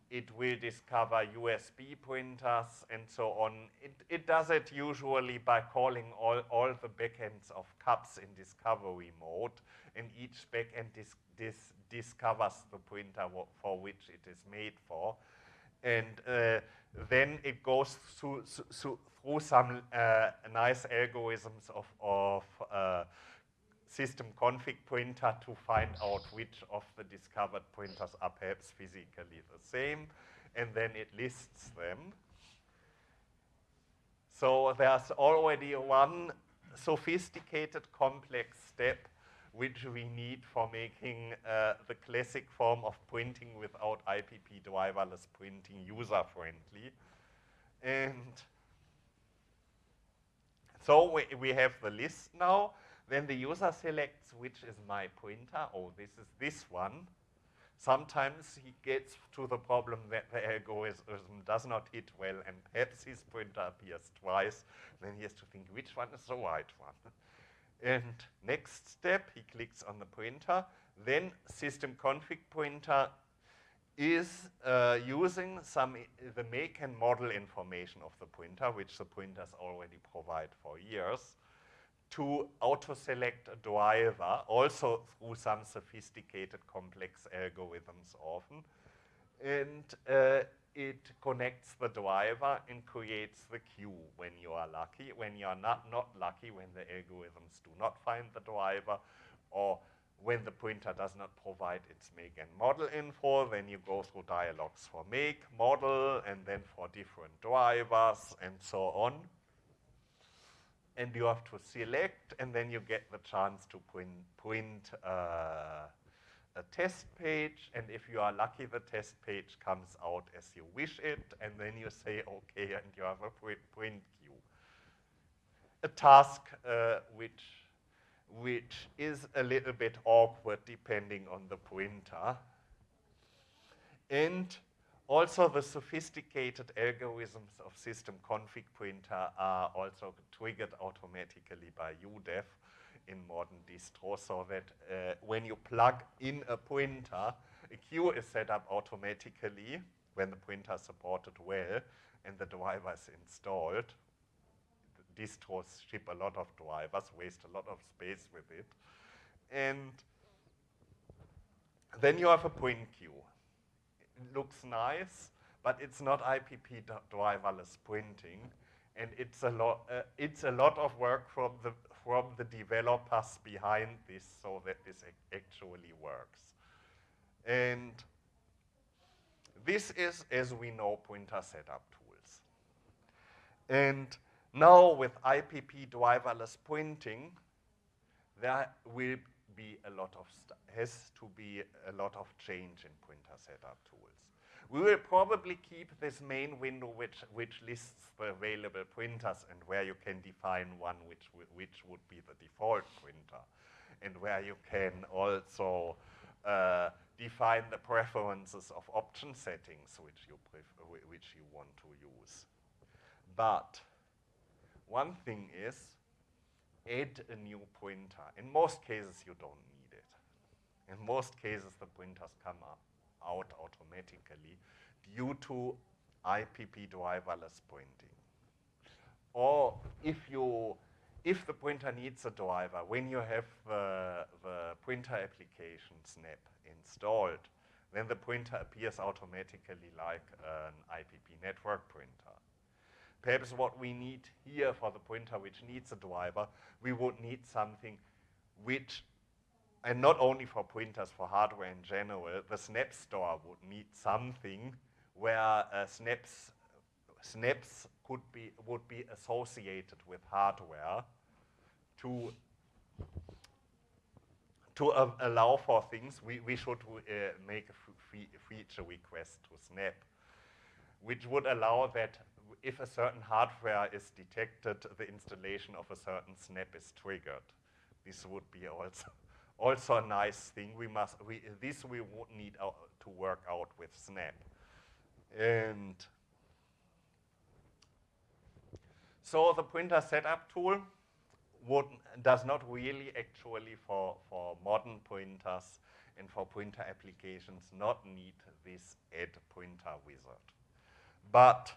it will discover USB printers and so on. It, it does it usually by calling all, all the backends of CUPS in discovery mode, and each backend dis, dis, discovers the printer for which it is made for. And uh, then it goes through, through, through some uh, nice algorithms of, of uh, system config printer to find out which of the discovered printers are perhaps physically the same, and then it lists them. So there's already one sophisticated complex step which we need for making uh, the classic form of printing without IPP driverless printing user-friendly. And so we, we have the list now. Then the user selects which is my printer. Oh, this is this one. Sometimes he gets to the problem that the algorithm does not hit well and perhaps his printer appears twice. Then he has to think which one is the right one. and next step, he clicks on the printer. Then system config printer is uh, using some the make and model information of the printer, which the printers already provide for years to auto-select a driver, also through some sophisticated complex algorithms often. And uh, it connects the driver and creates the queue when you are lucky. When you are not, not lucky, when the algorithms do not find the driver, or when the printer does not provide its make and model info, then you go through dialogues for make, model, and then for different drivers, and so on and you have to select, and then you get the chance to print, print uh, a test page, and if you are lucky, the test page comes out as you wish it, and then you say OK, and you have a print, print queue. A task uh, which, which is a little bit awkward depending on the printer. And also, the sophisticated algorithms of system config printer are also triggered automatically by udev in modern distros, so that uh, when you plug in a printer, a queue is set up automatically when the printer is supported well and the driver is installed. The distros ship a lot of drivers, waste a lot of space with it. And then you have a print queue it looks nice, but it's not IPP driverless printing, and it's a lot. Uh, it's a lot of work from the from the developers behind this, so that this actually works. And this is, as we know, printer setup tools. And now with IPP driverless printing, there will be a lot of has to be a lot of change in printer setup tools. We will probably keep this main window which, which lists the available printers and where you can define one which, which would be the default printer and where you can also uh, define the preferences of option settings which you, which you want to use. But one thing is add a new printer. In most cases, you don't need it. In most cases, the printers come out automatically due to IPP driverless printing. Or if you if the printer needs a driver, when you have the, the printer application Snap installed, then the printer appears automatically like an IPP network printer. Perhaps what we need here for the printer which needs a driver, we would need something which, and not only for printers, for hardware in general, the Snap Store would need something where uh, snaps, snaps could be, would be associated with hardware to, to uh, allow for things, we, we should uh, make a feature request to Snap, which would allow that if a certain hardware is detected, the installation of a certain snap is triggered. This would be also also a nice thing. We must we this we need to work out with Snap, and so the printer setup tool would does not really actually for for modern printers and for printer applications not need this add printer wizard, but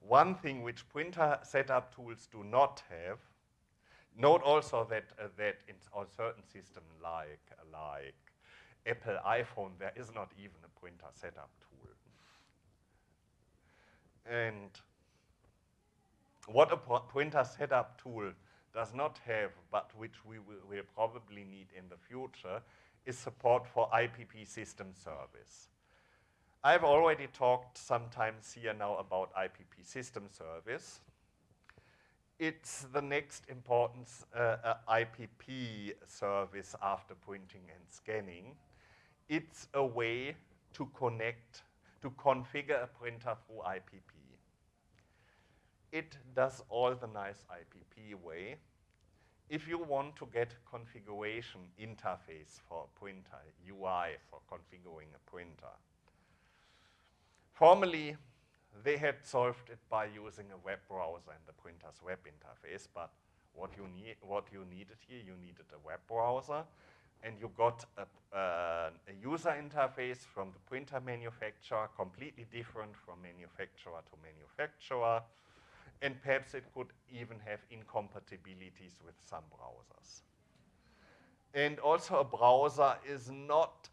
one thing which printer setup tools do not have, note also that, uh, that in a certain system like, like Apple iPhone, there is not even a printer setup tool. And what a printer setup tool does not have, but which we will, will probably need in the future, is support for IPP system service. I've already talked sometimes here now about IPP system service. It's the next important uh, uh, IPP service after printing and scanning. It's a way to connect, to configure a printer through IPP. It does all the nice IPP way. If you want to get configuration interface for a printer, UI for configuring a printer, Formerly, they had solved it by using a web browser and the printer's web interface, but what you, need, what you needed here, you needed a web browser, and you got a, uh, a user interface from the printer manufacturer, completely different from manufacturer to manufacturer, and perhaps it could even have incompatibilities with some browsers. And also a browser is not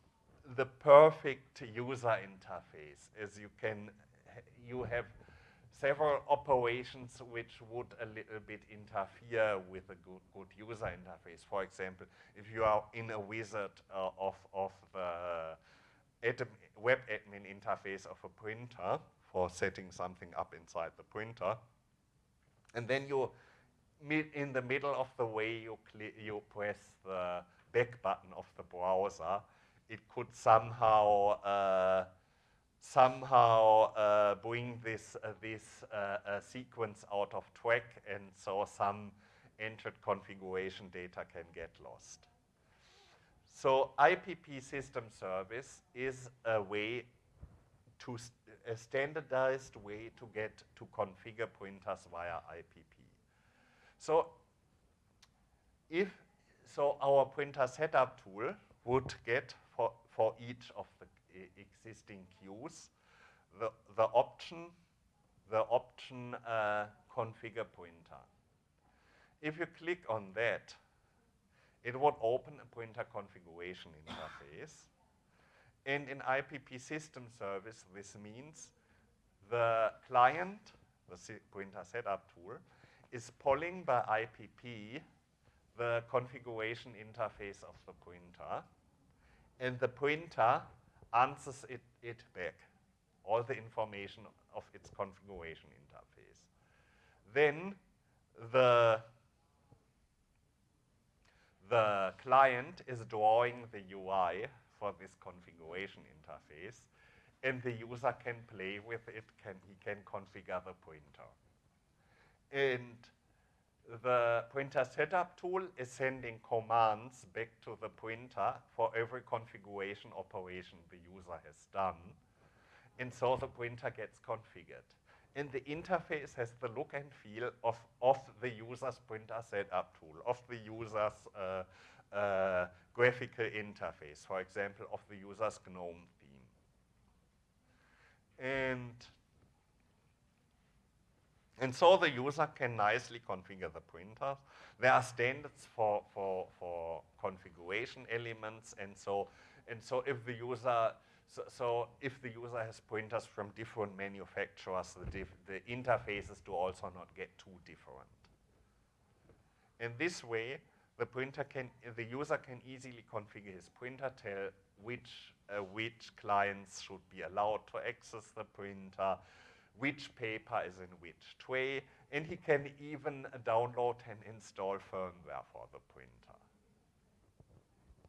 the perfect user interface as you can you have several operations which would a little bit interfere with a good, good user interface. For example, if you are in a wizard uh, of, of the admin, web admin interface of a printer for setting something up inside the printer, and then you in the middle of the way you, you press the back button of the browser, it could somehow uh, somehow uh, bring this uh, this uh, sequence out of track, and so some entered configuration data can get lost. So IPP system service is a way to a standardized way to get to configure printers via IPP. So if so our printer setup tool would get for, for each of the existing queues the, the option the option uh, configure pointer. If you click on that, it would open a pointer configuration interface. And in IPP system service, this means the client, the pointer setup tool, is polling by IPP the configuration interface of the pointer, and the pointer answers it, it back, all the information of its configuration interface. Then the, the client is drawing the UI for this configuration interface, and the user can play with it, can, he can configure the pointer. And the pointer setup tool is sending commands back to the pointer for every configuration operation the user has done. And so the pointer gets configured. And the interface has the look and feel of, of the user's pointer setup tool, of the user's uh, uh, graphical interface, for example, of the user's GNOME theme. And and so the user can nicely configure the printers. There are standards for, for, for configuration elements, and so, and so if the user, so, so if the user has printers from different manufacturers, the, the interfaces do also not get too different. In this way, the pointer can, the user can easily configure his printer, tell which, uh, which clients should be allowed to access the pointer, which paper is in which tray, and he can even download and install firmware for the printer.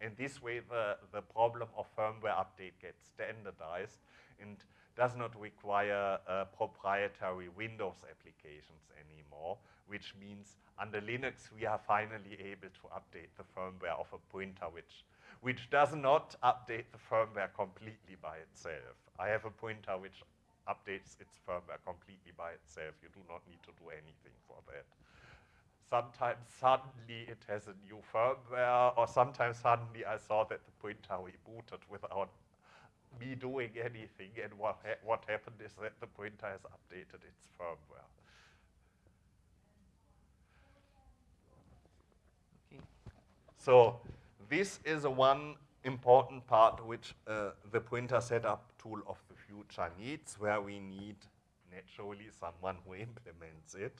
In this way, the, the problem of firmware update gets standardized and does not require uh, proprietary Windows applications anymore, which means under Linux we are finally able to update the firmware of a printer which, which does not update the firmware completely by itself. I have a printer which updates its firmware completely by itself. You do not need to do anything for that. Sometimes suddenly it has a new firmware, or sometimes suddenly I saw that the printer rebooted without me doing anything, and what, ha what happened is that the printer has updated its firmware. Okay. So this is one important part which uh, the printer setup tool of the future needs, where we need naturally someone who implements it.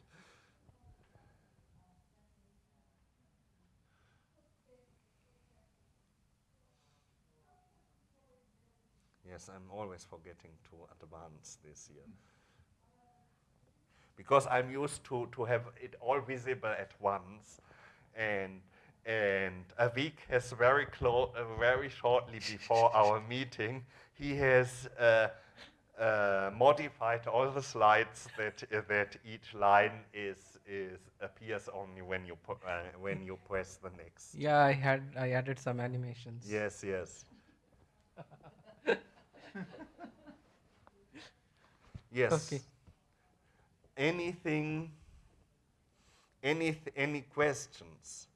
Yes, I'm always forgetting to advance this year. Because I'm used to, to have it all visible at once. And and Aveek has very close, uh, very shortly before our meeting, he has uh, uh, modified all the slides that uh, that each line is is appears only when you uh, when you press the next. Yeah, I had I added some animations. Yes, yes. yes. Okay. Anything? Any any questions?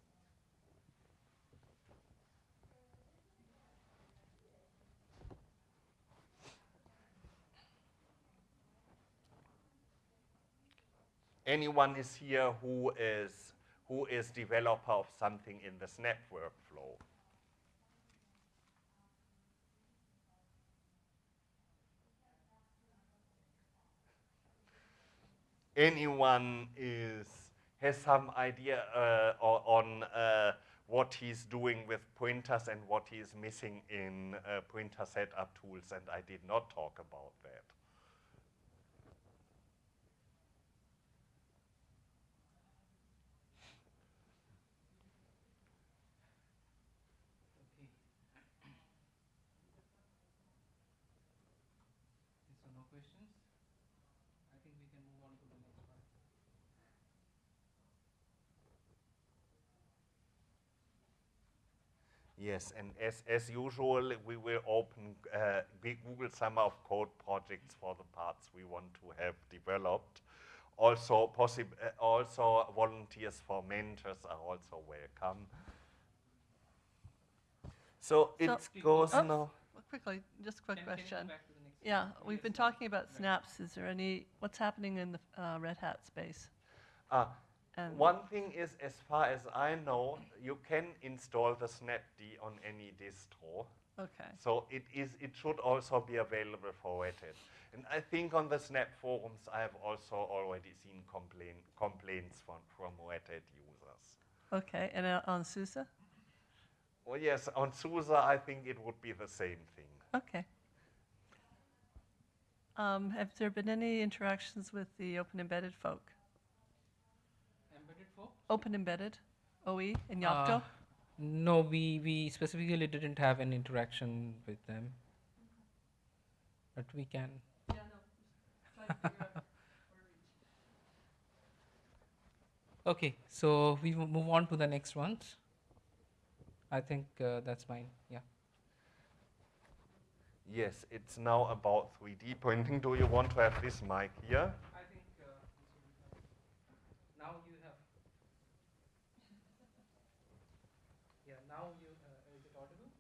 Anyone is here who is who is developer of something in the Snap workflow. Anyone is has some idea uh, on uh, what he's doing with pointers and what he is missing in uh, pointer setup tools, and I did not talk about that. Yes, and as, as usual, we will open uh, Google Summer of Code projects for the parts we want to have developed. Also, possib- uh, also volunteers for mentors are also welcome. So it goes oh, now. Quickly, just a quick question. Yeah, we've been talking about snaps. Is there any, what's happening in the uh, Red Hat space? Uh, And- one thing is, as far as I know, you can install the Snapd on any distro. Okay. So it is. It should also be available for Red Hat. And I think on the Snap forums, I have also already seen complain, complaints from, from Red Hat users. Okay, and uh, on SUSE? Well, yes, on SUSE, I think it would be the same thing. Okay. Um, have there been any interactions with the Open Embedded folk? Embedded folk? Open Embedded, OE, in Yocto? Uh, no, we, we specifically didn't have an interaction with them. But we can. okay, so we will move on to the next ones. I think uh, that's fine. Yeah. Yes, it's now about 3D printing. Do you want to have this mic here? I think uh, now you have. Yeah, now you. Uh, is it audible?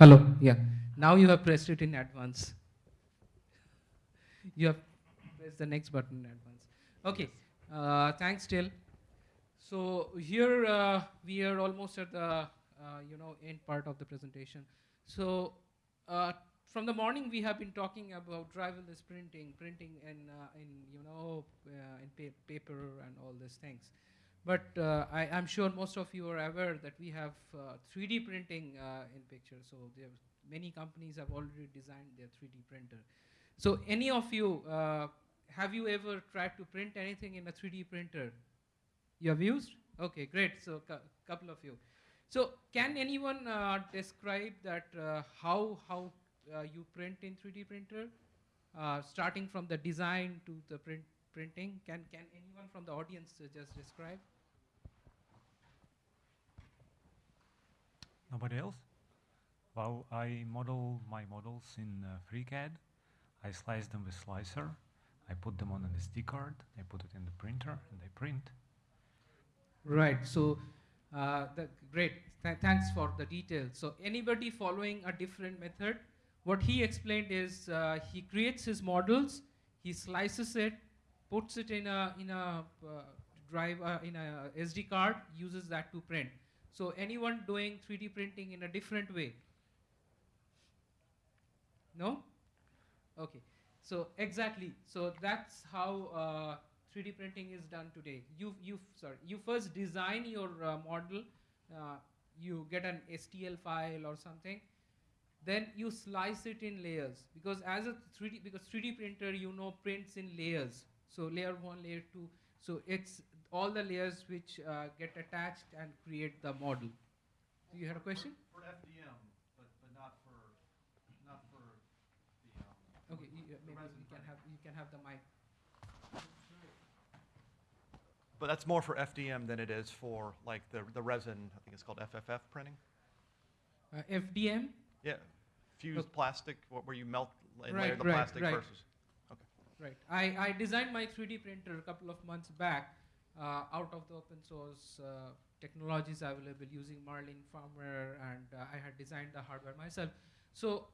Hello. Yeah. Now you have pressed it in advance. you have pressed the next button in advance. Okay. Uh, thanks, Till. So here uh, we are almost at the uh, you know end part of the presentation. So uh, from the morning we have been talking about driverless printing, printing in uh, in you know uh, in pa- paper and all these things. But uh, I, I'm sure most of you are aware that we have uh, 3D printing uh, in picture. So there many companies have already designed their 3D printer. So any of you uh, have you ever tried to print anything in a 3D printer? You have used? Okay, great. So a couple of you. So can anyone uh, describe that uh, how how you print in 3D printer, starting from the design to the print printing? Can can anyone from the audience uh, just describe? Nobody else? Well, I model my models in uh, FreeCAD. I slice them with slicer. I put them on an SD card. I put it in the printer and I print. Right. So, uh, the, great. Th- thanks for the details. So, anybody following a different method, what he explained is uh, he creates his models, he slices it, puts it in a in a uh, drive uh, in a SD card, uses that to print. So, anyone doing 3D printing in a different way? No. Okay. So exactly. So that's how uh, 3D printing is done today. You you sorry. You first design your uh, model. Uh, you get an STL file or something. Then you slice it in layers because as a 3D because 3D printer you know prints in layers. So layer one, layer two. So it's all the layers which uh, get attached and create the model. Do you have a question? For FDM, but, but not for not for the. Um, Okay, you, uh, maybe you can have you can have the mic. But that's more for FDM than it is for like the the resin. I think it's called FFF printing. Uh, FDM. Yeah, fused Okay. plastic, wh- where you melt and Right, layer the right, plastic right. versus. Right. I, I designed my 3D printer a couple of months back uh, out of the open source uh, technologies available using Marlin firmware, and uh, I had designed the hardware myself. So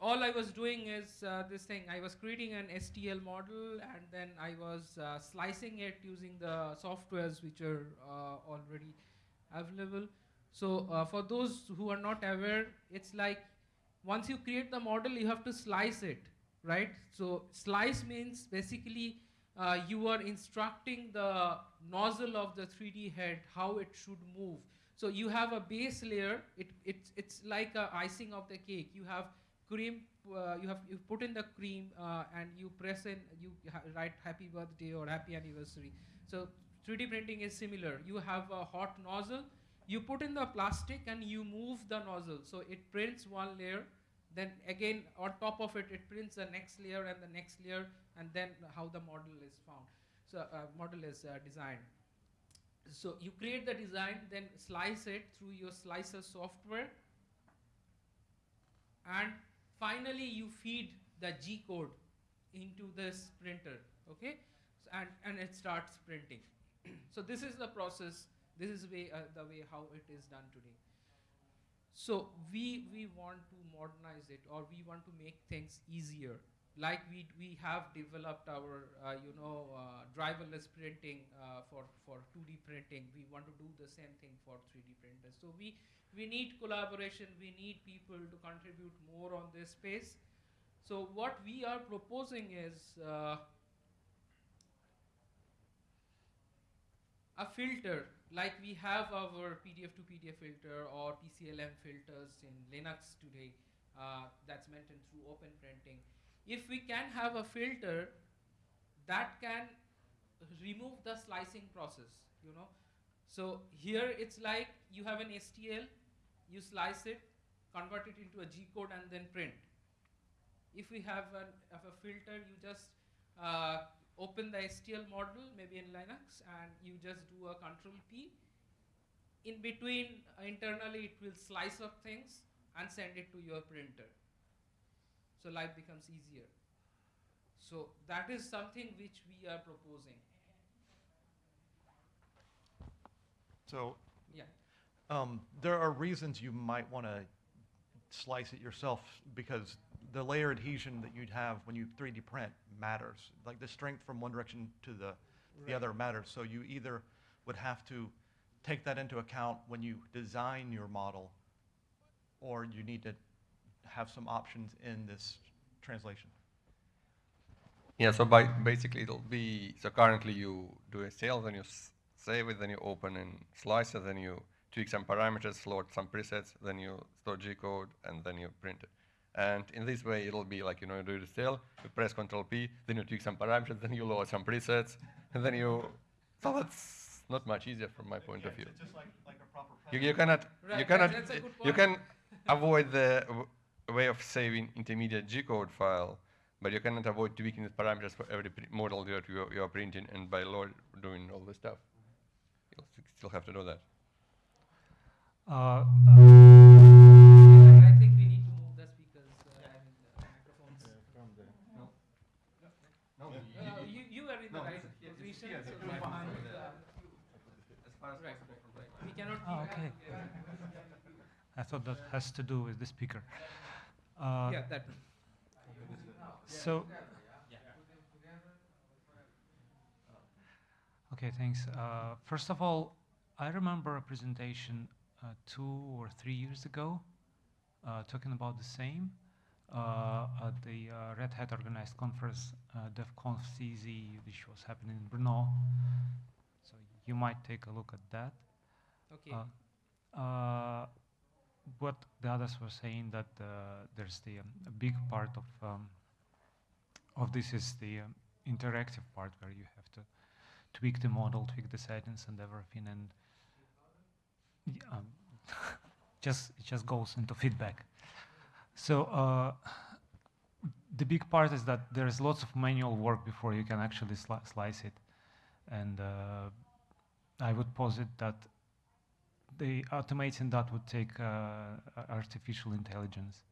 all I was doing is uh, this thing. I was creating an STL model, and then I was uh, slicing it using the softwares which are uh, already available. So for those who are not aware, it's like once you create the model, you have to slice it, right? So slice means basically uh, you are instructing the nozzle of the 3D head how it should move. So you have a base layer. It, it's it's like a icing of the cake. You have cream. Uh, you have you put in the cream uh, and you press in. You write happy birthday or happy anniversary. So 3D printing is similar. You have a hot nozzle you put in the plastic and you move the nozzle so it prints one layer then again on top of it it prints the next layer and the next layer and then how the model is found so uh, model is uh, designed So you create the design, then slice it through your slicer software, and finally you feed the G code into this printer, okay? So, and, and it starts printing. so this is the process, this is way, uh, the way how it is done today. So we, we want to modernize it or we want to make things easier. Like we, we have developed our, uh, you know, uh, driverless printing uh, for, for 2D printing. We want to do the same thing for 3D printers. So we, we need collaboration, we need people to contribute more on this space. So what we are proposing is a filter like we have our PDF to PDF filter or PCLM filters in Linux today uh, that's maintained through open printing. If we can have a filter that can remove the slicing process, you know. So here it's like you have an STL, you slice it, convert it into a G code and then print. If we have, an, have a filter, you just uh, open the STL model, maybe in Linux, and you just do a control P. In between, uh, internally, it will slice up things and send it to your printer. So life becomes easier. So that is something which we are proposing. So Yeah. um, there are reasons you might want to slice it yourself because the layer adhesion that you'd have when you 3D print matters. Like the strength from one direction to the, the other matters. So you either would have to take that into account when you design your model, or you need to have some options in this translation. Yeah, so by basically it'll be, so currently you do a sale, then you s- save it, then you open and slice it, then you tweak some parameters, load some presets, then you store G code, and then you print it. And in this way, it'll be like, you know, you do the sale, you press Control P, then you tweak some parameters, then you load some presets, and then you, so that's not much easier from my point of view. just like, like a proper You, you cannot, Right, you cannot, that's a good you can avoid the w- way of saving intermediate G code file, but you cannot avoid tweaking the parameters for every pr- model that you, you are printing, and by law doing all this stuff. You'll still have to do that. Uh, I it's- yeah, it's position. so behind uh, As far as Right, possible from right. We cannot. Oh, okay. I thought that has to do with the speaker. Uh, Yeah, that. So, okay, thanks. Uh, first of all, I remember a presentation uh, two or three years ago uh, talking about the same at the uh, Red Hat organized conference, uh, DevConf CZ, which was happening in Brno. So you might take a look at that. Okay. Uh, uh, what the others were saying that uh, there's the um, a big part of um, of this is the um, interactive part where you have to tweak the model, tweak the settings and everything, and um, just it just goes into feedback. So uh, the big part is that there is lots of manual work before you can actually sli- slice it, and uh, I would posit that the automating that would take uh, artificial intelligence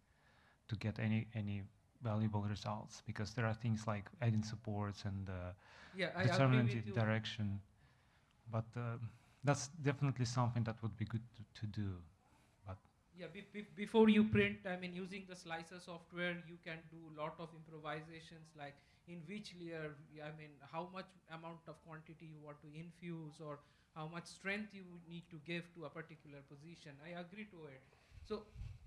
to get any any valuable results because there are things like adding supports and uh, Yeah, I determining the direction. But uh, that's definitely something that would be good to, to do. Yeah, be, be, before you print, I mean, using the slicer software, you can do a lot of improvisations, like in which layer, I mean, how much amount of quantity you want to infuse, or how much strength you need to give to a particular position. I agree to it. So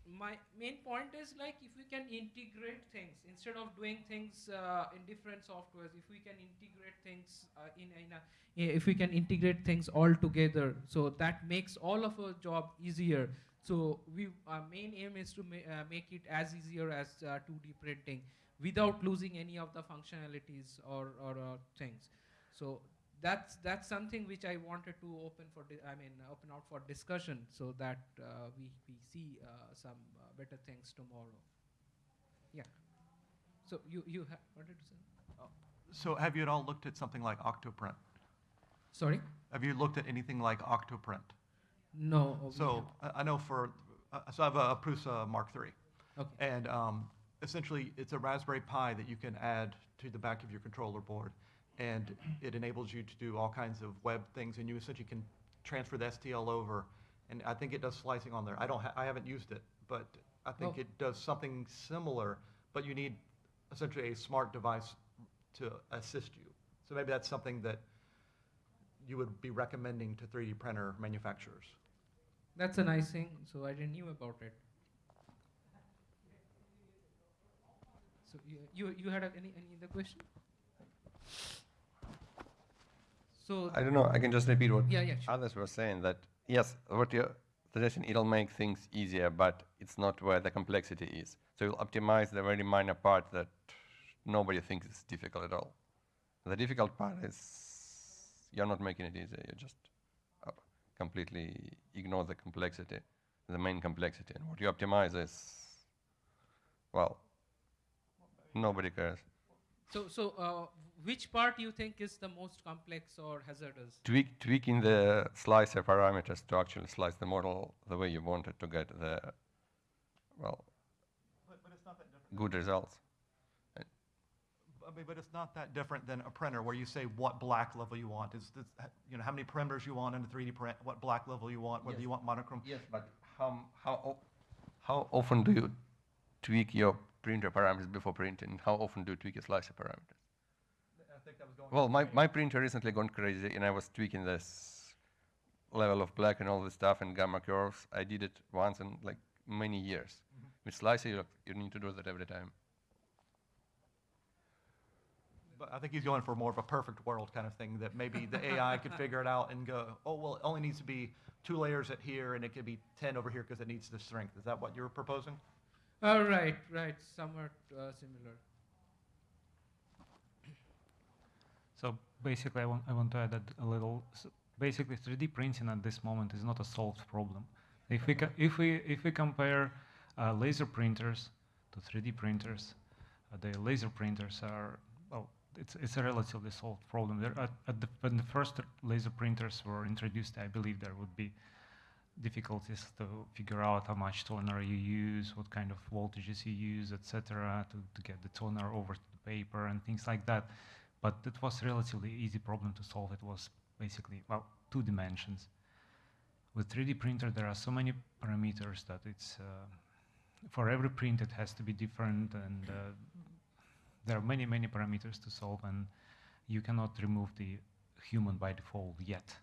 my main point is like if we can integrate things instead of doing things uh, in different softwares, if we can integrate things uh, in, in a, if we can integrate things all together, so that makes all of our job easier. So we our main aim is to ma- uh, make it as easier as uh, 2D printing without losing any of the functionalities or, or uh, things. So that's that's something which I wanted to open for I mean open out for discussion so that uh, we we see uh, some uh, better things tomorrow. Yeah. So you you ha- wanted to say? So have you at all looked at something like Octoprint? Sorry? Have you looked at anything like Octoprint? No. So I, I know for, uh, so I have a Prusa Mark III. Okay. And um, essentially, it's a Raspberry Pi that you can add to the back of your controller board. And it enables you to do all kinds of web things, and you essentially can transfer the STL over. And I think it does slicing on there. I don't, ha- I haven't used it, but I think Oh. it does something similar, but you need essentially a smart device to assist you. So maybe that's something that you would be recommending to 3D printer manufacturers. That's a nice thing. So I didn't knew about it. So you you, you had a, any any other question? So I don't know. I can just repeat what Yeah, yeah, sure. others were saying. That yes, what you're suggesting, it'll make things easier, but it's not where the complexity is. So you'll optimize the very minor part that nobody thinks is difficult at all. The difficult part is you're not making it easier. You just uh, completely ignore the complexity, the main complexity. And what you optimize is, well, nobody cares. so so uh, which part you think is the most complex or hazardous? tweak, tweaking the slicer parameters to actually slice the model the way you want it to get the, well, good results. I mean, but it's not that different than a printer where you say what black level you want. Is this, you know, how many parameters you want in a 3D print, what black level you want, whether Yes. you want monochrome. Yes, but how, how, how often do you tweak your printer parameters before printing? How often do you tweak your slicer parameters? I think that was going Well, my, my printer recently gone crazy and I was tweaking this level of black and all this stuff and gamma curves. I did it once in like many years. Mm-hmm. With slicer, you, you need to do that every time. But I think he's going for more of a perfect world kind of thing that maybe the AI could figure it out and go, oh, well, it only needs to be two layers at here and it could be 10 over here because it needs the strength. Is that what you're proposing? Oh, right, right, somewhat uh, similar. So basically, I want, I want to add that a little. s basically, 3D printing at this moment is not a solved problem. If we, if we, if we compare uh, laser printers to 3D printers, uh, the laser printers are, well, it's, it's a relatively solved problem. There at, at the, when the first laser printers were introduced, I believe there would be difficulties to figure out how much toner you use, what kind of voltages you use, etc., to, to get the toner over to the paper and things like that. But it was a relatively easy problem to solve. It was basically, well, two dimensions. With 3D printer, there are so many parameters that it's, uh, for every print it has to be different and uh, there are many, many parameters to solve and you cannot remove the human by default yet.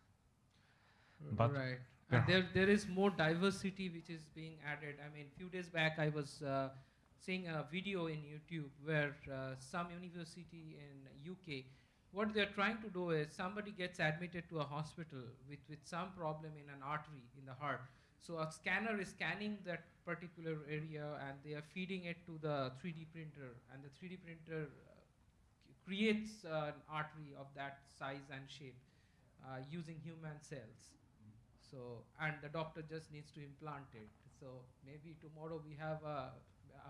But right. there And there, there is more diversity which is being added. I mean, few days back I was uh, seeing a video in YouTube where uh, some university in UK, what they're trying to do is somebody gets admitted to a hospital with, with some problem in an artery in the heart. So a scanner is scanning that particular area and they are feeding it to the 3D printer and the 3D printer uh, creates uh, an artery of that size and shape uh, using human cells. So, and the doctor just needs to implant it. So maybe tomorrow we have a,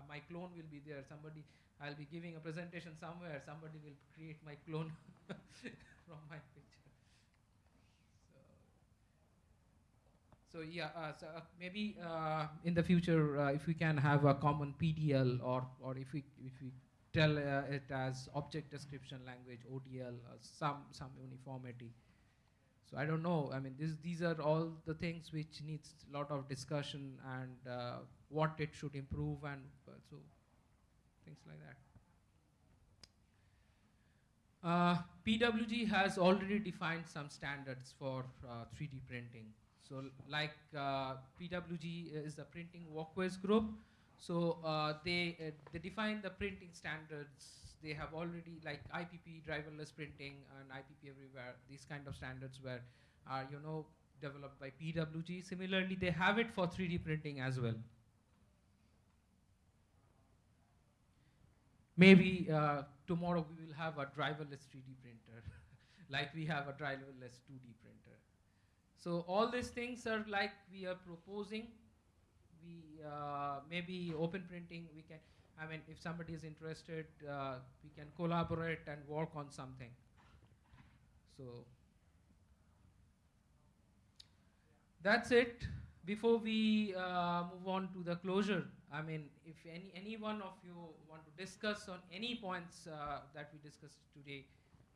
my clone will be there. Somebody, I'll be giving a presentation somewhere. Somebody will create my clone from my picture. So, yeah, uh, so uh, maybe uh, in the future, if we can have a common PDL, or or if we if we tell it as object description language (ODL), some some uniformity. So I don't know. I mean, this, these are all the things which needs a lot of discussion and uh, what it should improve and uh, so things like that. Uh, PWG has already defined some standards for uh, 3D printing. So like uh, PWG is a Printer Working Group. So uh, they uh, they define the printing standards. They have already like IPP driverless printing and IPP everywhere. These kind of standards were are you know developed by PWG. Similarly, they have it for 3D printing as well. Maybe uh, tomorrow we will have a driverless 3D printer, like we have a driverless 2D printer. So all these things are like we are proposing. We uh, maybe open printing. We can. I mean, if somebody is interested, uh, we can collaborate and work on something. So that's it. Before we uh, move on to the closure, I mean, if any, any one of you want to discuss on any points uh, that we discussed today,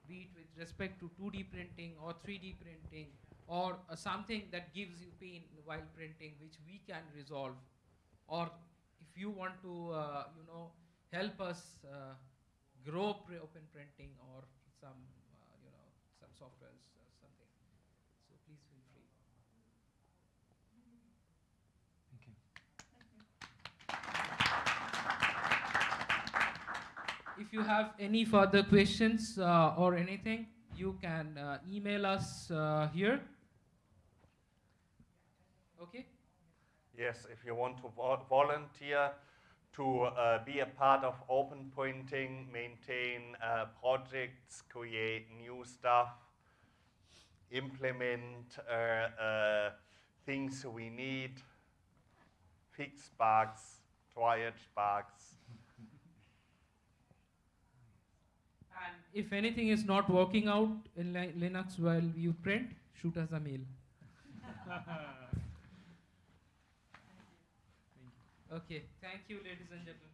be it with respect to 2D printing or 3D printing, or uh, something that gives you pain while printing, which we can resolve, or if you want to, uh, you know, help us uh, grow pre- open printing or some, uh, you know, some softwares or something. So please feel free. Thank you. If you have any further questions uh, or anything, you can uh, email us uh, here. Okay? Yes, if you want to vo- volunteer to uh, be a part of open printing, maintain uh, projects, create new stuff, implement uh, uh, things we need, fix bugs, triage bugs. And if anything is not working out in Li- Linux while you print, shoot us a mail. okay, thank you, ladies and gentlemen.